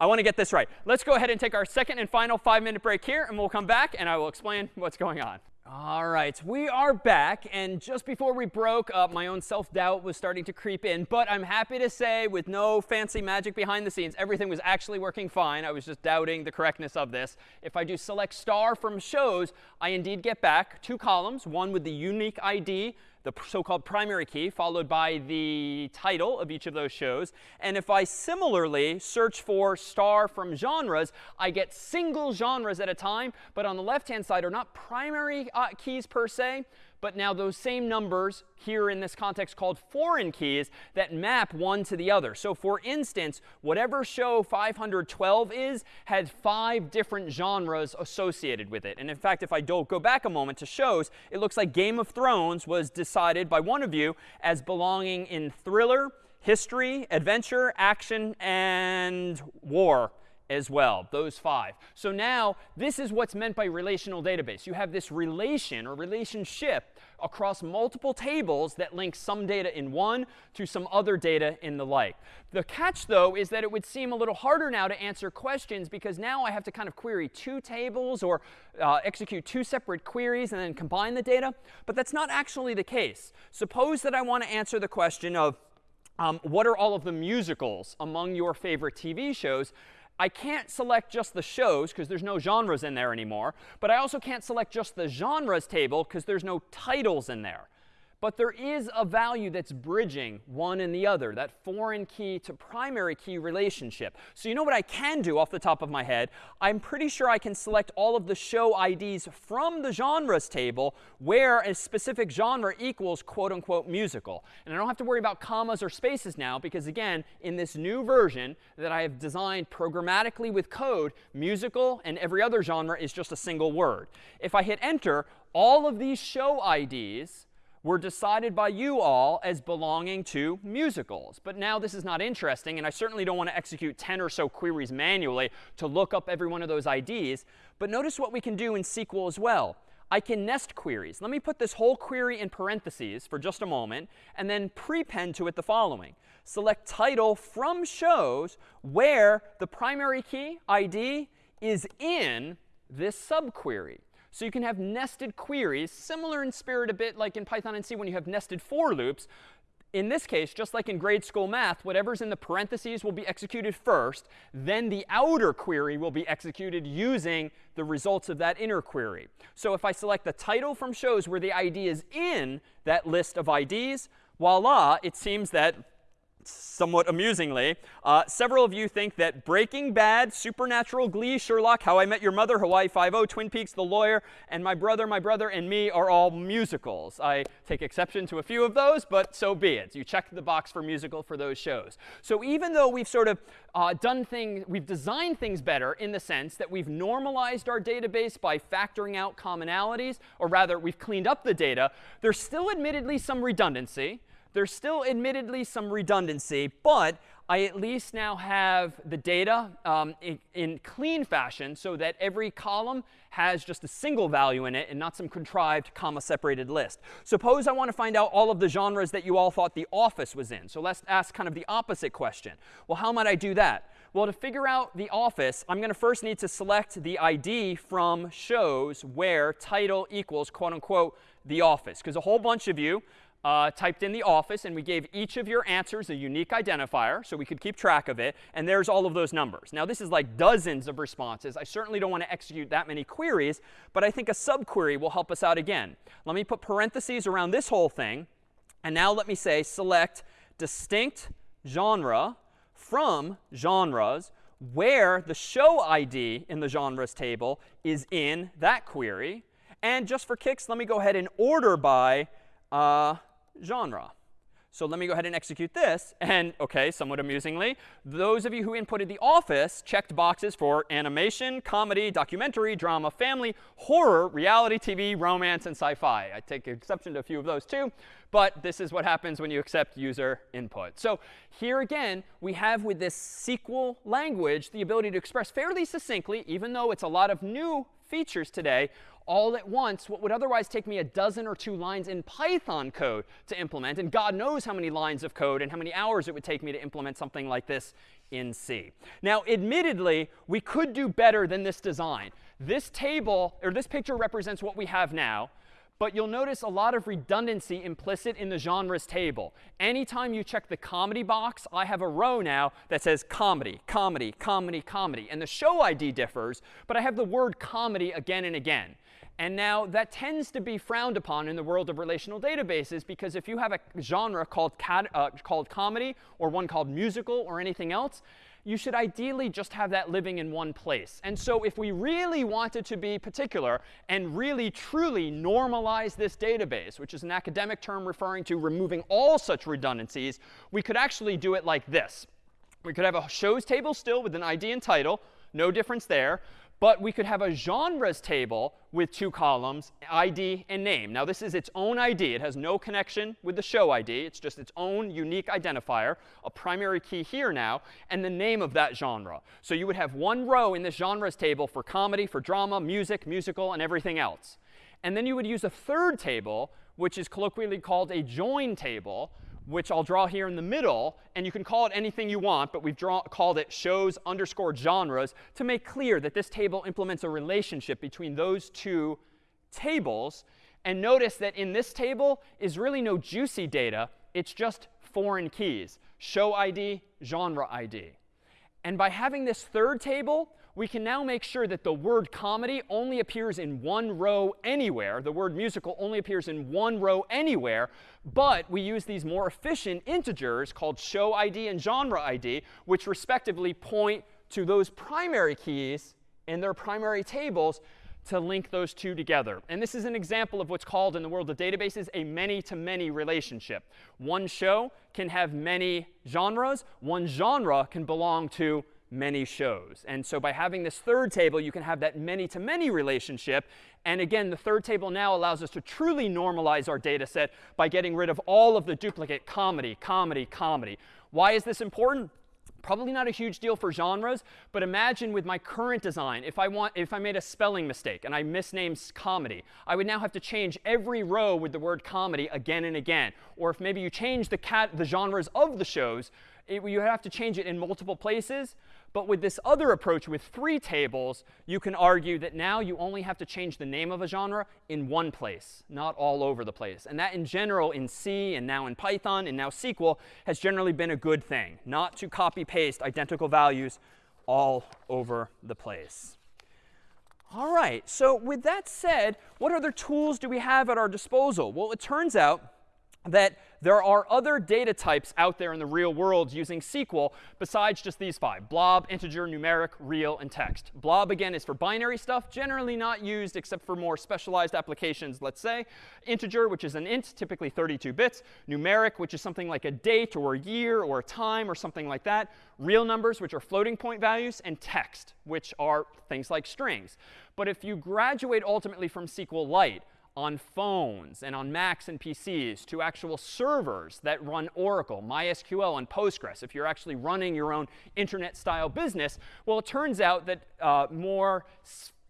I want to get this right. Let's go ahead and take our second and final five-minute break here, and we'll come back, and I will explain what's going on. All right, we are back. And just before we broke up, my own self-doubt was starting to creep in. But I'm happy to say, with no fancy magic behind the scenes, everything was actually working fine. I was just doubting the correctness of this. If I do select star from shows, I indeed get back two columns, one with the unique ID the so-called primary key, followed by the title of each of those shows. And if I similarly search for star from genres, I get single genres at a time. But on the left-hand side are not primary uh, keys per se, but now those same numbers here in this context called foreign keys that map one to the other. So for instance, whatever show 512 is had five different genres associated with it. And in fact, if I go back a moment to shows, it looks like Game of Thrones was decided by one of you as belonging in thriller, history, adventure, action, and war as well, those five. So now this is what's meant by relational database. You have this relation or relationship across multiple tables that link some data in one to some other data in the like. The catch, though, is that it would seem a little harder now to answer questions because now I have to kind of query two tables or uh, execute two separate queries and then combine the data. But that's not actually the case. Suppose that I want to answer the question of um, what are all of the musicals among your favorite TV shows? I can't select just the shows because there's no genres in there anymore. But I also can't select just the genres table because there's no titles in there. But there is a value that's bridging one and the other, that foreign key to primary key relationship. So you know what I can do off the top of my head? I'm pretty sure I can select all of the show IDs from the genres table where a specific genre equals quote unquote musical. And I don't have to worry about commas or spaces now because again, in this new version that I have designed programmatically with code, musical and every other genre is just a single word. If I hit enter, all of these show IDs were decided by you all as belonging to musicals. But now this is not interesting, and I certainly don't want to execute 10 or so queries manually to look up every one of those IDs. But notice what we can do in SQL as well. I can nest queries. Let me put this whole query in parentheses for just a moment, and then prepend to it the following. Select title from shows where the primary key, ID, is in this subquery. So you can have nested queries, similar in spirit a bit like in Python and C when you have nested for loops. In this case, just like in grade school math, whatever's in the parentheses will be executed first. Then the outer query will be executed using the results of that inner query. So if I select the title from shows where the ID is in that list of IDs, voila, it seems that somewhat amusingly, uh, several of you think that Breaking Bad, Supernatural, Glee, Sherlock, How I Met Your Mother, Hawaii Five-O, Twin Peaks, The Lawyer, and My Brother, My Brother, and Me are all musicals. I take exception to a few of those, but so be it. You check the box for musical for those shows. So even though we've sort of uh, done things, we've designed things better in the sense that we've normalized our database by factoring out commonalities, or rather, we've cleaned up the data, there's still admittedly some redundancy. There's still admittedly some redundancy, but I at least now have the data um, in, in, clean fashion so that every column has just a single value in it and not some contrived comma-separated list. Suppose I want to find out all of the genres that you all thought The Office was in. So let's ask kind of the opposite question. Well, how might I do that? Well, to figure out The Office, I'm going to first need to select the ID from shows where title equals, quote unquote, The Office. Because a whole bunch of you uh, typed in the office, and we gave each of your answers a unique identifier so we could keep track of it. And there's all of those numbers. Now, this is like dozens of responses. I certainly don't want to execute that many queries, but I think a subquery will help us out again. Let me put parentheses around this whole thing. And now let me say select distinct genre from genres where the show ID in the genres table is in that query. And just for kicks, let me go ahead and order by uh, genre. So let me go ahead and execute this. And OK, somewhat amusingly, those of you who inputted The Office checked boxes for animation, comedy, documentary, drama, family, horror, reality TV, romance, and sci-fi. I take exception to a few of those too. But this is what happens when you accept user input. So here again, we have with this SQL language the ability to express fairly succinctly, even though it's a lot of new features today, all at once what would otherwise take me a dozen or two lines in Python code to implement. And God knows how many lines of code and how many hours it would take me to implement something like this in C. Now, admittedly, we could do better than this design. This table, or this picture represents what we have now. But you'll notice a lot of redundancy implicit in the genres table. Anytime you check the comedy box, I have a row now that says comedy, comedy, comedy, comedy. And the show ID differs, but I have the word comedy again and again. And now that tends to be frowned upon in the world of relational databases because if you have a genre called, uh, called comedy or one called musical or anything else, you should ideally just have that living in one place. And so if we really wanted to be particular and really truly normalize this database, which is an academic term referring to removing all such redundancies, we could actually do it like this. We could have a shows table still with an ID and title, no difference there. But we could have a genres table with two columns, ID and name. Now, this is its own ID. It has no connection with the show ID. It's just its own unique identifier, a primary key here now, and the name of that genre. So you would have one row in this genres table for comedy, for drama, music, musical, and everything else. And then you would use a third table, which is colloquially called a join table, which I'll draw here in the middle. And you can call it anything you want, but we've draw, called it shows underscore genres to make clear that this table implements a relationship between those two tables. And notice that in this table is really no juicy data. It's just foreign keys, show ID, genre ID. And by having this third table, we can now make sure that the word comedy only appears in one row anywhere. The word musical only appears in one row anywhere. But we use these more efficient integers called show ID and genre ID, which respectively point to those primary keys in their primary tables to link those two together. And this is an example of what's called in the world of databases a many-to-many -many relationship. One show can have many genres. One genre can belong to many shows. And so by having this third table, you can have that many-to-many -many relationship. And again, the third table now allows us to truly normalize our data set by getting rid of all of the duplicate comedy, comedy, comedy. Why is this important? Probably not a huge deal for genres, but imagine with my current design, if I, want, if I made a spelling mistake and I misnamed comedy, I would now have to change every row with the word comedy again and again. Or if maybe you change the, cat, the genres of the shows, it, you have to change it in multiple places. But with this other approach with three tables, you can argue that now you only have to change the name of a genre in one place, not all over the place. And that in general in C and now in Python and now SQL has generally been a good thing, not to copy paste identical values all over the place. All right, so with that said, what other tools do we have at our disposal? Well, it turns out that there are other data types out there in the real world using SQL besides just these five, blob, integer, numeric, real, and text. Blob, again, is for binary stuff, generally not used except for more specialized applications, let's say. Integer, which is an int, typically 32 bits. Numeric, which is something like a date or a year or a time or something like that. Real numbers, which are floating point values. And text, which are things like strings. But if you graduate ultimately from SQLite, on phones and on Macs and PCs to actual servers that run Oracle, MySQL, and Postgres, if you're actually running your own internet-style business, well, it turns out that uh, more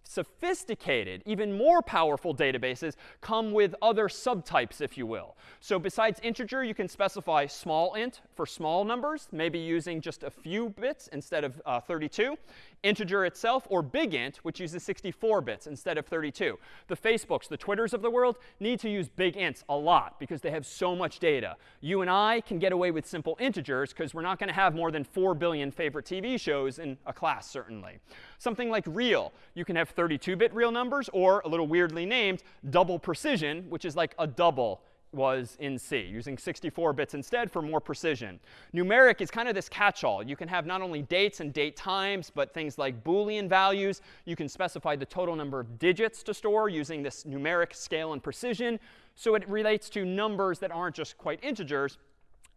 sophisticated, even more powerful databases come with other subtypes, if you will. So besides integer, you can specify small int for small numbers, maybe using just a few bits instead of uh, 32 integer itself, or big int, which uses 64 bits instead of 32. The Facebooks, the Twitters of the world need to use big ints a lot because they have so much data. You and I can get away with simple integers because we're not going to have more than 4 billion favorite TV shows in a class, certainly. Something like real, you can have 32-bit real numbers, or a little weirdly named, double precision, which is like a double was in C, using 64 bits instead for more precision. Numeric is kind of this catch-all. You can have not only dates and date times, but things like Boolean values. You can specify the total number of digits to store using this numeric scale and precision. So it relates to numbers that aren't just quite integers.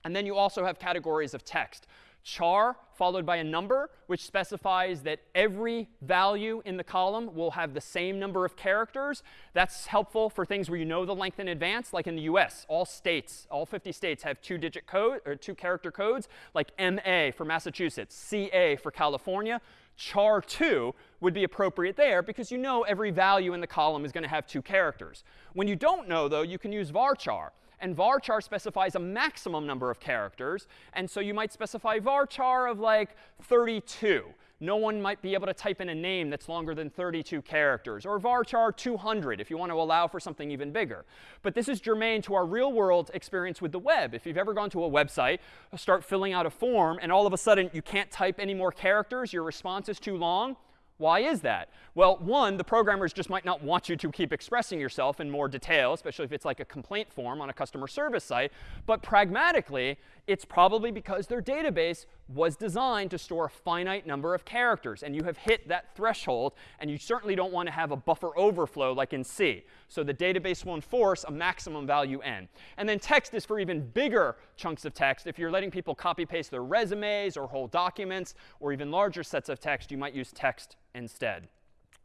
And then you also have categories of text char followed by a number, which specifies that every value in the column will have the same number of characters. That's helpful for things where you know the length in advance, like in the US. All states, all 50 states have two-digit code or two character codes, like MA for Massachusetts, CA for California. Char 2 would be appropriate there because you know every value in the column is going to have two characters. When you don't know, though, you can use varchar. And varchar specifies a maximum number of characters. And so you might specify varchar of like 32. No one might be able to type in a name that's longer than 32 characters. Or varchar 200 if you want to allow for something even bigger. But this is germane to our real world experience with the web. If you've ever gone to a website, start filling out a form, and all of a sudden you can't type any more characters, your response is too long, why is that? Well, one, the programmers just might not want you to keep expressing yourself in more detail, especially if it's like a complaint form on a customer service site. But pragmatically, it's probably because their database was designed to store a finite number of characters. And you have hit that threshold. And you certainly don't want to have a buffer overflow like in C. So the database will enforce a maximum value n. And then text is for even bigger chunks of text. If you're letting people copy paste their resumes or whole documents or even larger sets of text, you might use text instead.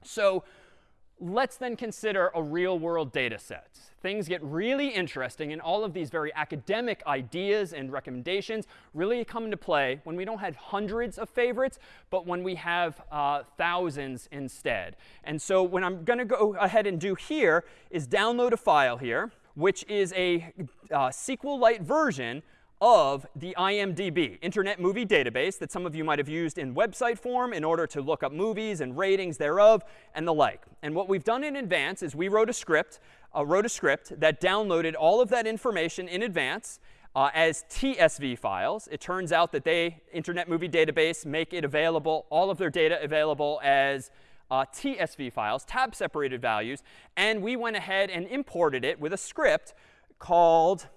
So let's then consider a real world data set. Things get really interesting, and all of these very academic ideas and recommendations really come into play when we don't have hundreds of favorites, but when we have uh, thousands instead. And so what I'm going to go ahead and do here is download a file here, which is a uh, SQLite version of the IMDb, Internet Movie Database, that some of you might have used in website form in order to look up movies and ratings thereof and the like. And what we've done in advance is we wrote a script, uh, wrote a script that downloaded all of that information in advance uh, as TSV files. It turns out that they, Internet Movie Database, make it available, all of their data available as uh, TSV files, tab separated values. And we went ahead and imported it with a script called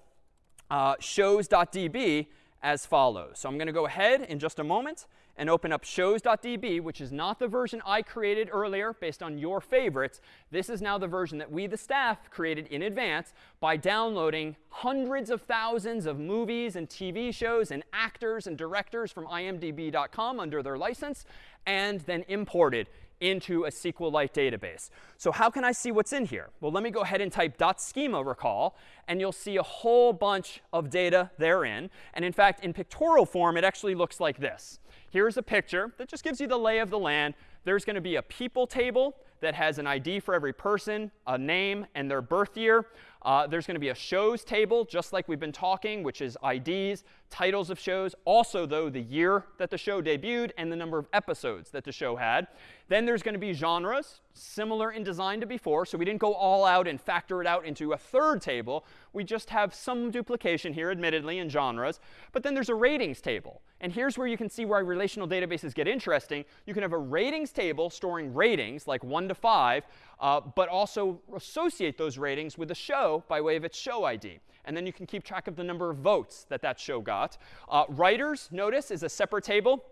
uh, shows.db as follows. So I'm going to go ahead in just a moment and open up shows.db, which is not the version I created earlier based on your favorites. This is now the version that we, the staff, created in advance by downloading hundreds of thousands of movies and TV shows and actors and directors from imdb.com under their license and then imported into a SQLite database. So how can I see what's in here? Well, let me go ahead and type .schema recall, and you'll see a whole bunch of data therein. And in fact, in pictorial form, it actually looks like this. Here's a picture that just gives you the lay of the land. There's going to be a people table that has an ID for every person, a name, and their birth year. Uh, there's going to be a shows table, just like we've been talking, which is IDs, titles of shows. Also, though, the year that the show debuted and the number of episodes that the show had. Then there's going to be genres, similar in design to before. So we didn't go all out and factor it out into a third table. We just have some duplication here, admittedly, in genres. But then there's a ratings table. And here's where you can see why relational databases get interesting. You can have a ratings table storing ratings, like 1 to 5, uh, but also associate those ratings with a show by way of its show ID. And then you can keep track of the number of votes that that show got. Uh, writers, notice, is a separate table.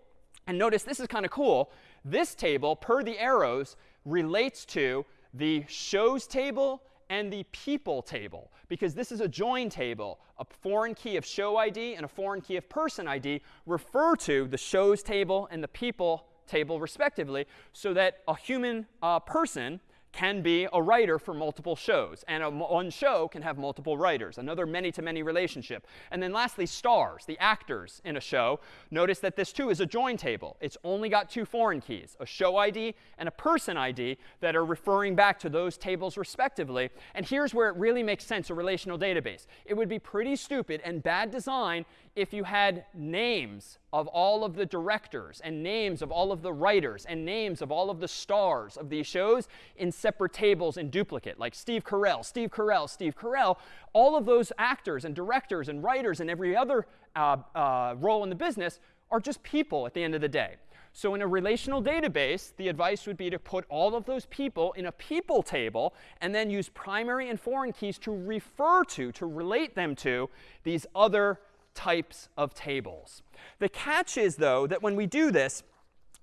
And notice this is kind of cool. This table, per the arrows, relates to the shows table and the people table, because this is a join table. A foreign key of show ID and a foreign key of person ID refer to the shows table and the people table, respectively, so that a human uh, person can be a writer for multiple shows. And a, one show can have multiple writers, another many-to-many -many relationship. And then lastly, stars, the actors in a show. Notice that this, too, is a join table. It's only got two foreign keys, a show ID and a person ID that are referring back to those tables respectively. And here's where it really makes sense, a relational database. It would be pretty stupid and bad design if you had names of all of the directors and names of all of the writers and names of all of the stars of these shows in separate tables in duplicate, like Steve Carell, Steve Carell, Steve Carell. All of those actors and directors and writers and every other uh, uh, role in the business are just people at the end of the day. So in a relational database, the advice would be to put all of those people in a people table and then use primary and foreign keys to refer to, to relate them to these other types of tables. The catch is, though, that when we do this,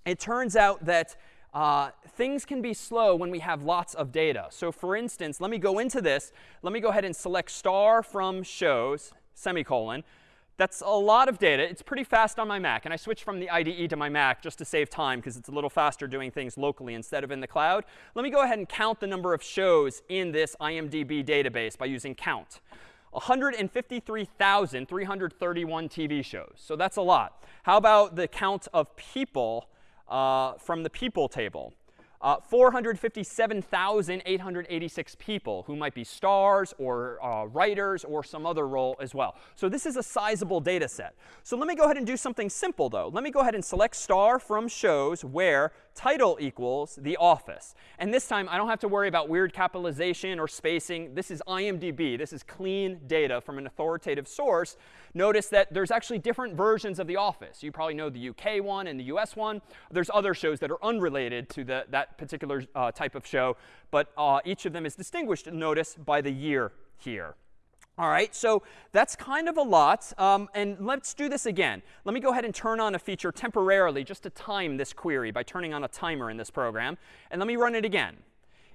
it turns out that uh, things can be slow when we have lots of data. So for instance, let me go into this. Let me go ahead and select star from shows, semicolon. That's a lot of data. It's pretty fast on my Mac. And I switched from the IDE to my Mac just to save time because it's a little faster doing things locally instead of in the cloud. Let me go ahead and count the number of shows in this IMDb database by using count. 153,331 TV shows. So that's a lot. How about the count of people uh, from the people table? Uh, 457,886 people who might be stars or uh, writers or some other role as well. So this is a sizable data set. So let me go ahead and do something simple, though. Let me go ahead and select star from shows where title equals The Office. And this time, I don't have to worry about weird capitalization or spacing. This is IMDb. This is clean data from an authoritative source. Notice that there's actually different versions of The Office. You probably know the UK one and the US one. There's other shows that are unrelated to the, that particular uh, type of show. But uh, each of them is distinguished, notice, by the year here. All right, so that's kind of a lot. Um, and let's do this again. Let me go ahead and turn on a feature temporarily just to time this query by turning on a timer in this program. And let me run it again.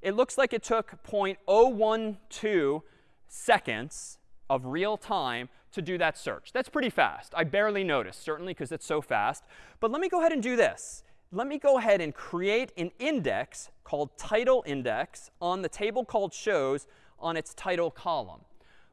It looks like it took 0.012 seconds of real time to do that search. That's pretty fast. I barely noticed, certainly because it's so fast. But let me go ahead and do this. let me go ahead and create an index called title index on the table called shows on its title column.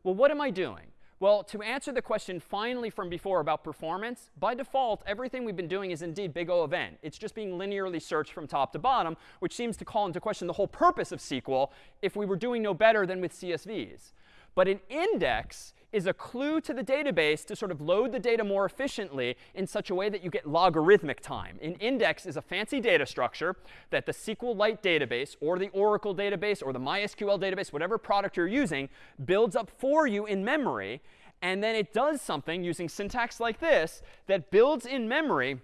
Well, what am I doing? Well, to answer the question finally from before about performance, by default, everything we've been doing is indeed big O of n. It's just being linearly searched from top to bottom, which seems to call into question the whole purpose of SQL if we were doing no better than with CSVs. But an index is a clue to the database to sort of load the data more efficiently in such a way that you get logarithmic time. An index is a fancy data structure that the SQLite database or the Oracle database or the MySQL database, whatever product you're using, builds up for you in memory. And then it does something using syntax like this that builds in memory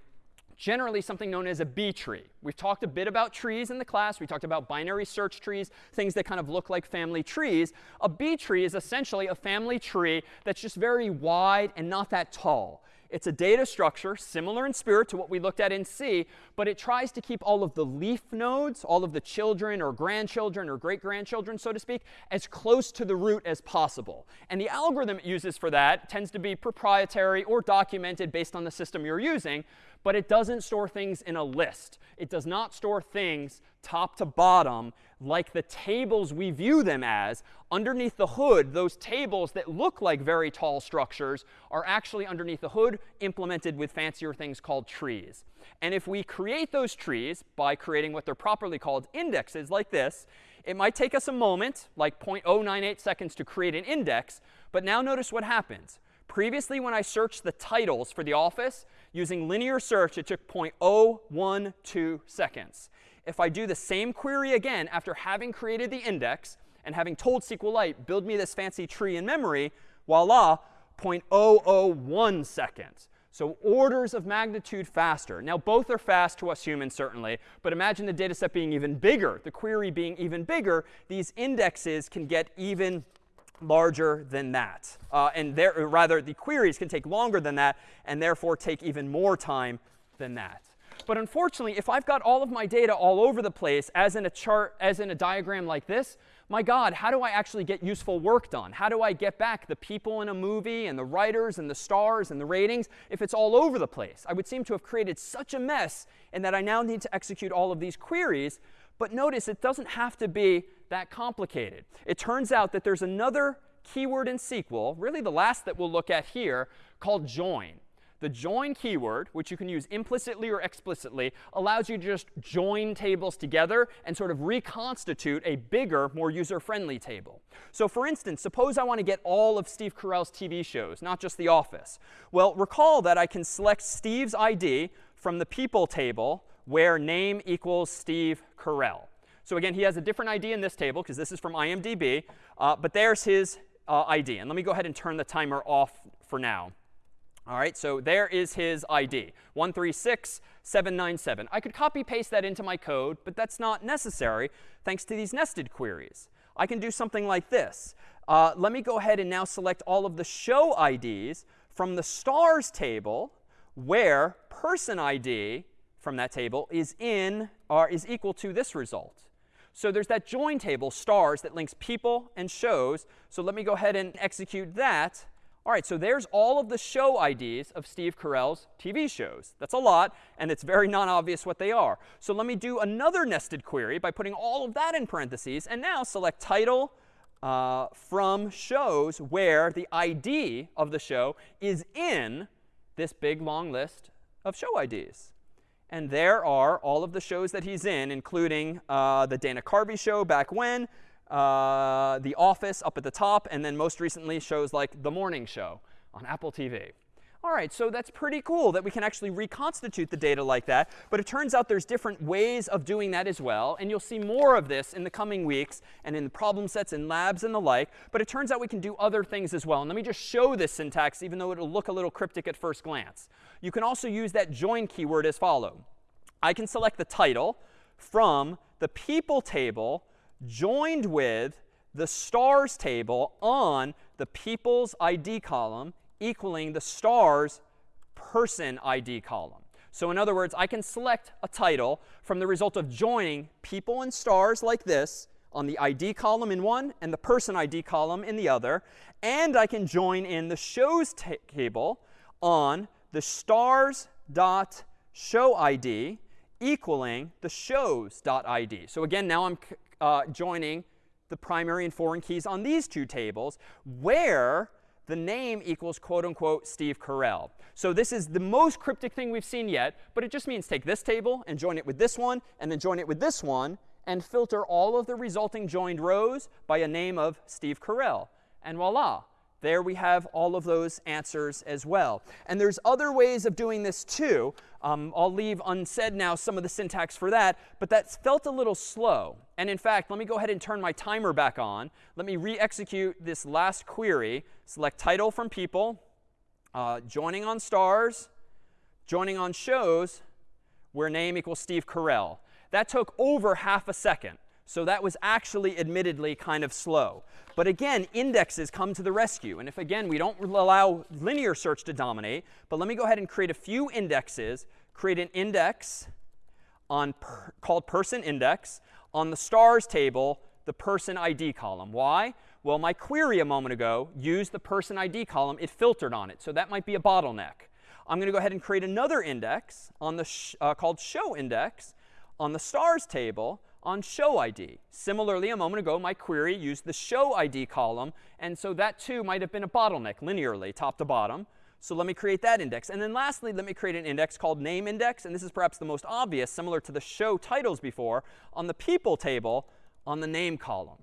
generally something known as a B tree. We've talked a bit about trees in the class. We talked about binary search trees, things that kind of look like family trees. A B tree is essentially a family tree that's just very wide and not that tall. It's a data structure similar in spirit to what we looked at in C, but it tries to keep all of the leaf nodes, all of the children or grandchildren or great-grandchildren, so to speak, as close to the root as possible. And the algorithm it uses for that tends to be proprietary or documented based on the system you're using but it doesn't store things in a list. It does not store things top to bottom like the tables we view them as. Underneath the hood, those tables that look like very tall structures are actually underneath the hood implemented with fancier things called trees. And if we create those trees by creating what they're properly called indexes like this, it might take us a moment, like 0.098 seconds to create an index. But now notice what happens. Previously, when I searched the titles for the office, using linear search, it took 0.012 seconds. If I do the same query again after having created the index and having told SQLite, build me this fancy tree in memory, voila, 0.001 seconds. So orders of magnitude faster. Now, both are fast to us humans, certainly. But imagine the data set being even bigger, the query being even bigger. These indexes can get even larger than that. Uh, and there, rather, the queries can take longer than that and therefore take even more time than that. But unfortunately, if I've got all of my data all over the place, as in a chart, as in a diagram like this, my God, how do I actually get useful work done? How do I get back the people in a movie and the writers and the stars and the ratings if it's all over the place? I would seem to have created such a mess and that I now need to execute all of these queries. But notice it doesn't have to be that complicated. It turns out that there's another keyword in SQL, really the last that we'll look at here, called join. The join keyword, which you can use implicitly or explicitly, allows you to just join tables together and sort of reconstitute a bigger, more user-friendly table. So for instance, suppose I want to get all of Steve Carell's TV shows, not just The Office. Well, recall that I can select Steve's ID from the people table where name equals Steve Carell. So again, he has a different ID in this table because this is from IMDb. Uh, but there's his uh, ID. And let me go ahead and turn the timer off for now. All right, so there is his ID, 136797. I could copy paste that into my code, but that's not necessary thanks to these nested queries. I can do something like this. Uh, let me go ahead and now select all of the show IDs from the stars table where person ID from that table is in or is equal to this result. So there's that join table, stars, that links people and shows. So let me go ahead and execute that. All right, so there's all of the show IDs of Steve Carell's TV shows. That's a lot, and it's very non-obvious what they are. So let me do another nested query by putting all of that in parentheses, and now select title uh, from shows where the ID of the show is in this big, long list of show IDs. And there are all of the shows that he's in, including uh, the Dana Carvey show back when, uh, The Office up at the top, and then most recently shows like The Morning Show on Apple TV. All right, so that's pretty cool that we can actually reconstitute the data like that. But it turns out there's different ways of doing that as well. And you'll see more of this in the coming weeks and in the problem sets and labs and the like. But it turns out we can do other things as well. And let me just show this syntax, even though it'll look a little cryptic at first glance. You can also use that join keyword as follow. I can select the title from the people table joined with the stars table on the people's ID column equaling the stars person ID column. So in other words, I can select a title from the result of joining people and stars like this on the ID column in one and the person ID column in the other. And I can join in the shows table on the stars dot show ID equaling the shows.id. So again, now I'm uh, joining the primary and foreign keys on these two tables where the name equals quote unquote Steve Carell. So this is the most cryptic thing we've seen yet, but it just means take this table and join it with this one, and then join it with this one, and filter all of the resulting joined rows by a name of Steve Carell. And voila, there we have all of those answers as well. And there's other ways of doing this too. Um, I'll leave unsaid now some of the syntax for that, but that felt a little slow. And in fact, let me go ahead and turn my timer back on. Let me re-execute this last query. Select title from people, uh, joining on stars, joining on shows, where name equals Steve Carell. That took over half a second. So that was actually admittedly kind of slow. But again, indexes come to the rescue. And if, again, we don't allow linear search to dominate, but let me go ahead and create a few indexes, create an index on per, called person index on the stars table, the person ID column. Why? Well, my query a moment ago used the person ID column. It filtered on it. So that might be a bottleneck. I'm going to go ahead and create another index on the sh uh, called show index on the stars table on show ID. Similarly, a moment ago, my query used the show ID column. And so that, too, might have been a bottleneck linearly, top to bottom. So let me create that index. And then lastly, let me create an index called name index. And this is perhaps the most obvious, similar to the show titles before, on the people table on the name column.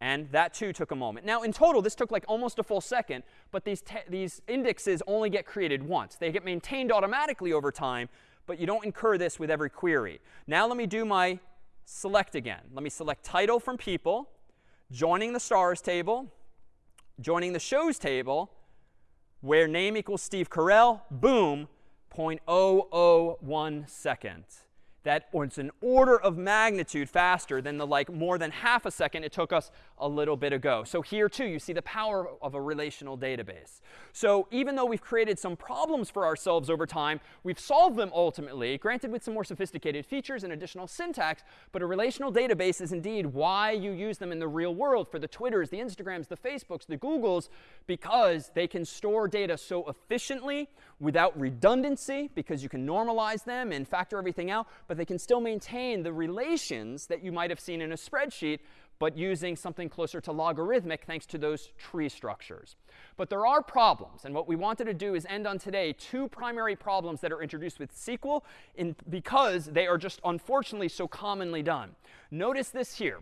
And that, too, took a moment. Now, in total, this took like almost a full second. But these, these indexes only get created once. They get maintained automatically over time. But you don't incur this with every query. Now let me do my select again. Let me select title from people, joining the stars table, joining the shows table, where name equals Steve Carell, boom, 0.001 seconds that it's an order of magnitude faster than the like more than half a second it took us a little bit ago. So here too, you see the power of a relational database. So even though we've created some problems for ourselves over time, we've solved them ultimately, granted with some more sophisticated features and additional syntax. But a relational database is indeed why you use them in the real world for the Twitters, the Instagrams, the Facebooks, the Googles, because they can store data so efficiently without redundancy, because you can normalize them and factor everything out. But they can still maintain the relations that you might have seen in a spreadsheet, but using something closer to logarithmic thanks to those tree structures. But there are problems. And what we wanted to do is end on today two primary problems that are introduced with SQL in, because they are just unfortunately so commonly done. Notice this here.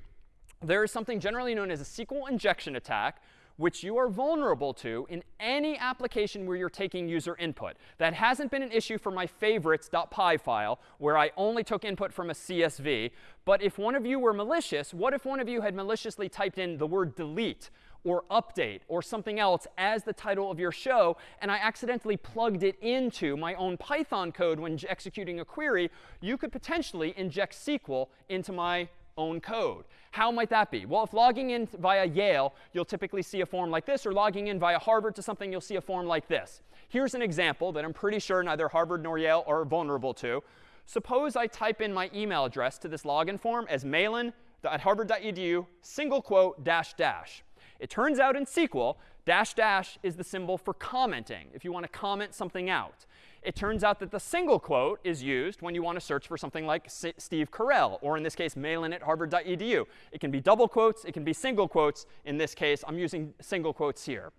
There is something generally known as a SQL injection attack, which you are vulnerable to in any application where you're taking user input. That hasn't been an issue for my favorites.py file, where I only took input from a CSV. But if one of you were malicious, what if one of you had maliciously typed in the word delete or update or something else as the title of your show, and I accidentally plugged it into my own Python code when executing a query, you could potentially inject SQL into my own code. How might that be? Well, if logging in via Yale, you'll typically see a form like this, or logging in via Harvard to something, you'll see a form like this. Here's an example that I'm pretty sure neither Harvard nor Yale are vulnerable to. Suppose I type in my email address to this login form as harvard.edu, single quote, dash, dash. It turns out in SQL, dash, dash is the symbol for commenting, if you want to comment something out it turns out that the single quote is used when you want to search for something like S Steve Carell, or in this case, malan at harvard.edu. It can be double quotes. It can be single quotes. In this case, I'm using single quotes here.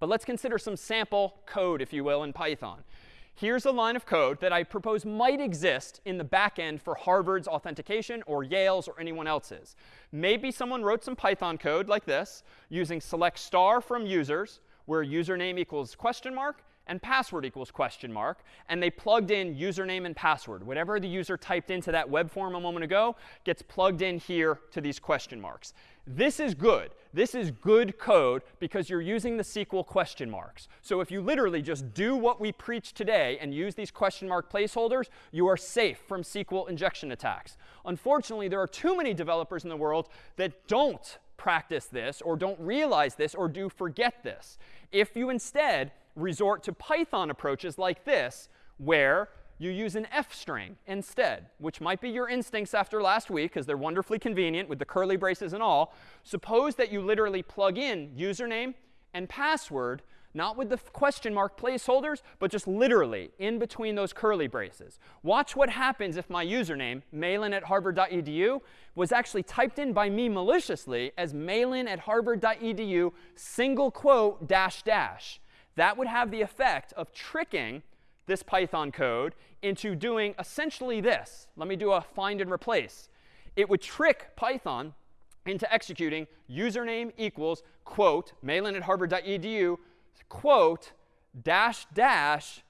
But let's consider some sample code, if you will, in Python. Here's a line of code that I propose might exist in the back end for Harvard's authentication or Yale's or anyone else's. Maybe someone wrote some Python code like this using select star from users, where username equals question mark, and password equals question mark. And they plugged in username and password. Whatever the user typed into that web form a moment ago gets plugged in here to these question marks. This is good. This is good code because you're using the SQL question marks. So if you literally just do what we preach today and use these question mark placeholders, you are safe from SQL injection attacks. Unfortunately, there are too many developers in the world that don't practice this or don't realize this or do forget this. If you instead resort to Python approaches like this, where you use an f string instead, which might be your instincts after last week, because they're wonderfully convenient with the curly braces and all. Suppose that you literally plug in username and password not with the question mark placeholders, but just literally in between those curly braces. Watch what happens if my username, malan at harvard.edu, was actually typed in by me maliciously as malan at harvard.edu single quote dash dash. That would have the effect of tricking this Python code into doing essentially this. Let me do a find and replace. It would trick Python into executing username equals quote malan at harvard.edu quote dash dash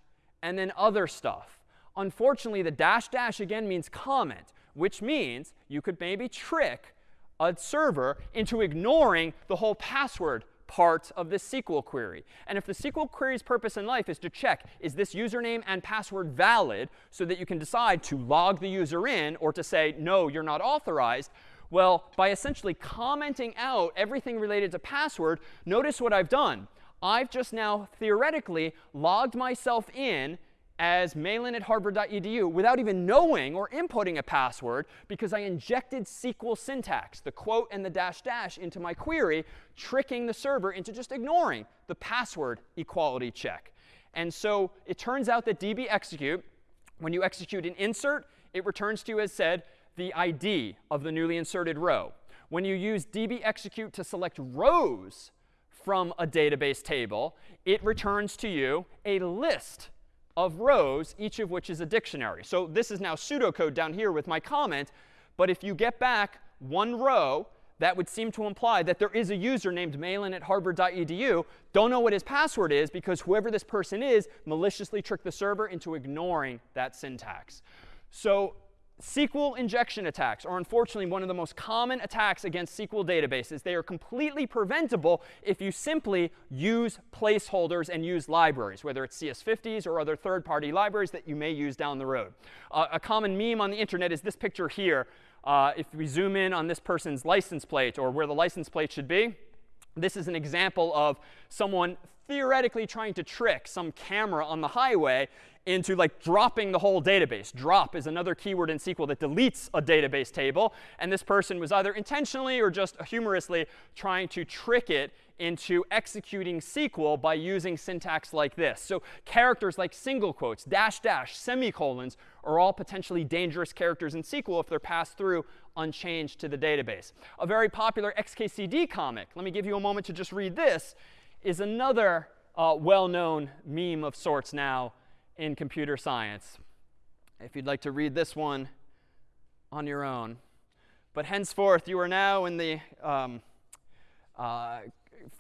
and then other stuff. Unfortunately, the dash dash again means comment, which means you could maybe trick a server into ignoring the whole password part of this SQL query. And if the SQL query's purpose in life is to check, is this username and password valid so that you can decide to log the user in or to say, no, you're not authorized, well, by essentially commenting out everything related to password, notice what I've done. I've just now theoretically logged myself in as malan at harvard.edu without even knowing or inputting a password because I injected SQL syntax, the quote and the dash dash, into my query, tricking the server into just ignoring the password equality check. And so it turns out that db execute, when you execute an insert, it returns to you as said the ID of the newly inserted row. When you use db execute to select rows from a database table, it returns to you a list of rows, each of which is a dictionary. So this is now pseudocode down here with my comment. But if you get back one row, that would seem to imply that there is a user named malan at harvard.edu. Don't know what his password is because whoever this person is maliciously tricked the server into ignoring that syntax. So SQL injection attacks are unfortunately one of the most common attacks against SQL databases. They are completely preventable if you simply use placeholders and use libraries, whether it's CS50s or other third-party libraries that you may use down the road. Uh, a common meme on the internet is this picture here. Uh, if we zoom in on this person's license plate or where the license plate should be, this is an example of someone theoretically trying to trick some camera on the highway into like dropping the whole database. Drop is another keyword in SQL that deletes a database table. And this person was either intentionally or just humorously trying to trick it into executing SQL by using syntax like this. So characters like single quotes, dash dash, semicolons are all potentially dangerous characters in SQL if they're passed through unchanged to the database. A very popular XKCD comic, let me give you a moment to just read this, is another uh, well-known meme of sorts now in computer science. If you'd like to read this one on your own. But henceforth, you are now in the um, uh,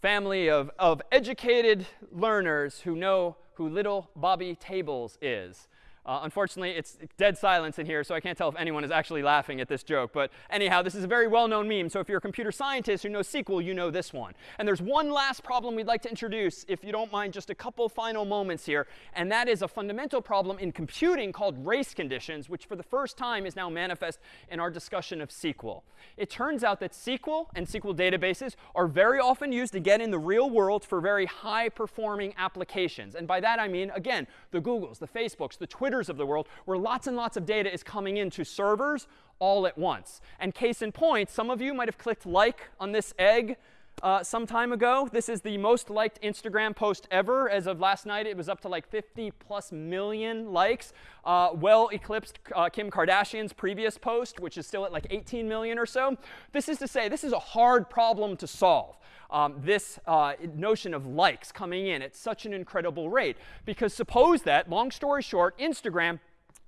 family of, of educated learners who know who little Bobby Tables is. Uh, unfortunately, it's dead silence in here, so I can't tell if anyone is actually laughing at this joke. But anyhow, this is a very well-known meme. So if you're a computer scientist who knows SQL, you know this one. And there's one last problem we'd like to introduce, if you don't mind just a couple final moments here. And that is a fundamental problem in computing called race conditions, which for the first time is now manifest in our discussion of SQL. It turns out that SQL and SQL databases are very often used again in the real world for very high-performing applications. And by that I mean, again, the Googles, the Facebooks, the Twitter Of the world, where lots and lots of data is coming into servers all at once. And case in point, some of you might have clicked like on this egg uh, some time ago. This is the most liked Instagram post ever. As of last night, it was up to like 50 plus million likes. Uh, well eclipsed uh, Kim Kardashian's previous post, which is still at like 18 million or so. This is to say, this is a hard problem to solve um, this uh, notion of likes coming in at such an incredible rate. Because suppose that, long story short, Instagram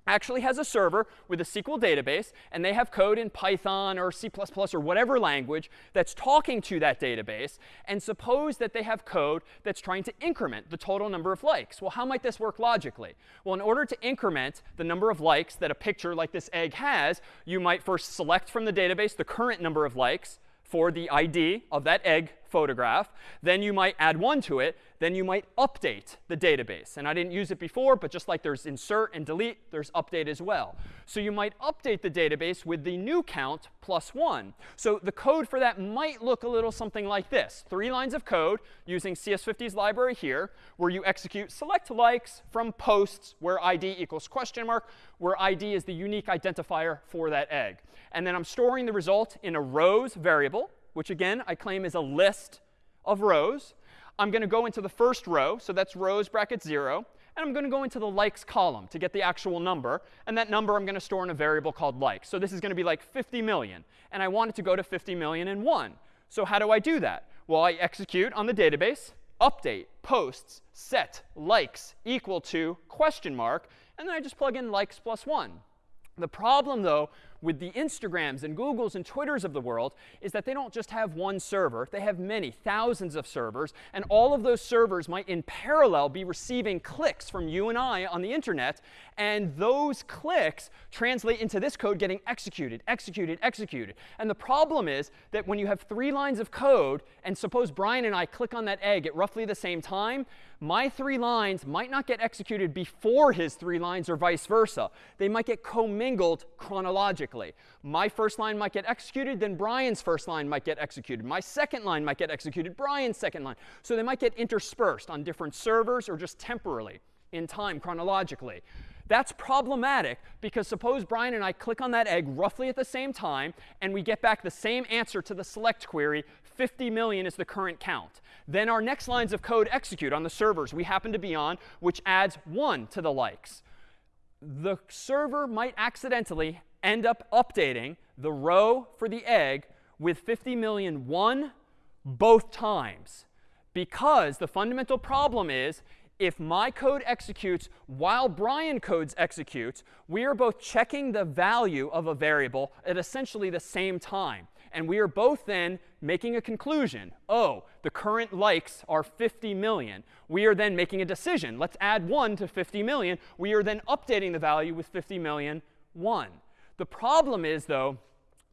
actually has a server with a SQL database, and they have code in Python or C++ or whatever language that's talking to that database. And suppose that they have code that's trying to increment the total number of likes. Well, how might this work logically? Well, in order to increment the number of likes that a picture like this egg has, you might first select from the database the current number of likes for the ID of that egg photograph. Then you might add one to it. Then you might update the database. And I didn't use it before, but just like there's insert and delete, there's update as well. So you might update the database with the new count plus 1. So the code for that might look a little something like this. Three lines of code using CS50's library here, where you execute select likes from posts where ID equals question mark, where ID is the unique identifier for that egg. And then I'm storing the result in a rows variable which again I claim is a list of rows. I'm going to go into the first row. So that's rows bracket 0. And I'm going to go into the likes column to get the actual number. And that number I'm going to store in a variable called likes. So this is going to be like 50 million. And I want it to go to 50 million and in 1. So how do I do that? Well, I execute on the database, update, posts, set, likes equal to question mark. And then I just plug in likes plus 1. The problem, though, with the Instagrams and Googles and Twitters of the world is that they don't just have one server. They have many, thousands of servers. And all of those servers might in parallel be receiving clicks from you and I on the internet. And those clicks translate into this code getting executed, executed, executed. And the problem is that when you have three lines of code, and suppose Brian and I click on that egg at roughly the same time, my three lines might not get executed before his three lines or vice versa. They might get commingled chronologically. My first line might get executed, then Brian's first line might get executed. My second line might get executed, Brian's second line. So they might get interspersed on different servers or just temporarily in time chronologically. That's problematic because suppose Brian and I click on that egg roughly at the same time, and we get back the same answer to the select query, 50 million is the current count. Then our next lines of code execute on the servers we happen to be on, which adds 1 to the likes. The server might accidentally end up updating the row for the egg with 50 million 1 both times. Because the fundamental problem is if my code executes while Brian codes executes, we are both checking the value of a variable at essentially the same time. And we are both then making a conclusion. Oh, the current likes are 50 million. We are then making a decision. Let's add 1 to 50 million. We are then updating the value with 50 million 1. The problem is, though,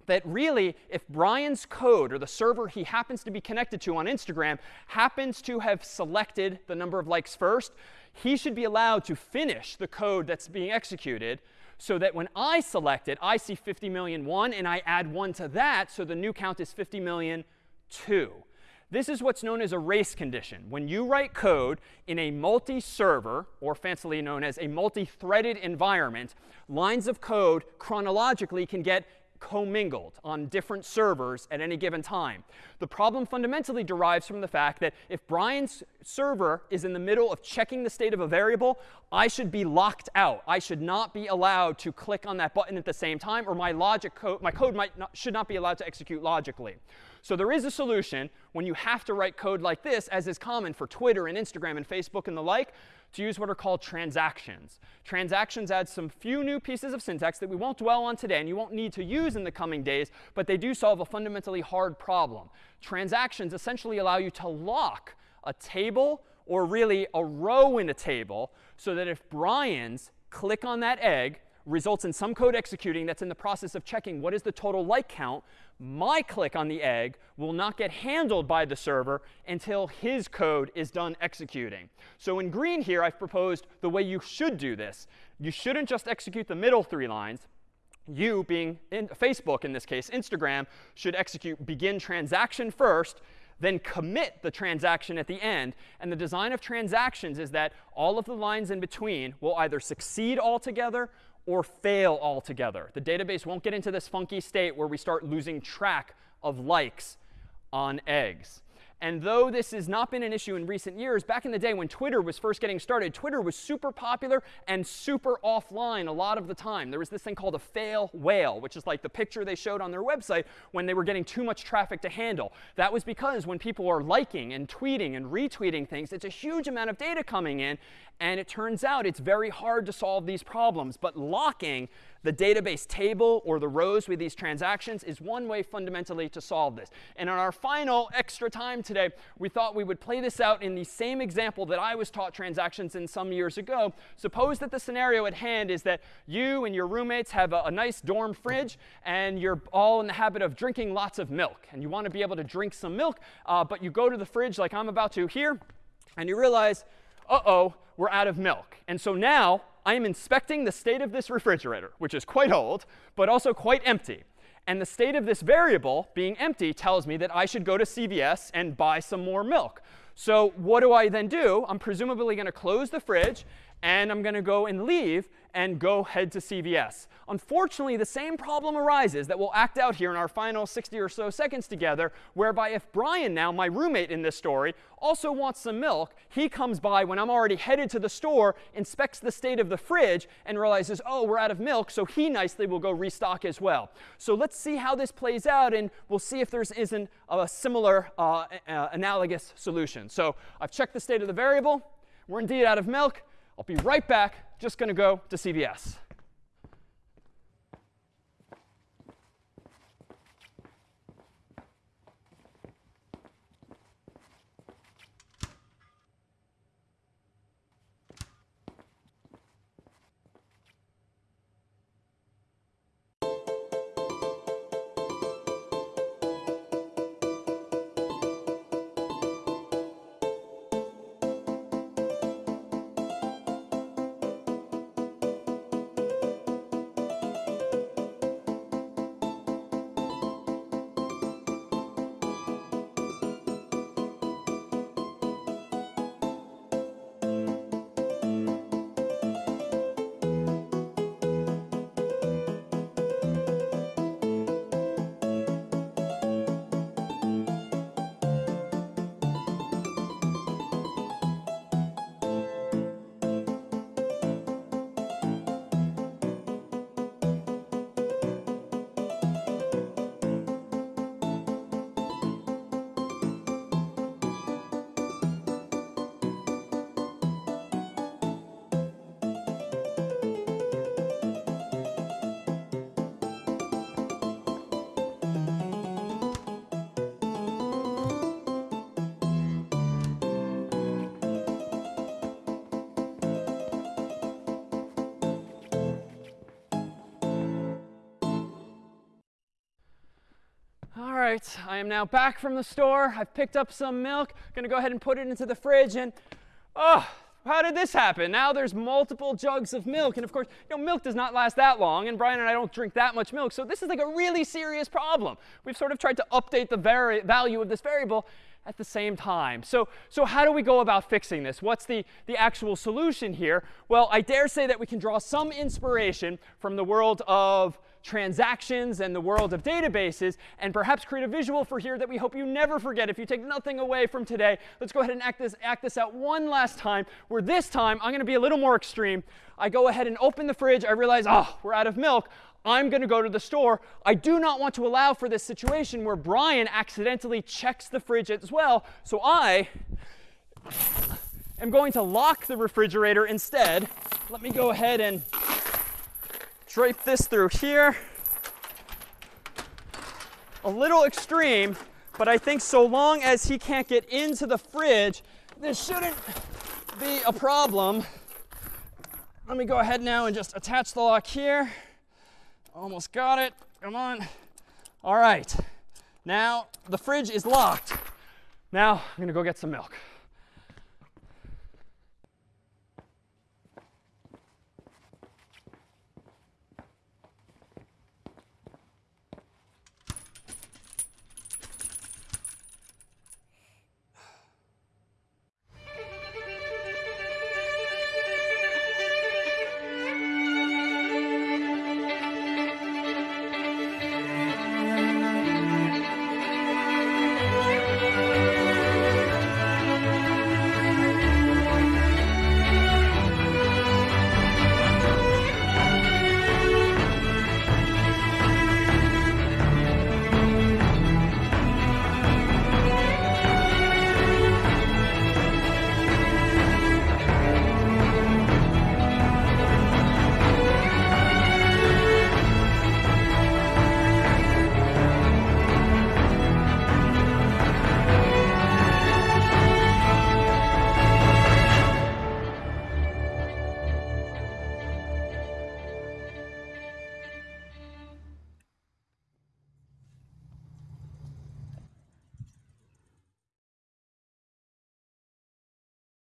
that really, if Brian's code or the server he happens to be connected to on Instagram happens to have selected the number of likes first, he should be allowed to finish the code that's being executed so that when I select it, I see 50 million 1, and I add 1 to that, so the new count is 50 million 2. This is what's known as a race condition. When you write code in a multi-server, or fancily known as a multi-threaded environment, lines of code chronologically can get commingled on different servers at any given time. The problem fundamentally derives from the fact that if Brian's server is in the middle of checking the state of a variable, I should be locked out. I should not be allowed to click on that button at the same time, or my logic code, my code might not, should not be allowed to execute logically. So there is a solution when you have to write code like this, as is common for Twitter and Instagram and Facebook and the like, to use what are called transactions. Transactions add some few new pieces of syntax that we won't dwell on today and you won't need to use in the coming days, but they do solve a fundamentally hard problem. Transactions essentially allow you to lock a table or really a row in a table so that if Brian's click on that egg results in some code executing that's in the process of checking what is the total like count, my click on the egg will not get handled by the server until his code is done executing. So in green here, I've proposed the way you should do this. You shouldn't just execute the middle three lines. You, being in Facebook in this case, Instagram, should execute begin transaction first, then commit the transaction at the end. And the design of transactions is that all of the lines in between will either succeed altogether or fail altogether. The database won't get into this funky state where we start losing track of likes on eggs. And though this has not been an issue in recent years, back in the day when Twitter was first getting started, Twitter was super popular and super offline a lot of the time. There was this thing called a fail whale, which is like the picture they showed on their website when they were getting too much traffic to handle. That was because when people are liking and tweeting and retweeting things, it's a huge amount of data coming in. And it turns out it's very hard to solve these problems. But locking the database table or the rows with these transactions is one way fundamentally to solve this. And on our final extra time today, we thought we would play this out in the same example that I was taught transactions in some years ago. Suppose that the scenario at hand is that you and your roommates have a, a nice dorm fridge, and you're all in the habit of drinking lots of milk. And you want to be able to drink some milk, uh, but you go to the fridge like I'm about to here, and you realize, uh-oh, we're out of milk. And so now I am inspecting the state of this refrigerator, which is quite old, but also quite empty. And the state of this variable, being empty, tells me that I should go to CVS and buy some more milk. So what do I then do? I'm presumably going to close the fridge and I'm going to go and leave and go head to CVS. Unfortunately, the same problem arises that we'll act out here in our final 60 or so seconds together, whereby if Brian now, my roommate in this story, also wants some milk, he comes by when I'm already headed to the store, inspects the state of the fridge, and realizes, oh, we're out of milk, so he nicely will go restock as well. So let's see how this plays out, and we'll see if there isn't a similar uh, uh, analogous solution. So I've checked the state of the variable. We're indeed out of milk. I'll be right back. Just going to go to CVS. Right, I am now back from the store. I've picked up some milk. Going to go ahead and put it into the fridge. And oh, how did this happen? Now there's multiple jugs of milk. And of course, you know, milk does not last that long. And Brian and I don't drink that much milk. So this is like a really serious problem. We've sort of tried to update the value of this variable at the same time. So, so how do we go about fixing this? What's the, the actual solution here? Well, I dare say that we can draw some inspiration from the world of transactions and the world of databases, and perhaps create a visual for here that we hope you never forget if you take nothing away from today. Let's go ahead and act this, act this out one last time, where this time I'm going to be a little more extreme. I go ahead and open the fridge. I realize, oh, we're out of milk. I'm going to go to the store. I do not want to allow for this situation where Brian accidentally checks the fridge as well. So I am going to lock the refrigerator instead. Let me go ahead and drape this through here. A little extreme, but I think so long as he can't get into the fridge, this shouldn't be a problem. Let me go ahead now and just attach the lock here. Almost got it. Come on. All right. Now the fridge is locked. Now I'm going to go get some milk.